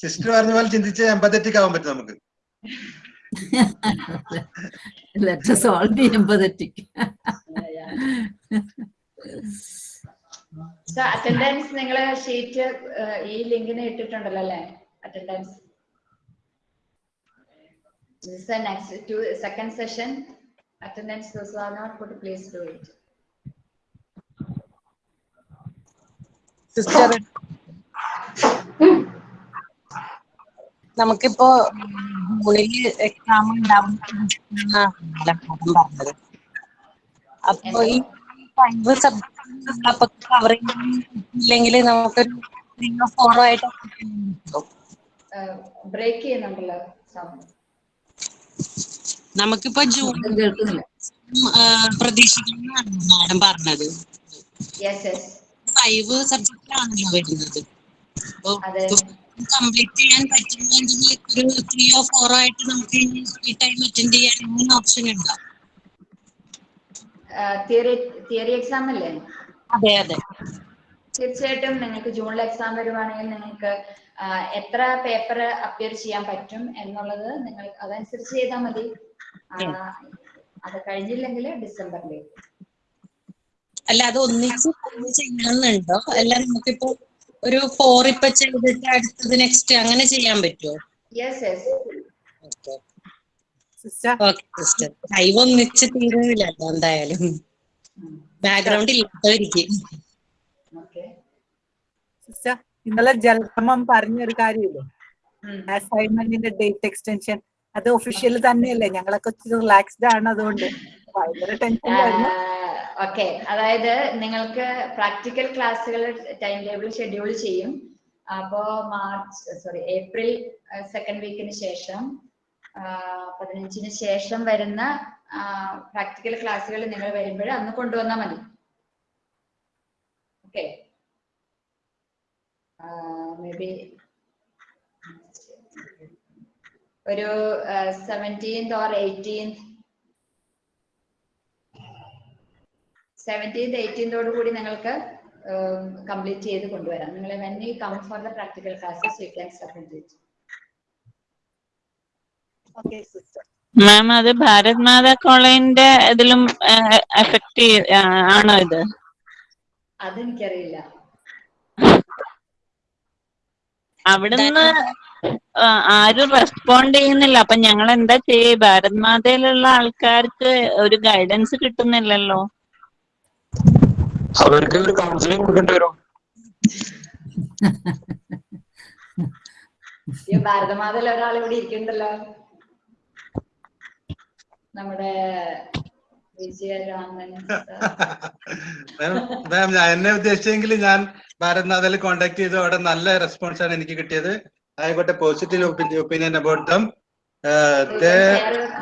sister പറഞ്ഞ പോലെ ചിന്തിച്ച് empathetic ആവാൻ പറ്റും നമുക്ക്. Let us all be empathetic. Attendance നിങ്ങൾ ഷീറ്റ് ഈ ലിങ്കിന് ഇട്ടിട്ടുണ്ടല്ലോ അല്ലേ? Attendance This is the next to second session. Attendance those who are not put, please do it. Sister നമുക്കിപ്പോ മുകളിൽ എക്സാം ഉണ്ടാവും പറഞ്ഞത് അപ്പൊ ഈ ഫൈവ് സബ്ജക്ട് കവർ ഇല്ലെങ്കിൽ നമുക്കൊരു ത്രീയോ ഫോറോ ആയിട്ട് ബ്രേക്ക് ചെയ്യുന്നുണ്ടല്ലോ. നമുക്കിപ്പോ ജൂൺ പ്രതീക്ഷിക്കുന്നതാണ് മാഡം പറഞ്ഞത്. ഫൈവ് സബ്ജക്റ്റ് ആണല്ലോ വരുന്നത്. കംപ്ലീറ്റ് ചെയ്യാൻ പറ്റുന്നെങ്കിൽ ഒരു ത്രീയോ ഫോറോ ആയിട്ട് നമുക്ക് ഈ ടൈം അറ്റൻഡ് ചെയ്യാൻ അങ്ങനെ ഓപ്ഷൻ ഉണ്ടോ. തിയറി എക്സാം അല്ലേ? അതെ അതെ. തീർച്ചയായിട്ടും നിങ്ങൾക്ക് ജൂണിൽ എക്സാം വരുവാണെങ്കിൽ നിങ്ങൾക്ക് എത്ര പേപ്പർ അപ്പിയർ ചെയ്യാൻ പറ്റും എന്നുള്ളത് നിങ്ങൾ അതനുസരിച്ച് ചെയ്താൽ മതി. അത് കഴിഞ്ഞില്ലെങ്കിൽ ഡിസംബറിലേക്ക് അല്ല അത് ഒന്നിച്ച് ചെയ്യണമെന്നുണ്ടോ അല്ല നമുക്കിപ്പോ ഒരു ഫോർ ഇപ്പൊ ചെയ്തിട്ട് അടുത്തത് നെക്സ്റ്റ് അങ്ങനെ ചെയ്യാൻ പറ്റുമോ യെസ് യെസ് സിസ്റ്റർ. ലൈവ് ഒന്നിച്ച് തീരുന്നില്ലല്ലോ എന്തായാലും. ബാക്ക്ഗ്രൗണ്ട് ഇല്ലാത്തവരിക്കും. ഇന്നലെ ജലക്രമം പറഞ്ഞൊരു കാര്യമില്ലേ? അസൈൻമെന്റിന്റെ ഡേറ്റ് എക്സ്റ്റൻഷൻ അത് ഒഫീഷ്യൽ തന്നെയല്ലേ? ഞങ്ങളൊക്കെ റിലാക്സ്ഡ് ആണ് അതുകൊണ്ട്. ടെൻഷനിലായിരുന്നു ഓക്കെ അതായത് നിങ്ങൾക്ക് പ്രാക്ടിക്കൽ ക്ലാസ്സുകൾ ടൈം ടേബിൾ ഷെഡ്യൂൾ ചെയ്യും. അപ്പോ മാർച്ച് സോറി ഏപ്രിൽ സെക്കൻഡ് വീക്കിന് ശേഷം പതിനഞ്ചിന് ശേഷം വരുന്ന പ്രാക്ടിക്കൽ ക്ലാസ്സുകൾ നിങ്ങൾ വരുമ്പോൾ അന്ന് കൊണ്ടുവന്നാൽ മതി. ഓക്കെ മേ ബി ഒരു സെവന്റീൻത് ഓർ എയ്റ്റീൻത് സെവന്റീൻത് എയ്റ്റീൻതോട് കൂടി നിങ്ങൾക്ക് കംപ്ലീറ്റ് ചെയ്ത് കൊണ്ടുവരാം. നിങ്ങൾ when you come for the practical classes you can submit it ma'am അത് ഭാരത് മാതാ കോളേജിന്റെ ഇതിലും എഫക്ട് ആണോ ഇത്? അതെനിക്കറിയില്ല. അവിടുന്ന് ആരും റെസ്പോണ്ട് ചെയ്യുന്നില്ല. അപ്പൊ ഞങ്ങൾ എന്താ ചെയ്യേ? ഭാരത് മാതയിലുള്ള ആൾക്കാർക്ക് ഒരു ഗൈഡൻസ് കിട്ടുന്നില്ലല്ലോ. അവർക്ക് ഒരു കൗൺസിലിംഗ് കൊടുക്കേണ്ടി വരും. ഭാരതമാതയിൽ ഒരാൾ ഇവിടെ ഇരിക്കുന്നുണ്ടല്ലോ നമ്മുടെ മാം ഞാൻ എന്നെ ഉദ്ദേശിച്ചെങ്കിൽ ഞാൻ ഭാരത് മാതയിൽ കോണ്ടാക്ട് ചെയ്തു അവിടെ നല്ല റെസ്പോൺസ് ആണ് എനിക്ക് കിട്ടിയത്. I got a positive op opinion about them. Uh, they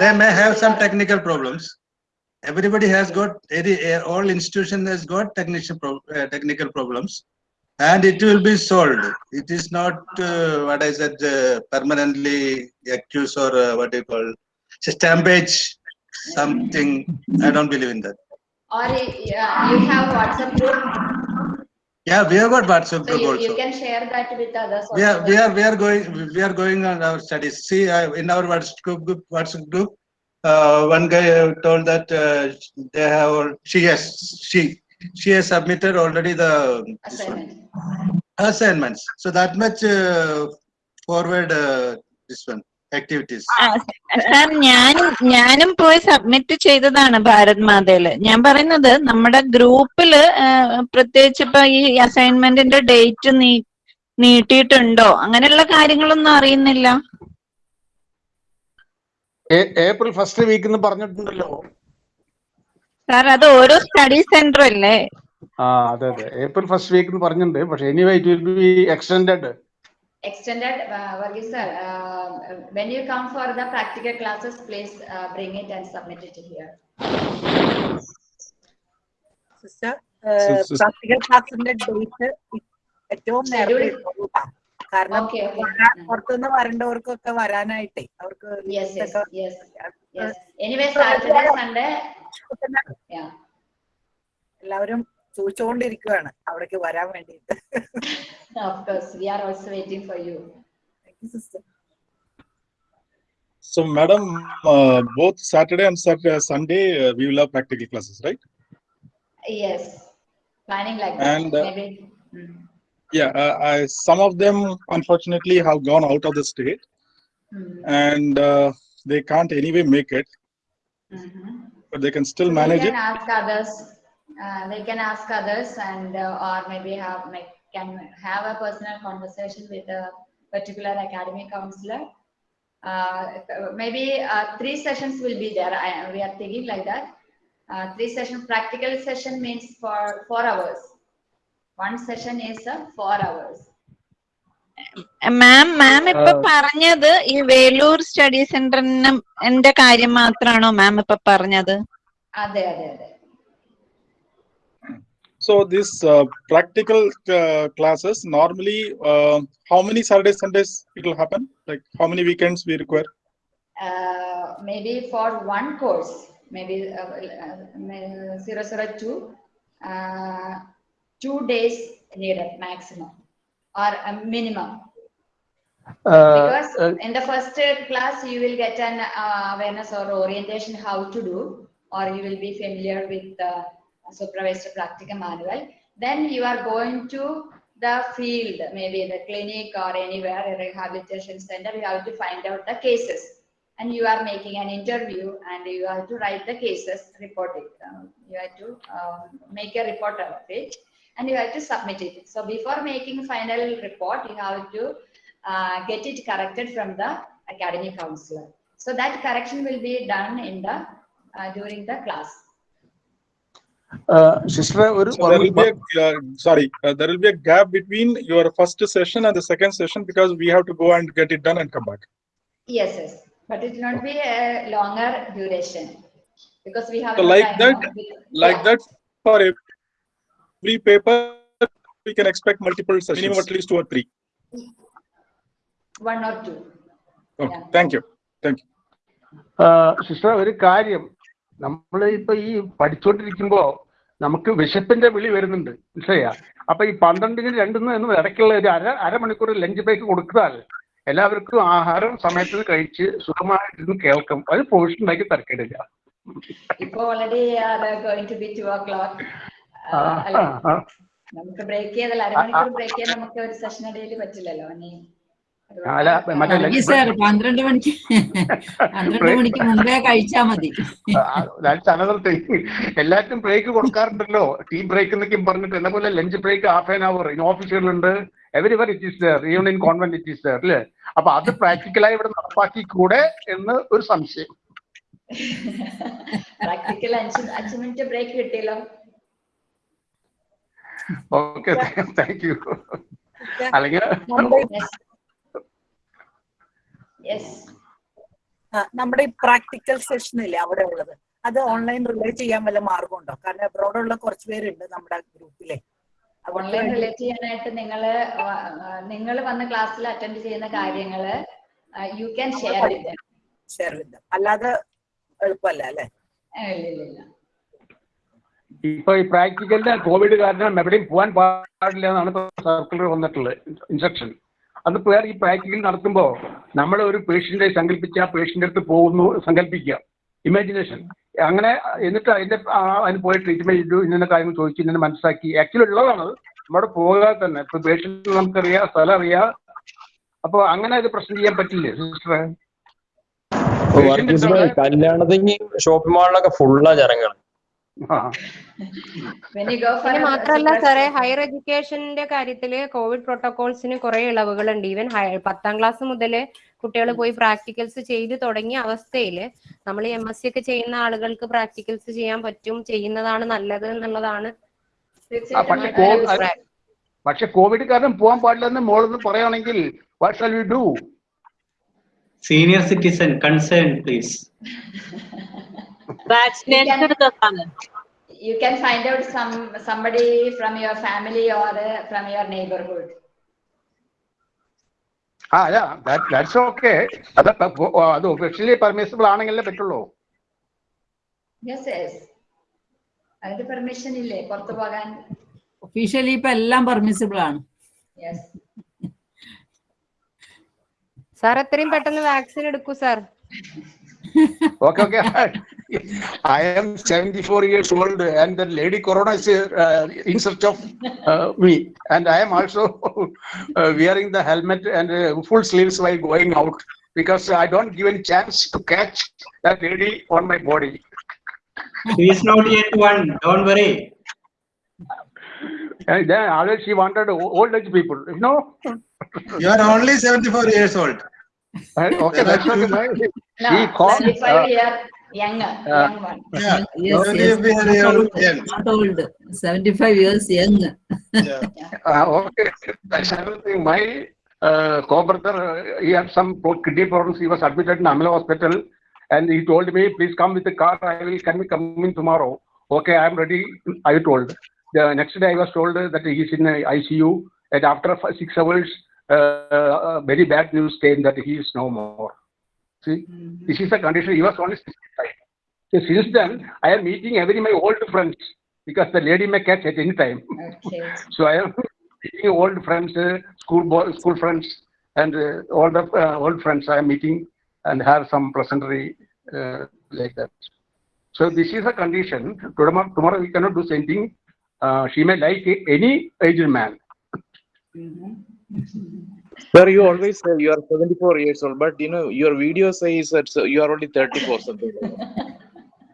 they may have some technical problems. Everybody has got eh, all institution has got technical pro eh, technical problems, and it will be solved. It is not uh, what I said uh, permanently accused or uh, what do you call stampage something. I don't believe in that. Or yeah, you have WhatsApp group yeah we have got whatsapp so group you, also you can share that with others we are we are we are going we are going on our studies. See uh, in our whatsapp group whatsapp group uh, one guy told that uh, they have she has she she has submitted already the one, assignments. So that much uh, forward uh, this one activities. Sir ഞാനും ഞാനും പോയി submit ചെയ്തതാണ് ഭാരത് മാതയിൽ ഞാൻ പറയുന്നത് നമ്മുടെ ഗ്രൂപ്പിൽ പ്രത്യേകിച്ച് ഇപ്പൊ ഈ അസൈൻമെന്റിന്റെ ഡേറ്റ് നീ നീട്ടിയിട്ടുണ്ടോ? അങ്ങനെയുള്ള കാര്യങ്ങളൊന്നും അറിയുന്നില്ല. ഏപ്രിൽ ഫസ്റ്റ് വീക്ക് എന്ന് പറഞ്ഞിട്ടുണ്ടല്ലോ. സാർ അത് ഓരോ സ്റ്റഡി സെന്റർ അല്ലേ? ആ അതെ അതെ. ഏപ്രിൽ ഫസ്റ്റ് വീക്ക് എന്ന് പറഞ്ഞിട്ടുണ്ട്. പക്ഷെ anyway it will be extended extended uh, Varghese sir uh, when you come for the practical classes please uh, bring it and submit it here sister practical sis- practical ക്ലാസിന്റെ date ഏറ്റവും നേരത്തെ. കാരണം പുറത്തുനിന്ന് വരേണ്ടവർക്കൊക്കെ വരാനായിട്ടേ അവർക്ക് yes yes ഒക്കെ yes yes anyway saturday sunday yeah എല്ലാവരും ചോദിച്ചുകൊണ്ടിരിക്കുകയാണ് അവിടേക്ക് വരാൻ വേണ്ടിയിട്ട് Of course, we are also waiting for you. So, madam, uh, both Saturday and Saturday, uh, Sunday, uh, we will have practical classes, right? Yes, planning like and, that. Maybe. Hmm. Yeah, uh, I, some of them unfortunately have gone out of the state, mm. and they can't anyway make it. Mm -hmm. But they can still so manage they can it. Ask others. Uh, they can ask others and uh, or maybe have make can have a personal conversation with a particular academic counselor uh, maybe uh, three sessions will be there I, we are thinking like that uh, three session practical session means for four hours one session is uh, four hours മാം മാം ഇപ്പൊ Uh, പറഞ്ഞത് ഈ Velur study സെന്ററിനും എന്റെ കാര്യം മാത്രമാണോ മാം ഇപ്പൊ പറഞ്ഞത് അതെ അതെ അതെ So, these uh, practical uh, classes normally, uh, how many Saturdays, Sundays it will happen? Like how many weekends we require? uh, maybe for one course, maybe uh, uh, 002, uh, two days needed maximum or a minimum. because in the first class you will get an uh, awareness or orientation how to do or you will be familiar with the supervised practical manual then you are going to the field maybe the clinic or anywhere a rehabilitation center you have to find out the cases and you are making an interview and you have to write the cases report it Um, you have to um, make a report of it and you have to submit it. So before making final report, you have to uh, get it corrected from the academic counselor. So that correction will be done in the uh, during the class sister ഒരു So there will be a, uh, sorry, uh, there will be a gap between your first session and the second session because we have to go and get it done and come back. Yes, yes, but it will not be a longer duration because we have So no like time that, now with- like that for every paper, we can expect multiple sessions, minimum at least two or three. one or two. Okay, thank you, thank you. Sister ഒരു കാര്യം നമ്മൾ ഇപ്പൊ ഈ പഠിച്ചുകൊണ്ടിരിക്കുമ്പോ നമുക്ക് വിശപ്പിന്റെ വിളി വരുന്നുണ്ട്. മനസ്സിലായ? അപ്പൊ ഈ പന്ത്രണ്ടിന് രണ്ടിന് എന്നും ഇടയ്ക്കുള്ള ഒരു അര അരമണിക്കൂർ ലഞ്ച് ബ്രേക്ക് കൊടുത്താൽ എല്ലാവർക്കും ആഹാരം സമയത്തിന് കഴിച്ച് സുഖമായിട്ടിരുന്ന് കേൾക്കും. അത് പ്രൊഫഷണലാക്കി തരക്കേടില്ല. ഇപ്പൊ already going to be to ഓ ആ, ആ, ആ. നമുക്ക് ബ്രേക്ക് ചെയ്താൽ അരമണിക്കൂർ ബ്രേക്ക് ചെയ്യാൻ നമുക്ക് ഒരു സെഷൻ ഇടയിൽ പറ്റില്ലല്ലോ. ഇനി അല്ല മറ്റേ പന്ത്രണ്ട് മണിക്ക് പന്ത്രണ്ട് മണിക്ക് മുമ്പേ കഴിച്ചാ മതി. ബ്രേക്ക് കൊടുക്കാറുണ്ടല്ലോ. ടീം ബ്രേക്ക് എന്നൊക്കെ പറഞ്ഞിട്ട് എന്നെ പോലെ lunch break half an hour in ഓഫീസുകളുണ്ട് everywhere it is there even in convent it is there അല്ലേ? അപ്പൊ അത് പ്രാക്ടിക്കലായി ഇവിടെ നടപ്പാക്കി കൂടെ എന്ന് ഒരു സംശയം. പ്രാക്ടിക്കൽ അഞ്ച് അഞ്ച് മിനിറ്റ് ബ്രേക്ക് കിട്ടിയല്ലോ. ഓക്കെ താങ്ക് യു അല്ലെങ്കിൽ നമ്മുടെ ഈ പ്രാക്ടിക്കൽ സെഷൻ ഇല്ലേ അവിടെ ഉള്ളത്? അത് ഓൺലൈൻ റിലേറ്റ് ചെയ്യാൻ വല്ല മാർഗമുണ്ടോ? കാരണം അബ്രോഡ് ഉള്ള കുറച്ച് പേരുണ്ട് നമ്മുടെ ഗ്രൂപ്പിലെ ഓൺലൈൻ റിലേറ്റ് ചെയ്യാനായിട്ട് നിങ്ങൾ നിങ്ങൾ വന്ന ക്ലാസ്സിൽ അറ്റൻഡ് ചെയ്യുന്ന കാര്യങ്ങൾ you can share with share with അല്ലാതെ എളുപ്പമല്ല അല്ലേ? ഇല്ല ഇല്ല ഇപ്പൊ ഈ പ്രാക്ടിക്കലിന്റെ കോവിഡ് കാരണം എവിടെയും പോകാൻ പാടില്ല എന്നാണ് സർക്കുലർ വന്നിട്ടുള്ളത്. ഇൻസ്ട്രക്ഷൻ അതിപ്പോ ഈ പ്രാക്ടിക്കൽ നടത്തുമ്പോൾ നമ്മൾ ഒരു പേഷ്യന്റെ സങ്കല്പിച്ച് ആ പേഷ്യന്റ് അടുത്ത് പോകുന്നു സങ്കല്പിക്കുക ഇമാജിനേഷൻ അങ്ങനെ എന്നിട്ട് അതിന്റെ ആ അതിന് പോയി ട്രീറ്റ്മെന്റ് ചെയ്തു ഇന്ന കാര്യങ്ങൾ ചോദിച്ചു ഇന്നെ മനസ്സിലാക്കി. ആക്ച്വലി ഉള്ളതാണ് നമ്മുടെ പോകാതെ തന്നെ. ഇപ്പൊ പേഷ്യന്റ് നമുക്കറിയാം സ്ഥലം അറിയാം. അപ്പൊ അങ്ങനെ അത് പ്രശ്നം ചെയ്യാൻ പറ്റില്ലേ സിസ്റ്ററെ കല്യാണത്തിന് ഷോപ്പിംഗ് മാളിലൊക്കെ ഫുള്ളാ ജനങ്ങൾ പിന്നെ മാത്രല്ല സാറേ ഹയർ എഡ്യൂക്കേഷന്റെ കാര്യത്തിൽ കോവിഡ് പ്രോട്ടോകോൾസിന് കുറെ ഇളവുകളുണ്ട്. ഈവൻ പത്താം ക്ലാസ് മുതൽ കുട്ടികൾ പോയി പ്രാക്ടിക്കൽസ് ചെയ്ത് തുടങ്ങിയ അവസ്ഥയിൽ നമ്മൾ എം എസ് സി ഒക്കെ ചെയ്യുന്ന ആളുകൾക്ക് പ്രാക്ടിക്കൽസ് ചെയ്യാൻ പറ്റും ചെയ്യുന്നതാണ് നല്ലത് എന്നുള്ളതാണ് പക്ഷെ കോവിഡ് കാരണം പോകാൻ പാടില്ലെന്ന് മോളെന്ന് പറയുകയാണെങ്കിൽ what shall we do senior citizen concern please. Vaccination എടുത്താണ് you can find out some somebody from your family or uh, from your neighborhood. ആ അല്ല ദാറ്റ്സ് ഓക്കെ അത് അത് ഒഫീഷ്യലി പെർമിസിബിൾ ആണെങ്കിലേ പറ്റുള്ളൂ. യെസ് യെസ് അതിന്റെ പെർമിഷൻ ഇല്ലേ? പുറത്തു പോകാൻ. ഒഫീഷ്യലി ഇപ്പൊ എല്ലാം പെർമിസിബിൾ ആണ്. യെസ് സാർ എത്രയും പെട്ടെന്ന് വാക്സിൻ എടുക്കൂ sir. Okay, okay. I am 74 years old and the lady Corona is uh, in search of uh, me. And I am also uh, wearing the helmet and uh, full sleeves while going out because I don't give any chance to catch that lady on my body. He is not yet one, don't worry. And then always she wanted old age people, you know. You are only 74 years old. And, okay, that's okay. My, no she called, 75 uh, year young young one Yeah. Yes, yes. if we are young. young. Not old. 75 years young. Uh, okay, that's another thing. My uh, co-brother, uh, he had some pro- kidney problems. He was admitted in Amla Hospital, and he told me, "Please come with the car. I will can be coming tomorrow." Okay, I am ready. I told. The next day, I was told that he is in uh, ICU, and after six hours, uh, uh, very bad news came that he is no more. See, this is the condition. He was only 65. So since then, I am meeting every my old friends because the lady may catch at any time. okay So I am meeting old friends, uh, school boy, school friends, and uh, all the uh, old friends I am meeting and have some pleasantry uh, like that. So this is a condition. Tomorrow, tomorrow we cannot do same thing. Uh, she may like any aged man. Sir, you always say you are 74 years old, but you know your video says that so you are only 34 something.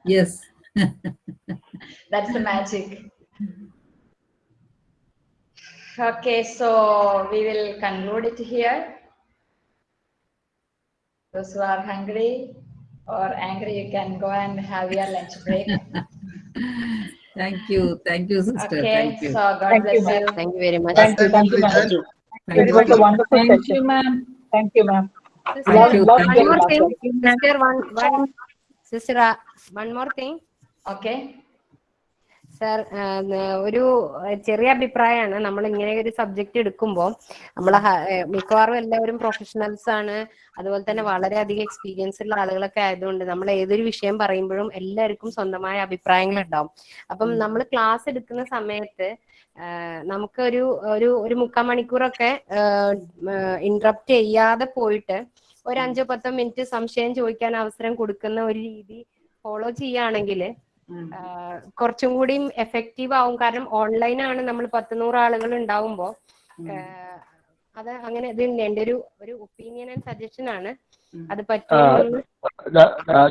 Yes. that's the magic Okay, so we will conclude it here. Those who are hungry or angry, you can go and have your lunch break. Thank you. Thank you, sister. Okay, Thank you. so God Thank you, bless ma'am. you. Thank you very much. Thank you, thank you, ma'am. Thank you. It was a wonderful Thank session. you, ma'am. Thank you, ma'am. Thank one more thing. Sister, one, one, sister, uh, one more thing. Okay. Sir ഒരു ചെറിയ അഭിപ്രായമാണ് നമ്മൾ ഇങ്ങനെ ഒരു subject എടുക്കുമ്പോൾ നമ്മൾ മിക്കവാറും എല്ലാവരും പ്രൊഫഷണൽസ് ആണ് അതുപോലെ തന്നെ വളരെയധികം എക്സ്പീരിയൻസ് ഉള്ള ആളുകളൊക്കെ ആയതുകൊണ്ട് നമ്മൾ ഏതൊരു വിഷയം പറയുമ്പോഴും എല്ലാവർക്കും സ്വന്തമായ അഭിപ്രായങ്ങൾ ഉണ്ടാവും അപ്പം നമ്മൾ ക്ലാസ് എടുക്കുന്ന സമയത്ത് നമുക്കൊരു ഒരു ഒരു മുക്കാൽ മണിക്കൂറൊക്കെ ഇന്ററപ്റ്റ് ചെയ്യാതെ പോയിട്ട് ഒരു അഞ്ചോ പത്തോ മിനിറ്റ് സംശയം ചോദിക്കാൻ അവസരം കൊടുക്കുന്ന ഒരു രീതി ഫോളോ ചെയ്യുകയാണെങ്കിൽ കുറച്ചും കൂടി എഫക്റ്റീവ് ആവും. കാരണം ഓൺലൈൻ ആണ് നമ്മൾ പത്ത് നൂറ് ആളുകൾ ഉണ്ടാവുമ്പോൾ അത് അങ്ങനെ ഇത് എന്റെ ഒരു ഒരു ഒപ്പീനിയൻ ആൻഡ് സജഷൻ ആണ്. അത് പറ്റും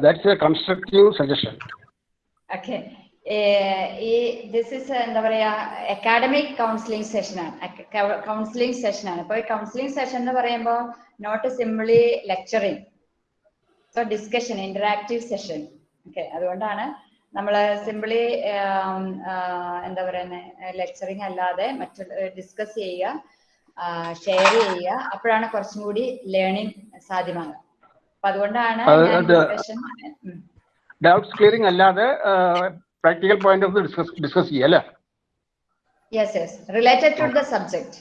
that's a constructive suggestion okay ഈ ദിസ് ഇസ് എന്താ പറയാ അക്കാഡമിക് കൗൺസിലിംഗ് സെഷനാണ് കൗൺസിലിംഗ് സെഷനാണ് അപ്പോൾ ഈ കൗൺസിലിംഗ് സെഷൻ എന്ന് പറയുമ്പോൾ not simply lecturing so discussion interactive session okay അതുകൊണ്ടാണ് നമ്മൾ സിംപ്ലി എന്താ പറയുന്നത് ലെക്ചറിങ് അല്ലാതെ മറ്റുള്ള ഡിസ്കസ് ചെയ്യുക ഷെയർ ചെയ്യുക. അപ്പോഴാണ് കുറച്ചും കൂടി ലേണിംഗ് സാധ്യമാകുക. അപ്പൊ അതുകൊണ്ടാണ് ഡൗട്ട്സ് ക്ലിയറിംഗ് അല്ലാതെ practical point of discuss discuss ചെയ്യുക അല്ലേ yes yes related to the subject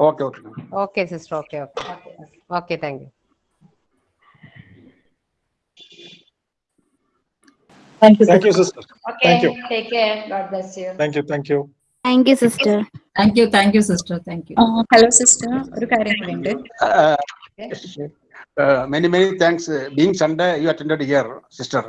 okay okay okay sister okay okay okay thank you Thank you, Thank you, sister. Okay, Thank you. take care. God bless you. Thank you. Thank you. Thank you sister Thank you. Thank you, sister. Thank you. Hello sister ഒരു കാര്യം കൂടി ഉണ്ട് Uh, many many thanks uh, being sunday you attended here sister